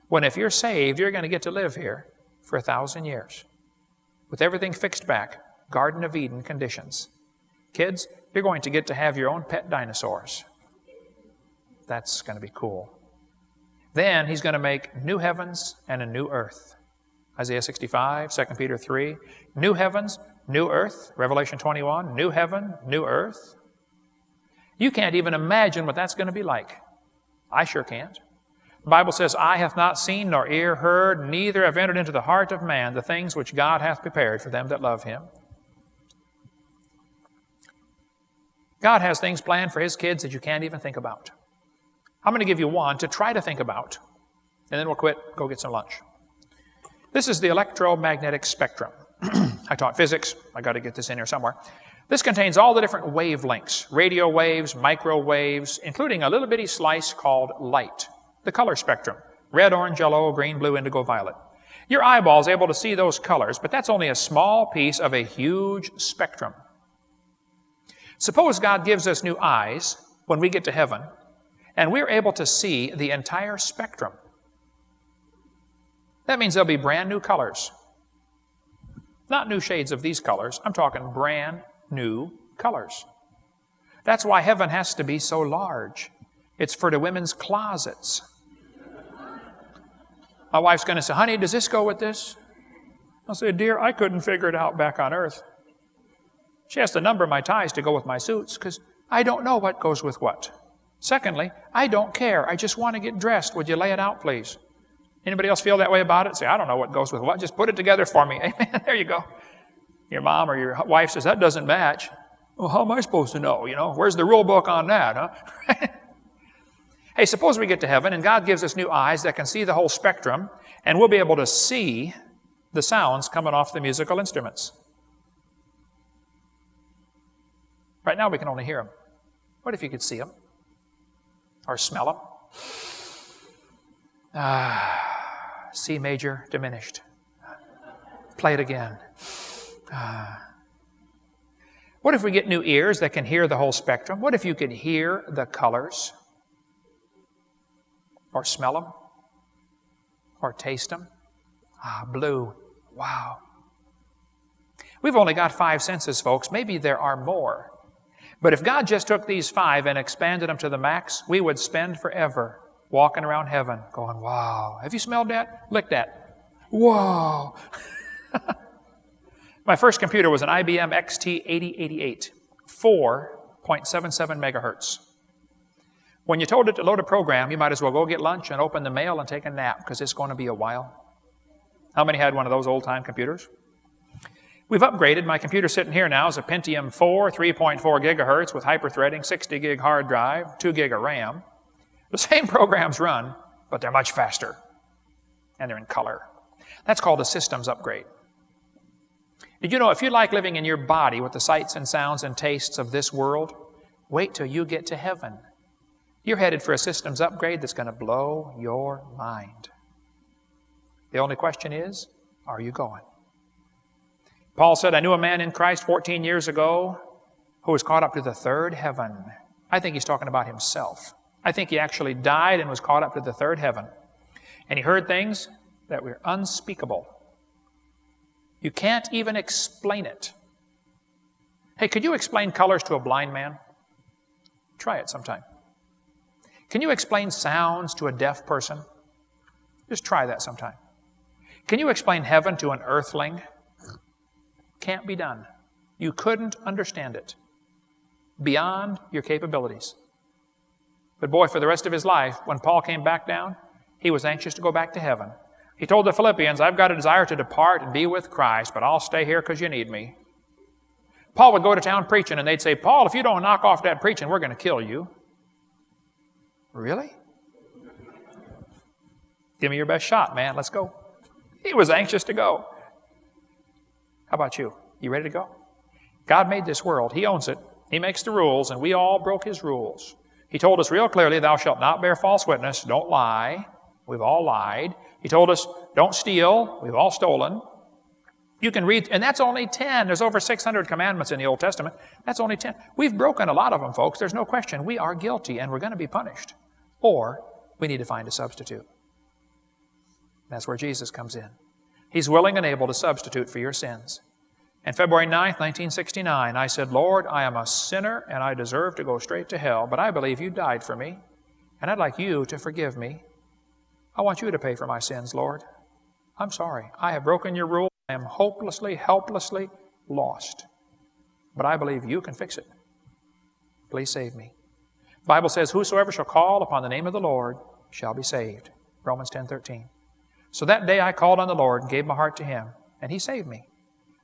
when if you're saved, you're going to get to live here for a thousand years with everything fixed back, Garden of Eden conditions. Kids, you're going to get to have your own pet dinosaurs. That's going to be cool. Then he's going to make new heavens and a new earth. Isaiah 65, 2 Peter 3. New heavens, new earth. Revelation 21, new heaven, new earth. You can't even imagine what that's going to be like. I sure can't. The Bible says, Eye hath not seen, nor ear heard, neither have entered into the heart of man the things which God hath prepared for them that love him. God has things planned for his kids that you can't even think about. I'm going to give you one to try to think about, and then we'll quit, go get some lunch. This is the electromagnetic spectrum. I taught physics. I got to get this in here somewhere. This contains all the different wavelengths, radio waves, microwaves, including a little bitty slice called light, the color spectrum, red, orange, yellow, green, blue, indigo, violet. Your eyeball is able to see those colors, but that's only a small piece of a huge spectrum. Suppose God gives us new eyes when we get to heaven, and we're able to see the entire spectrum. That means there'll be brand new colors. Not new shades of these colors, I'm talking brand new colors. That's why heaven has to be so large. It's for the women's closets. My wife's going to say, honey, does this go with this? I'll say, dear, I couldn't figure it out back on earth. She has to number my ties to go with my suits because I don't know what goes with what. Secondly, I don't care. I just want to get dressed. Would you lay it out, please? Anybody else feel that way about it? Say, I don't know what goes with what. Just put it together for me. Amen. There you go. Your mom or your wife says, that doesn't match. Well, how am I supposed to know? You know, where's the rule book on that, huh? hey, suppose we get to heaven and God gives us new eyes that can see the whole spectrum, and we'll be able to see the sounds coming off the musical instruments. Right now, we can only hear them. What if you could see them or smell them? Ah, C major diminished. Play it again. Ah. What if we get new ears that can hear the whole spectrum? What if you could hear the colors? Or smell them? Or taste them? Ah, blue. Wow. We've only got five senses, folks. Maybe there are more. But if God just took these five and expanded them to the max, we would spend forever walking around heaven going, wow. Have you smelled that? Lick that. Wow. My first computer was an IBM XT8088, 4.77 megahertz. When you told it to load a program, you might as well go get lunch and open the mail and take a nap because it's going to be a while. How many had one of those old time computers? We've upgraded. My computer sitting here now is a Pentium 4, 3.4 gigahertz with hyperthreading, 60 gig hard drive, 2 gig of RAM. The same programs run, but they're much faster. And they're in color. That's called a systems upgrade. Did you know if you like living in your body with the sights and sounds and tastes of this world, wait till you get to heaven. You're headed for a systems upgrade that's going to blow your mind. The only question is, are you going? Paul said, I knew a man in Christ 14 years ago who was caught up to the third heaven. I think he's talking about himself. I think he actually died and was caught up to the third heaven. And he heard things that were unspeakable. You can't even explain it. Hey, could you explain colors to a blind man? Try it sometime. Can you explain sounds to a deaf person? Just try that sometime. Can you explain heaven to an earthling? Can't be done. You couldn't understand it. Beyond your capabilities. But boy, for the rest of his life, when Paul came back down, he was anxious to go back to heaven. He told the Philippians, I've got a desire to depart and be with Christ, but I'll stay here because you need me. Paul would go to town preaching, and they'd say, Paul, if you don't knock off that preaching, we're going to kill you. Really? Give me your best shot, man. Let's go. He was anxious to go. How about you? You ready to go? God made this world. He owns it. He makes the rules, and we all broke His rules. He told us real clearly, Thou shalt not bear false witness. Don't lie. We've all lied. He told us, Don't steal. We've all stolen. You can read, and that's only 10. There's over 600 commandments in the Old Testament. That's only 10. We've broken a lot of them, folks. There's no question. We are guilty, and we're going to be punished. Or we need to find a substitute. That's where Jesus comes in. He's willing and able to substitute for your sins. And February 9th, 1969, I said, Lord, I am a sinner and I deserve to go straight to hell, but I believe you died for me, and I'd like you to forgive me. I want you to pay for my sins, Lord. I'm sorry. I have broken your rule. I am hopelessly, helplessly lost. But I believe you can fix it. Please save me. Bible says, Whosoever shall call upon the name of the Lord shall be saved. Romans 10 13. So that day I called on the Lord and gave my heart to Him, and He saved me.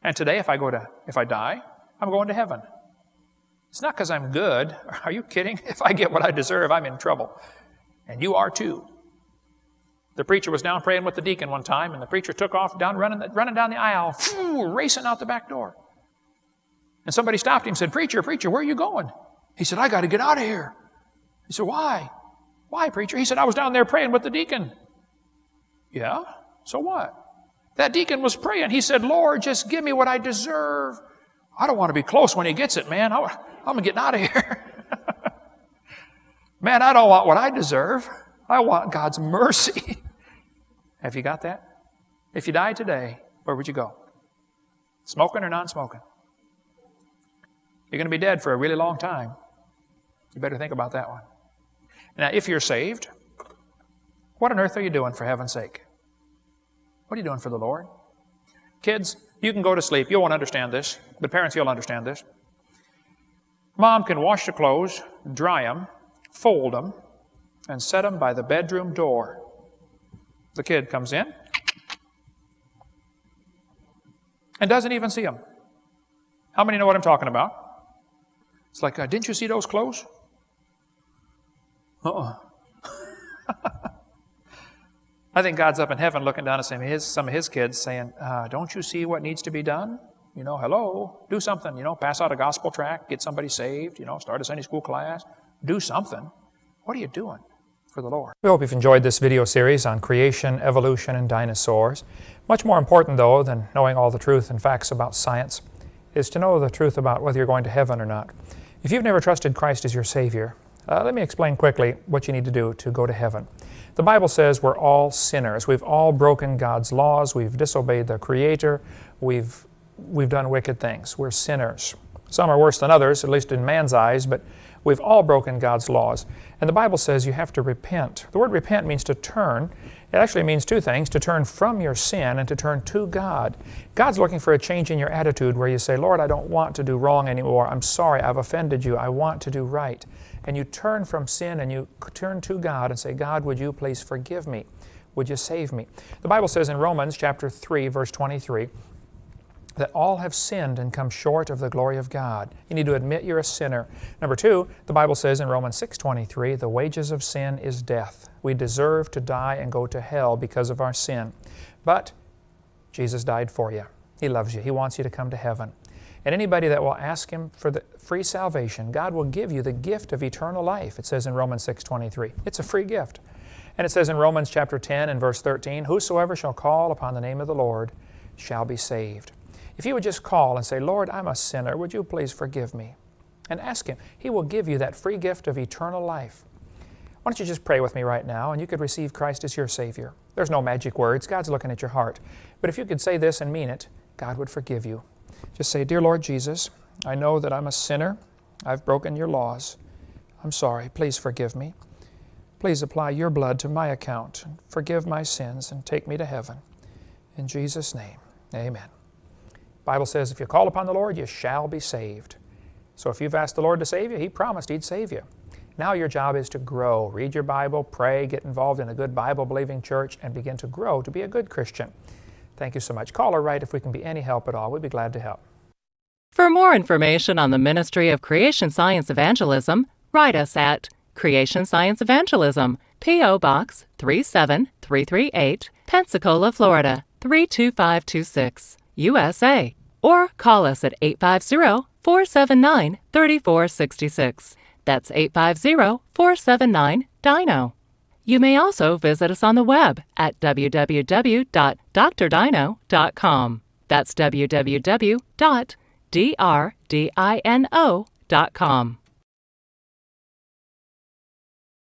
And today, if I go to, if I die, I'm going to heaven. It's not because I'm good. Are you kidding? If I get what I deserve, I'm in trouble. And you are too. The preacher was down praying with the deacon one time, and the preacher took off down running, running down the aisle, phew, racing out the back door. And somebody stopped him and said, Preacher, preacher, where are you going? He said, I got to get out of here. He said, Why? Why, preacher? He said, I was down there praying with the deacon. Yeah? So what? That deacon was praying. He said, Lord, just give me what I deserve. I don't want to be close when he gets it, man. I, I'm getting out of here. man, I don't want what I deserve. I want God's mercy. Have you got that? If you died today, where would you go? Smoking or non smoking? You're going to be dead for a really long time. You better think about that one. Now, if you're saved, what on earth are you doing for heaven's sake? What are you doing for the Lord? Kids, you can go to sleep. You won't understand this, but parents, you'll understand this. Mom can wash the clothes, dry them, fold them, and set them by the bedroom door. The kid comes in and doesn't even see them. How many know what I'm talking about? It's like, uh, didn't you see those clothes? Uh-uh. I think God's up in heaven looking down at some of his, some of his kids saying, uh, Don't you see what needs to be done? You know, hello, do something. You know, pass out a gospel tract, get somebody saved, you know, start a Sunday school class, do something. What are you doing for the Lord? We hope you've enjoyed this video series on creation, evolution, and dinosaurs. Much more important, though, than knowing all the truth and facts about science is to know the truth about whether you're going to heaven or not. If you've never trusted Christ as your Savior, uh, let me explain quickly what you need to do to go to heaven. The Bible says we're all sinners. We've all broken God's laws. We've disobeyed the Creator. We've, we've done wicked things. We're sinners. Some are worse than others, at least in man's eyes, but we've all broken God's laws. And the Bible says you have to repent. The word repent means to turn. It actually means two things, to turn from your sin and to turn to God. God's looking for a change in your attitude where you say, Lord, I don't want to do wrong anymore. I'm sorry, I've offended you. I want to do right and you turn from sin and you turn to God and say, God, would you please forgive me? Would you save me? The Bible says in Romans chapter 3, verse 23, that all have sinned and come short of the glory of God. You need to admit you're a sinner. Number two, the Bible says in Romans 6.23, the wages of sin is death. We deserve to die and go to hell because of our sin. But Jesus died for you. He loves you. He wants you to come to heaven. And anybody that will ask Him for the free salvation, God will give you the gift of eternal life. It says in Romans 6.23. It's a free gift. And it says in Romans chapter 10 and verse 13, Whosoever shall call upon the name of the Lord shall be saved. If you would just call and say, Lord, I'm a sinner, would you please forgive me? And ask Him. He will give you that free gift of eternal life. Why don't you just pray with me right now and you could receive Christ as your Savior. There's no magic words. God's looking at your heart. But if you could say this and mean it, God would forgive you. Just say, Dear Lord Jesus, I know that I'm a sinner. I've broken your laws. I'm sorry. Please forgive me. Please apply your blood to my account. Forgive my sins and take me to heaven. In Jesus' name, amen. Bible says if you call upon the Lord, you shall be saved. So if you've asked the Lord to save you, He promised He'd save you. Now your job is to grow. Read your Bible, pray, get involved in a good Bible-believing church, and begin to grow to be a good Christian. Thank you so much. Call or write if we can be any help at all. We'd be glad to help. For more information on the Ministry of Creation Science Evangelism, write us at Creation Science Evangelism, P.O. Box 37338, Pensacola, Florida 32526, USA, or call us at 850 479 3466. That's 850 479 DINO. You may also visit us on the web at www.drdino.com. That's www.drdino.com.